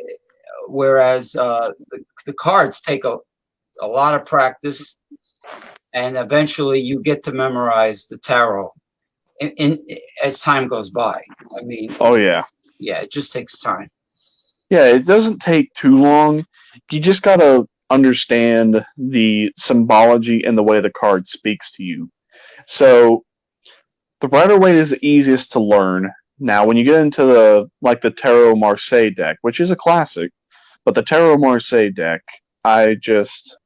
whereas uh, the, the cards take a a lot of practice and eventually you get to memorize the tarot in, in as time goes by. I mean, Oh yeah. yeah, it just takes time. Yeah, it doesn't take too long. You just gotta understand the symbology and the way the card speaks to you. So the Rider Waite is the easiest to learn. Now, when you get into the like the Tarot Marseille deck, which is a classic, but the Tarot Marseille deck, I just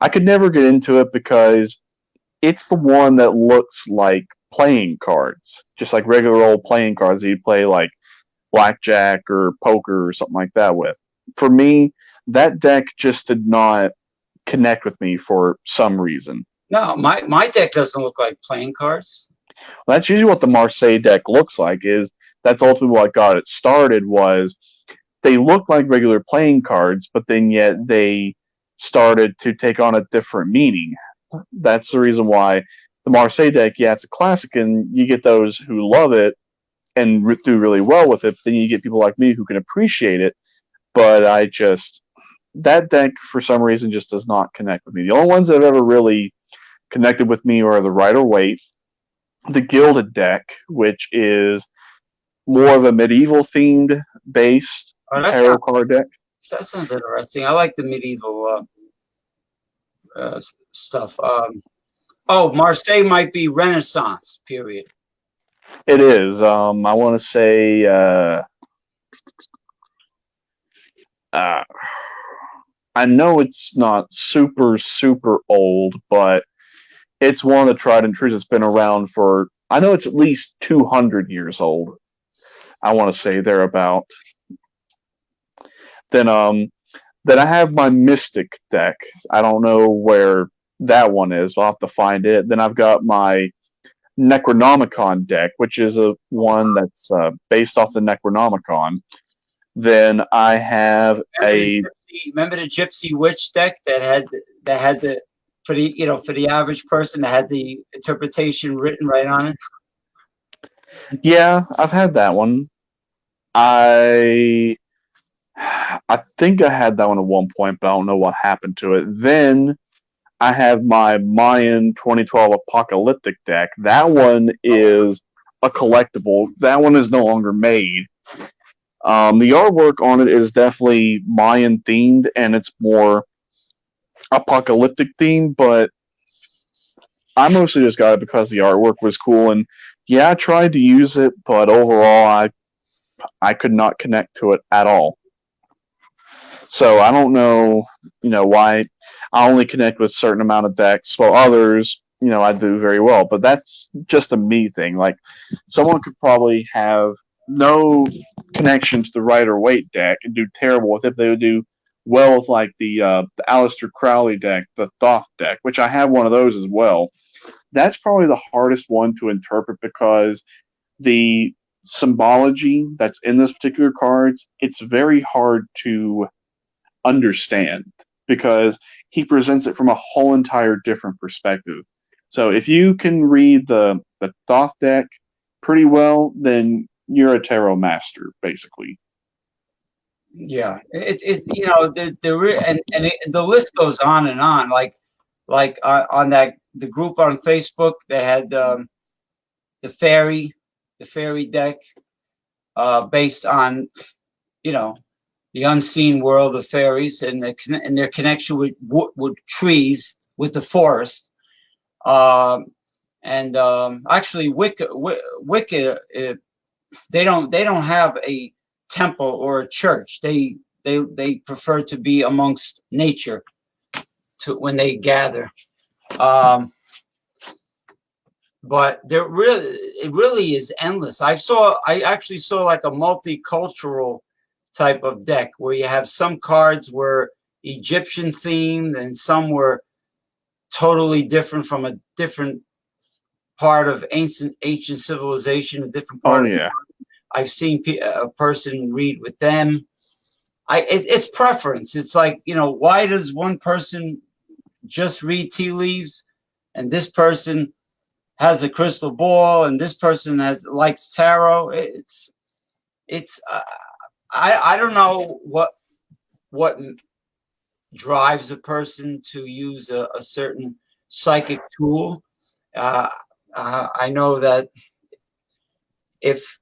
I could never get into it because it's the one that looks like playing cards, just like regular old playing cards that you play like blackjack or poker or something like that with. For me, that deck just did not connect with me for some reason. No, my my deck doesn't look like playing cards. That's usually what the Marseille deck looks like. Is that's ultimately what got it started. Was they look like regular playing cards, but then yet they started to take on a different meaning. That's the reason why the Marseille deck, yeah, it's a classic, and you get those who love it and re- do really well with it. But then you get people like me who can appreciate it. But I just that deck for some reason just does not connect with me. The only ones that have ever really connected with me are the Rider Waite, the Gilded deck, which is more of a medieval themed based Oh, tarot card deck. that sounds interesting. I like the medieval uh, uh, stuff. Um, oh, Marseille might be Renaissance period. It is. Um, I want to say. Uh, uh, I know it's not super super old, but it's one of the tried and true that's been around for. I know it's at least two hundred years old. I want to say thereabout. Then um, then I have my Mystic deck. I don't know where that one is. I'll have to find it. Then I've got my Necronomicon deck, which is a one that's uh, based off the Necronomicon. Then I have a Remember the, gypsy, remember the Gypsy Witch deck that had that had the for the you know for the average person that had the interpretation written right on it. yeah, I've had that one. I I think I had that one at one point, but I don't know what happened to it. Then I have my Mayan 2012 Apocalyptic deck. That one is a collectible. That one is no longer made. Um, the artwork on it is definitely Mayan themed, and it's more apocalyptic themed. But I mostly just got it because the artwork was cool, and yeah, I tried to use it, but overall, I I could not connect to it at all. So I don't know, you know, why I only connect with certain amount of decks, while others, you know, I do very well. But that's just a me thing. Like someone could probably have no connection to the Rider Waite deck and do terrible with it. If they would do well with like the uh, the Aleister Crowley deck, the Thoth deck, which I have one of those as well. That's probably the hardest one to interpret because the symbology that's in those particular cards, it's very hard to understand because he presents it from a whole entire different perspective. So if you can read the the Thoth deck pretty well, then you're a tarot master, basically. Yeah, it, it you know the the and and it, the list goes on and on. Like like uh, on that the group on Facebook they had um, the fairy the fairy deck uh, based on you know the unseen world of fairies and the, and their connection with with trees with the forest. Um, and um, actually, Wicca, Wicca uh, they don't they don't have a temple or a church. They they they prefer to be amongst nature to when they gather. Um, but there really it really is endless. I saw I actually saw like a multicultural type of deck where you have some cards were Egyptian themed and some were totally different from a different part of ancient ancient civilization, a different part Oh yeah. I've seen a person read with them. I it, it's preference. It's like you know, why does one person just read tea leaves, and this person has a crystal ball, and this person has likes tarot? It's it's uh, I I don't know what what drives a person to use a, a certain psychic tool. Uh, uh, I know that if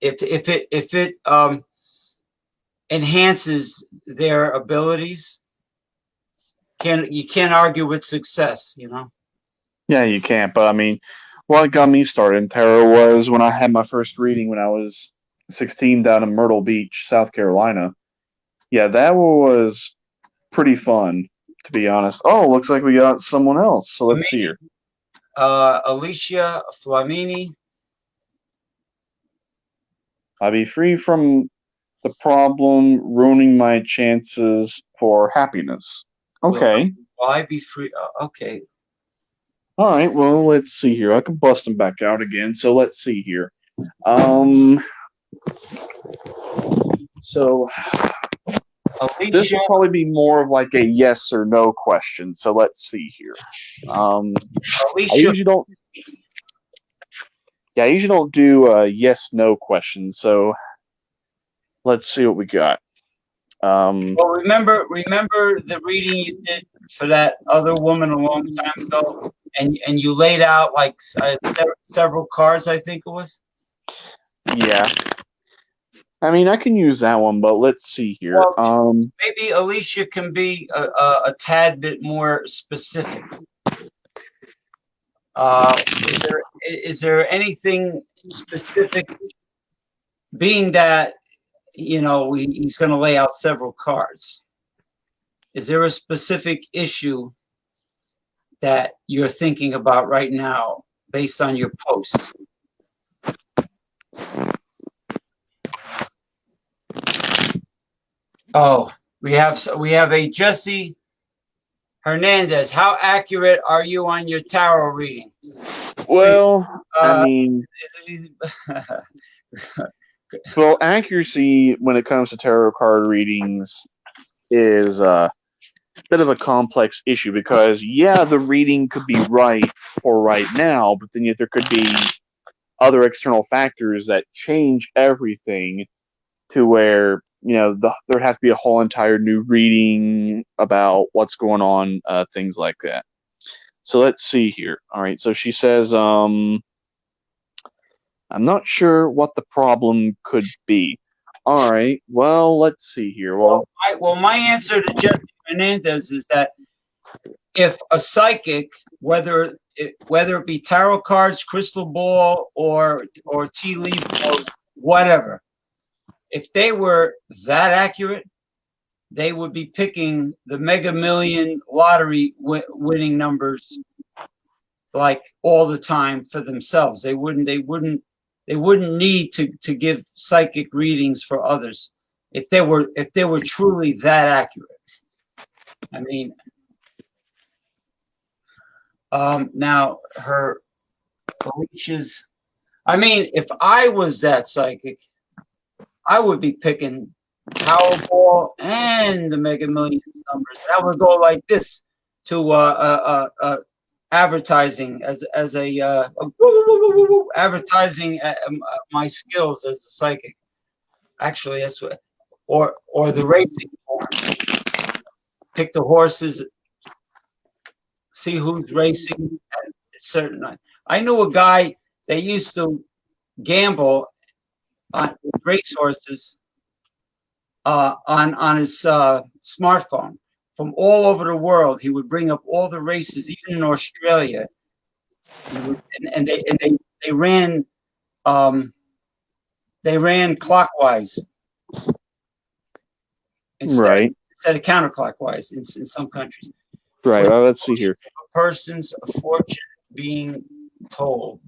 if if it if it um, enhances their abilities, can you can't argue with success, you know. Yeah, you can't. But I mean, what got me started in tarot was when I had my first reading when I was 16 down in Myrtle Beach, South Carolina. Yeah, that was pretty fun, to be honest. Oh, looks like we got someone else. So let's see here. Uh, Alicia Flamini. I'll be free from the problem ruining my chances for happiness. Okay. Will I be free? Uh, okay. All right. Well, let's see here. I can bust them back out again. So let's see here. Um. So this Alicia, will probably be more of like a yes or no question. So let's see here. Um, I usually don't. Yeah, I usually don't do uh, yes no questions. So let's see what we got. Um, well, remember, remember the reading you did for that other woman a long time ago, and and you laid out like uh, several cards. I think it was. Yeah. I mean, I can use that one, but let's see here. Well- Um, Maybe Alicia can be a, a, a tad bit more specific. Uh, is there is there anything specific? Being that you know we, he's going to lay out several cards. Is there a specific issue that you're thinking about right now based on your post? Oh, we have we have a Jesse Hernandez. How accurate are you on your tarot reading? well, I Uh, mean, well, accuracy when it comes to tarot card readings is uh, a bit of a complex issue because yeah, the reading could be right for right now, but then yet there could be other external factors that change everything to where you know the, there has to be a whole entire new reading about what's going on, uh, things like that. So let's see here. All right, so she says, um, I'm not sure what the problem could be. All right, well, let's see here. Well, I, well, my answer to Jesse Hernandez is that if a psychic, whether it, whether it be tarot cards, crystal ball, or or tea leaf, or whatever, if they were that accurate, they would be picking the Mega Million lottery wi- winning numbers like all the time for themselves. They wouldn't. They wouldn't. They wouldn't need to to give psychic readings for others if they were if they were truly that accurate. I mean, um, now her Alicia's. I mean, if I was that psychic, I would be picking Powerball and the Mega Millions numbers. That would go like this to uh, uh, uh, uh, advertising as as a, uh, a woo, woo, woo, advertising uh, um, uh, my skills as a psychic. Actually, that's what or or the racing form. Pick the horses, see who's racing at a certain. I knew a guy that used to gamble on race horses uh, on on his uh, smartphone from all over the world. He would bring up all the races, even in Australia, and, and they and they they ran um, they ran clockwise instead, right, instead of counterclockwise in, in some countries. Right. Well, let's see here. A person's fortune being told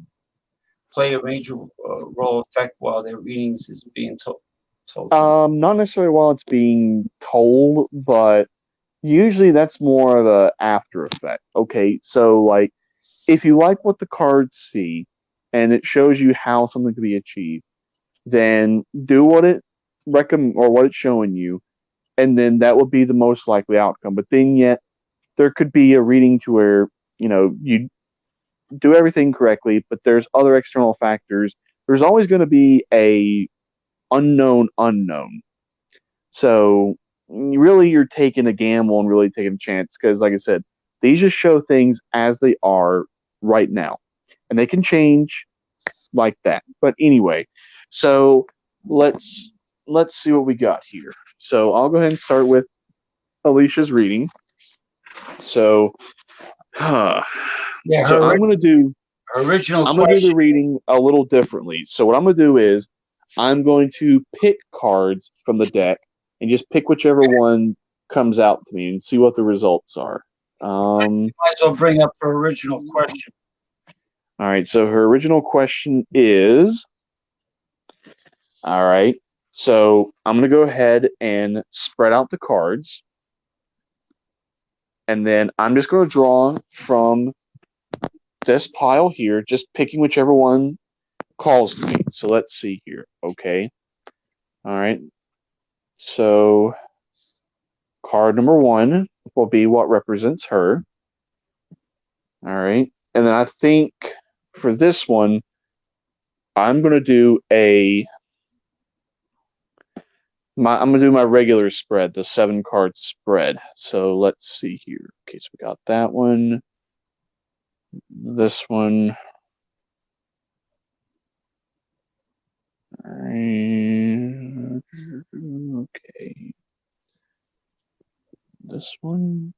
play a major uh, role effect while their readings is being told. told. Um, not necessarily while it's being told, but usually that's more of a after effect. Okay, so like if you like what the cards see and it shows you how something can be achieved, then do what it recommend or what it's showing you, and then that would be the most likely outcome. But then yet there could be a reading to where you know you do everything correctly, but there's other external factors. There's always going to be a unknown unknown. So really, you're taking a gamble and really taking a chance because, like I said, These just show things as they are right now, and they can change like that. But anyway, so let's let's see what we got here. So I'll go ahead and start with Alicia's reading. So, huh. Yeah, so I'm going to do original I'm going to do the reading a little differently. So what I'm going to do is I'm going to pick cards from the deck and just pick whichever one comes out to me and see what the results are. Um, Might as well bring up her original question. all right. So her original question is. All right. So I'm going to go ahead and spread out the cards. And then I'm just going to draw from this pile here, just picking whichever one calls to me. So let's see here. Okay. All right. So card number one will be what represents her. All right. And then I think for this one, I'm going to do a. My, I'm gonna do my regular spread, the seven card spread. So let's see here. Okay, so we got that one, this one. Okay. This one.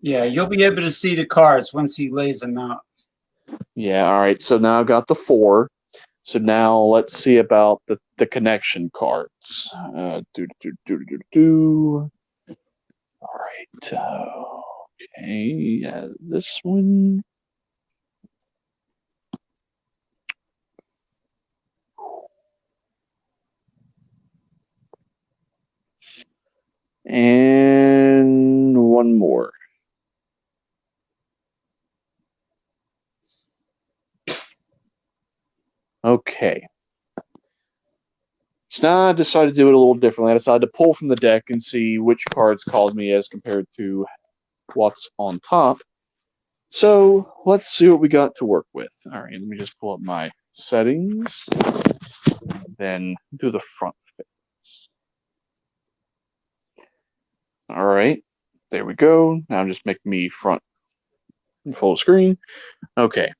Yeah, you'll be able to see the cards once he lays them out. Yeah, all right. So now I've got the four. So now let's see about the, the connection cards. Uh, do, do, do, do, do. All right. Uh, okay. Yeah, this one. And one more. Okay. So now I decided to do it a little differently. I decided to pull from the deck and see which cards called me as compared to what's on top. So let's see what we got to work with. All right, let me just pull up my settings, then do the front face. All right, there we go. Now just make me front full screen. Okay,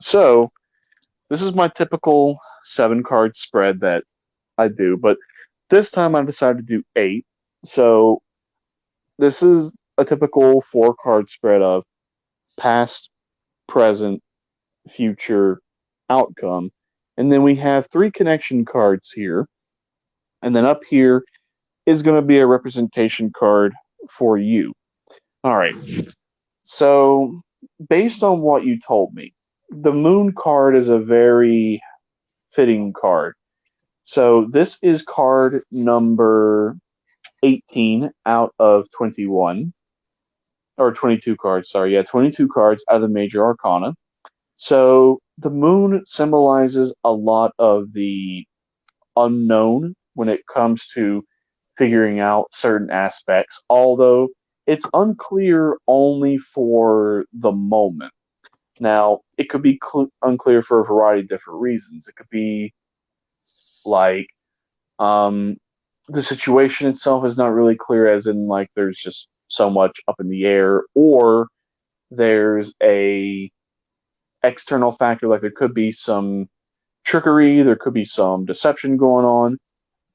so this is my typical seven card spread that I do, but this time I decided to do eight. So this is a typical four card spread of past, present, future, outcome. And then we have three connection cards here. And then up here is going to be a representation card for you. All right. So, based on what you told me, the moon card is a very fitting card. So this is card number 18 out of 21 or 22 cards, sorry. Yeah, 22 cards out of the major arcana. So the moon symbolizes a lot of the unknown when it comes to figuring out certain aspects, although it's unclear only for the moment. Now, it could be cl- unclear for a variety of different reasons. It could be like um, the situation itself is not really clear, as in like there's just so much up in the air, or there's a external factor, like there could be some trickery, there could be some deception going on,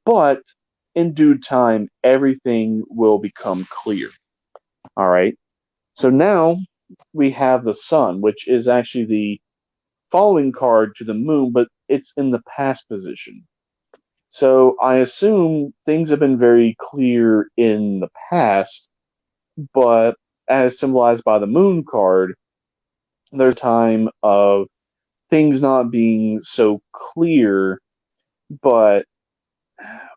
but in due time, everything will become clear. All right. So now we have the sun, which is actually the following card to the moon, but it's in the past position. So I assume things have been very clear in the past, but as symbolized by the moon card, there's time of things not being so clear, but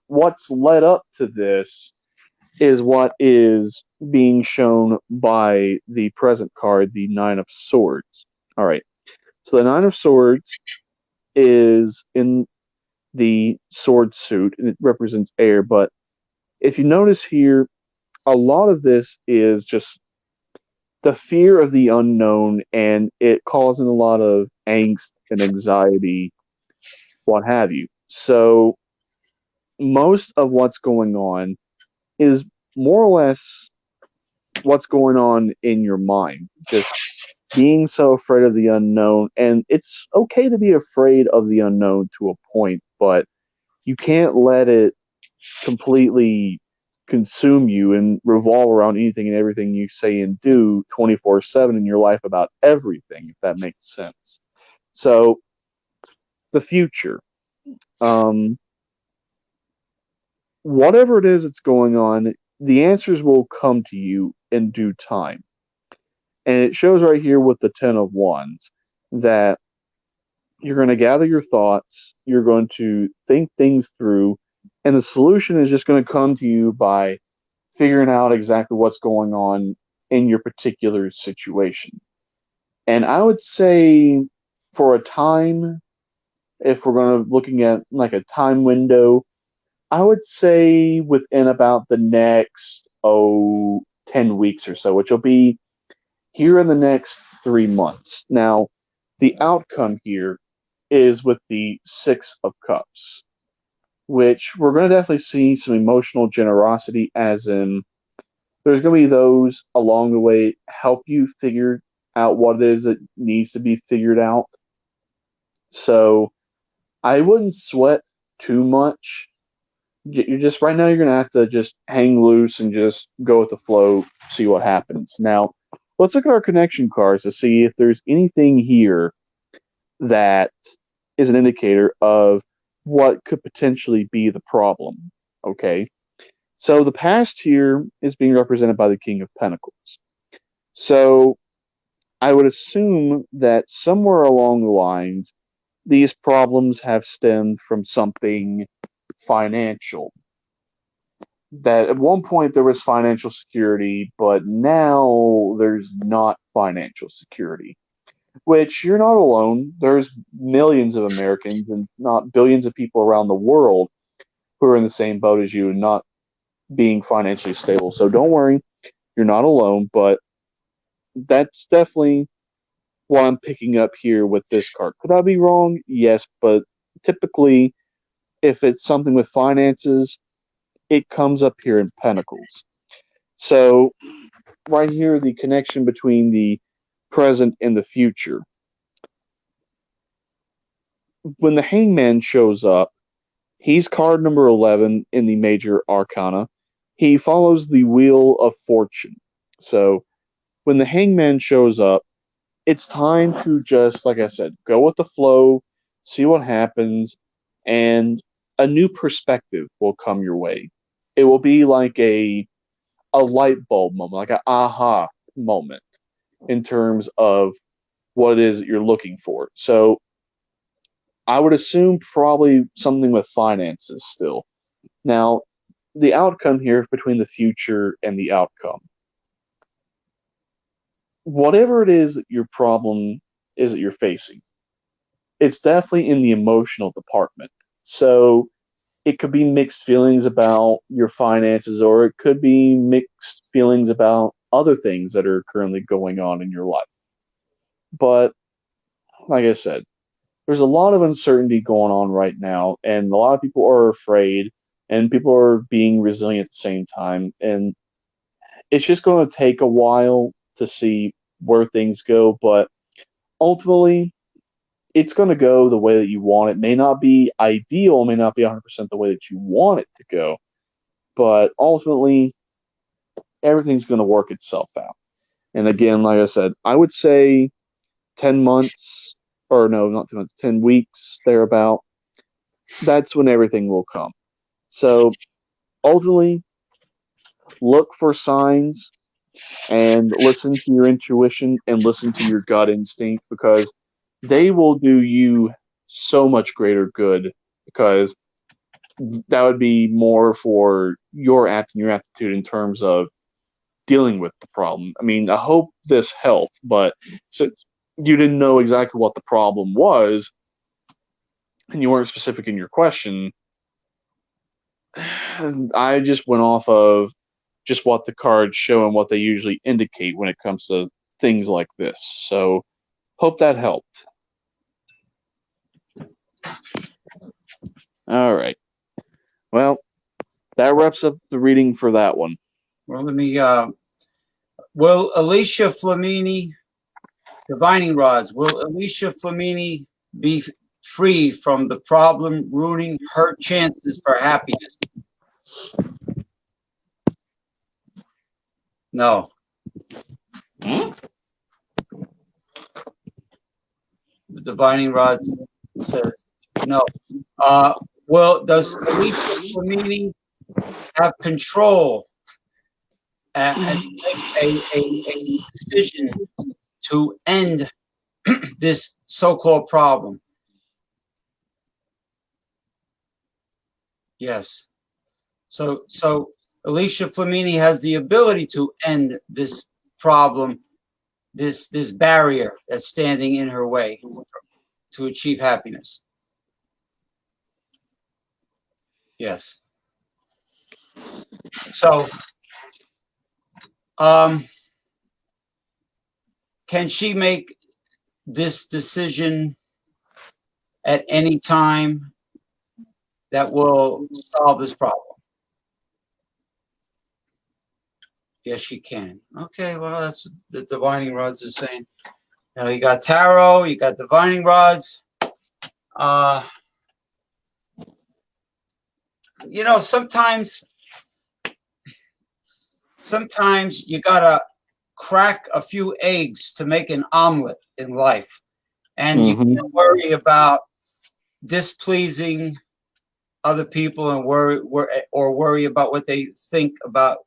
what's led up to this is what is being shown by the present card, the Nine of Swords. All right. So the Nine of Swords is in the sword suit, and it represents air. But if you notice here, a lot of this is just the fear of the unknown, and it causing a lot of angst and anxiety, what have you. So most of what's going on is more or less what's going on in your mind. Just being so afraid of the unknown. And it's okay to be afraid of the unknown to a point, but you can't let it completely consume you and revolve around anything and everything you say and do 24 7 in your life about everything, if that makes sense. So, the future. Um, whatever it is that's going on, the answers will come to you in due time. And it shows right here with the Ten of Wands that you're going to gather your thoughts, you're going to think things through, and the solution is just going to come to you by figuring out exactly what's going on in your particular situation. And I would say for a time, if we're going to looking at like a time window, I would say within about the next oh 10 weeks or so, which will be here in the next three months. Now, the outcome here is with the Six of Cups, which we're going to definitely see some emotional generosity, as in there's going to be those along the way help you figure out what it is that needs to be figured out. So I wouldn't sweat too much you're just right now you're gonna have to just hang loose and just go with the flow see what happens. Now let's look at our connection cards to see if there's anything here that is an indicator of what could potentially be the problem okay? So the past here is being represented by the king of pentacles. So i would assume that somewhere along the lines these problems have stemmed from something financial. That at one point there was financial security, but now there's not financial security. Which you're not alone. There's millions of Americans and not billions of people around the world who are in the same boat as you and not being financially stable. So don't worry, you're not alone, but that's definitely what I'm picking up here with this card. Could I be wrong? Yes, but typically if it's something with finances, it comes up here in Pentacles. So, right here, the connection between the present and the future. When the hangman shows up, he's card number 11 in the major arcana. He follows the wheel of fortune. So, when the hangman shows up, it's time to just, like I said, go with the flow, see what happens, and a new perspective will come your way. It will be like a a light bulb moment, like an aha moment in terms of what it is that you're looking for. So I would assume probably something with finances still. Now, the outcome here between the future and the outcome. Whatever it is that your problem is that you're facing, it's definitely in the emotional department. So it could be mixed feelings about your finances, or it could be mixed feelings about other things that are currently going on in your life. But like I said, there's a lot of uncertainty going on right now, and a lot of people are afraid, and people are being resilient at the same time. And it's just going to take a while to see where things go, but ultimately, it's going to go the way that you want it. May not be ideal, may not be 100% the way that you want it to go, but ultimately, everything's going to work itself out. And again, like I said, I would say 10 months, or no, not 10 months, 10 weeks, thereabout. That's when everything will come. So ultimately, look for signs and listen to your intuition and listen to your gut instinct because they will do you so much greater good because that would be more for your apt and your aptitude in terms of dealing with the problem. I mean, I hope this helped, but since you didn't know exactly what the problem was and you weren't specific in your question, I just went off of just what the cards show and what they usually indicate when it comes to things like this. So, hope that helped. All right. Well, that wraps up the reading for that one. Well, let me, uh, will Alicia Flamini, divining rods, will Alicia Flamini be free from the problem ruining her chances for happiness? No. Hmm? The divining rod says no. Uh, well, does Alicia Flamini have control and, and make a, a, a decision to end this so-called problem? Yes. So, so Alicia Flamini has the ability to end this problem, this, this barrier that's standing in her way to achieve happiness. Yes. So, um, can she make this decision at any time that will solve this problem? Yes, she can. Okay, well, that's the divining rods are saying. Now you got tarot, you got divining rods. Uh, you know, sometimes, sometimes you gotta crack a few eggs to make an omelet in life. And you Mhm. can't worry about displeasing other people and worry, wor- or worry about what they think about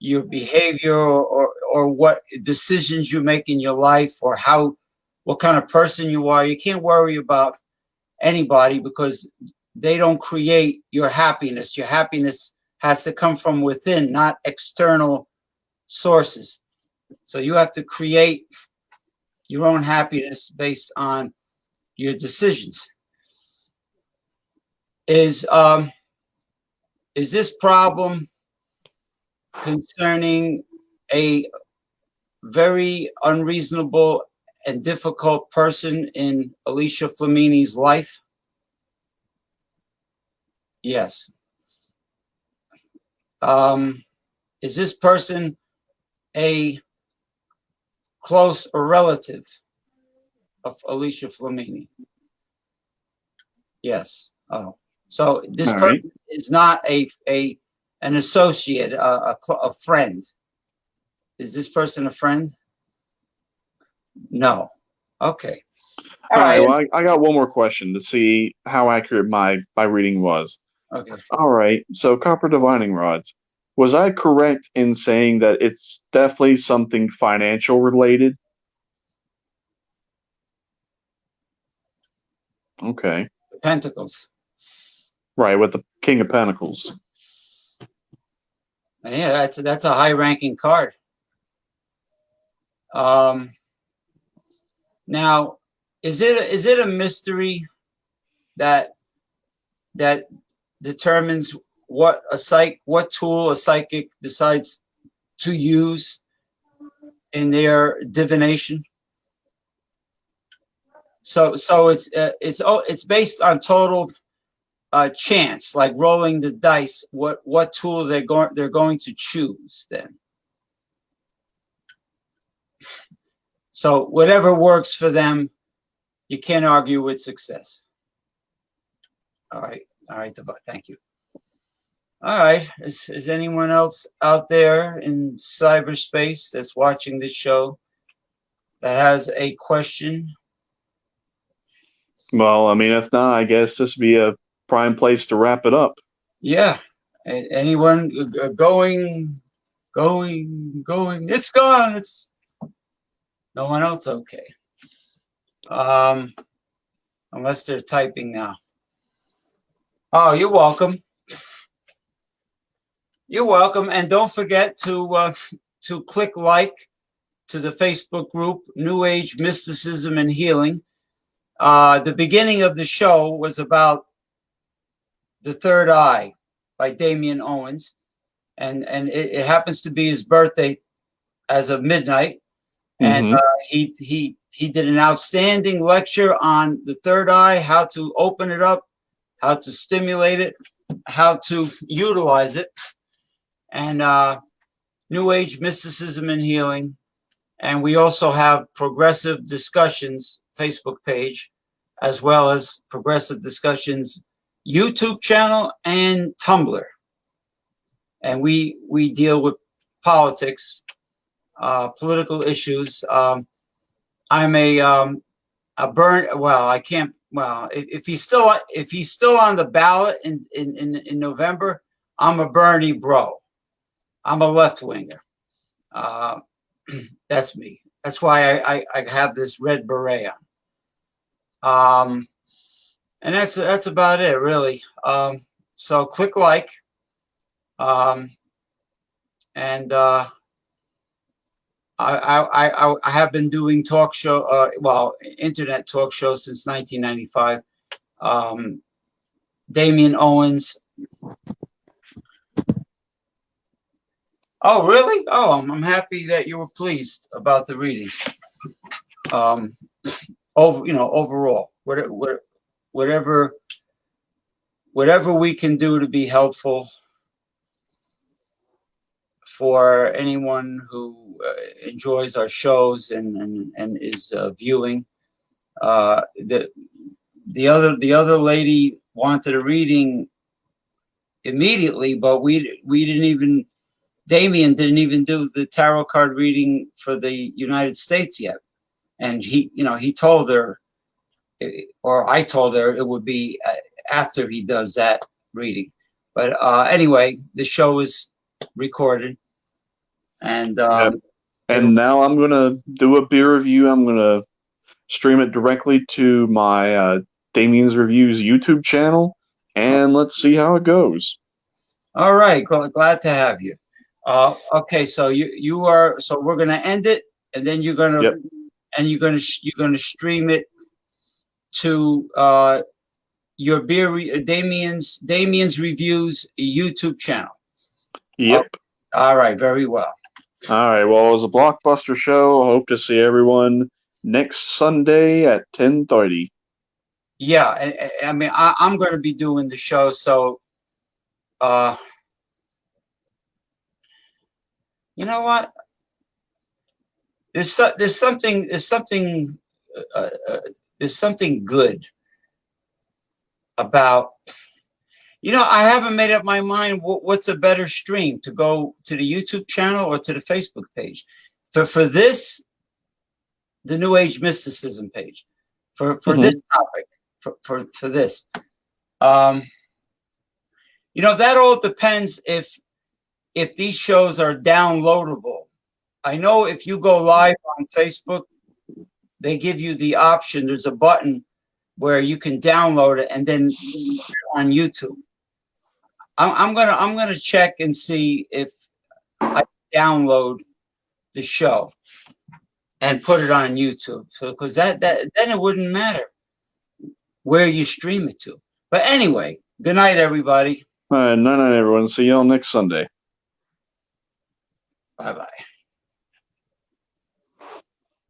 your behavior or, or, or what decisions you make in your life or how, what kind of person you are. You can't worry about anybody because they don't create your happiness. Your happiness has to come from within, not external sources. So you have to create your own happiness based on your decisions. Is um is this problem concerning a very unreasonable and difficult person in Alicia Flamini's life? Yes. Um, is this person a close or relative of Alicia Flamini? Yes. Oh, so this All person right. is not a a an associate, a a, a friend. Is this person a friend? No. Okay. All right. Well, I, I got one more question to see how accurate my my reading was. Okay. All right. So copper divining rods. Was I correct in saying that it's definitely something financial related? Okay. Pentacles. Right, with the King of Pentacles. Yeah, that's that's a high-ranking card. Um, now, is it is it a mystery that that determines what a psych what tool a psychic decides to use in their divination? So so it's uh, it's oh it's based on total uh, chance, like rolling the dice, what what tool they're going they're going to choose then. So whatever works for them, you can't argue with success. All right, all right, thank you. All right, is, is anyone else out there in cyberspace that's watching this show that has a question? Well, I mean, if not, I guess this would be a prime place to wrap it up. Yeah. Anyone g- going, going, going? It's gone. It's no one else. Okay. Um, unless they're typing now. Oh, you're welcome. You're welcome, and don't forget to uh, to click like to the Facebook group New Age Mysticism and Healing. Uh, the beginning of the show was about the Third Eye by Damien Owens, and and it, it happens to be his birthday as of midnight, and Mhm. uh, he he he did an outstanding lecture on the third eye, how to open it up, how to stimulate it, how to utilize it. And uh, New Age mysticism and healing. And we also have progressive discussions Facebook page, as well as progressive discussions YouTube channel and Tumblr. And we we deal with politics, uh, political issues. Um, I'm a um, a burn. Well, I can't. Well, if, if he's still if he's still on the ballot in in in, in November, I'm a Bernie bro. I'm a left winger. Uh, that's me. That's why I, I, I have this red beret on. Um, and that's that's about it, really. Um, so click like. Um, and uh, I, I, I, have been doing talk show, uh, well, internet talk shows since 1995. Um, Damien Owens. Oh, really? Oh, I'm, I'm happy that you were pleased about the reading. Um, over, you know, overall, whatever, whatever, whatever we can do to be helpful for anyone who uh, enjoys our shows and and, and is uh, viewing. Uh, the the other the other lady wanted a reading immediately, but we we didn't even Damien didn't even do the tarot card reading for the United States yet, and he you know he told her, eh, or I told her it would be uh, after he does that reading. But uh, anyway, the show is recorded and um, And now I'm gonna do a beer review. I'm gonna stream it directly to my uh, Damien's Reviews YouTube channel, and let's see how it goes. all right, gl- glad to have you. Uh, okay, so you you are so we're gonna end it, and then you're gonna Yep. and you're gonna you're gonna stream it to uh, your beer re- Damien's Damien's Reviews YouTube channel. Yep. All right, very well. All right. Well, it was a blockbuster show. Hope to see everyone next Sunday at 10:30. Yeah, I, mean, I, I'm going to be doing the show, so, uh, you know what? There's so, there's something there's something uh, uh, there's something good about. You know, I haven't made up my mind. What, what's a better stream to go to the YouTube channel or to the Facebook page? For for this, the New Age mysticism page. For for Mhm. this topic, for, for for this. Um, you know that all depends if if these shows are downloadable. I know if you go live on Facebook, they give you the option. There's a button where you can download it and then on YouTube. I'm, I'm gonna I'm gonna check and see if I download the show and put it on YouTube. So because that that then it wouldn't matter where you stream it to. But anyway, good night, everybody. All right. Night, night, everyone. See y'all next Sunday. Bye bye.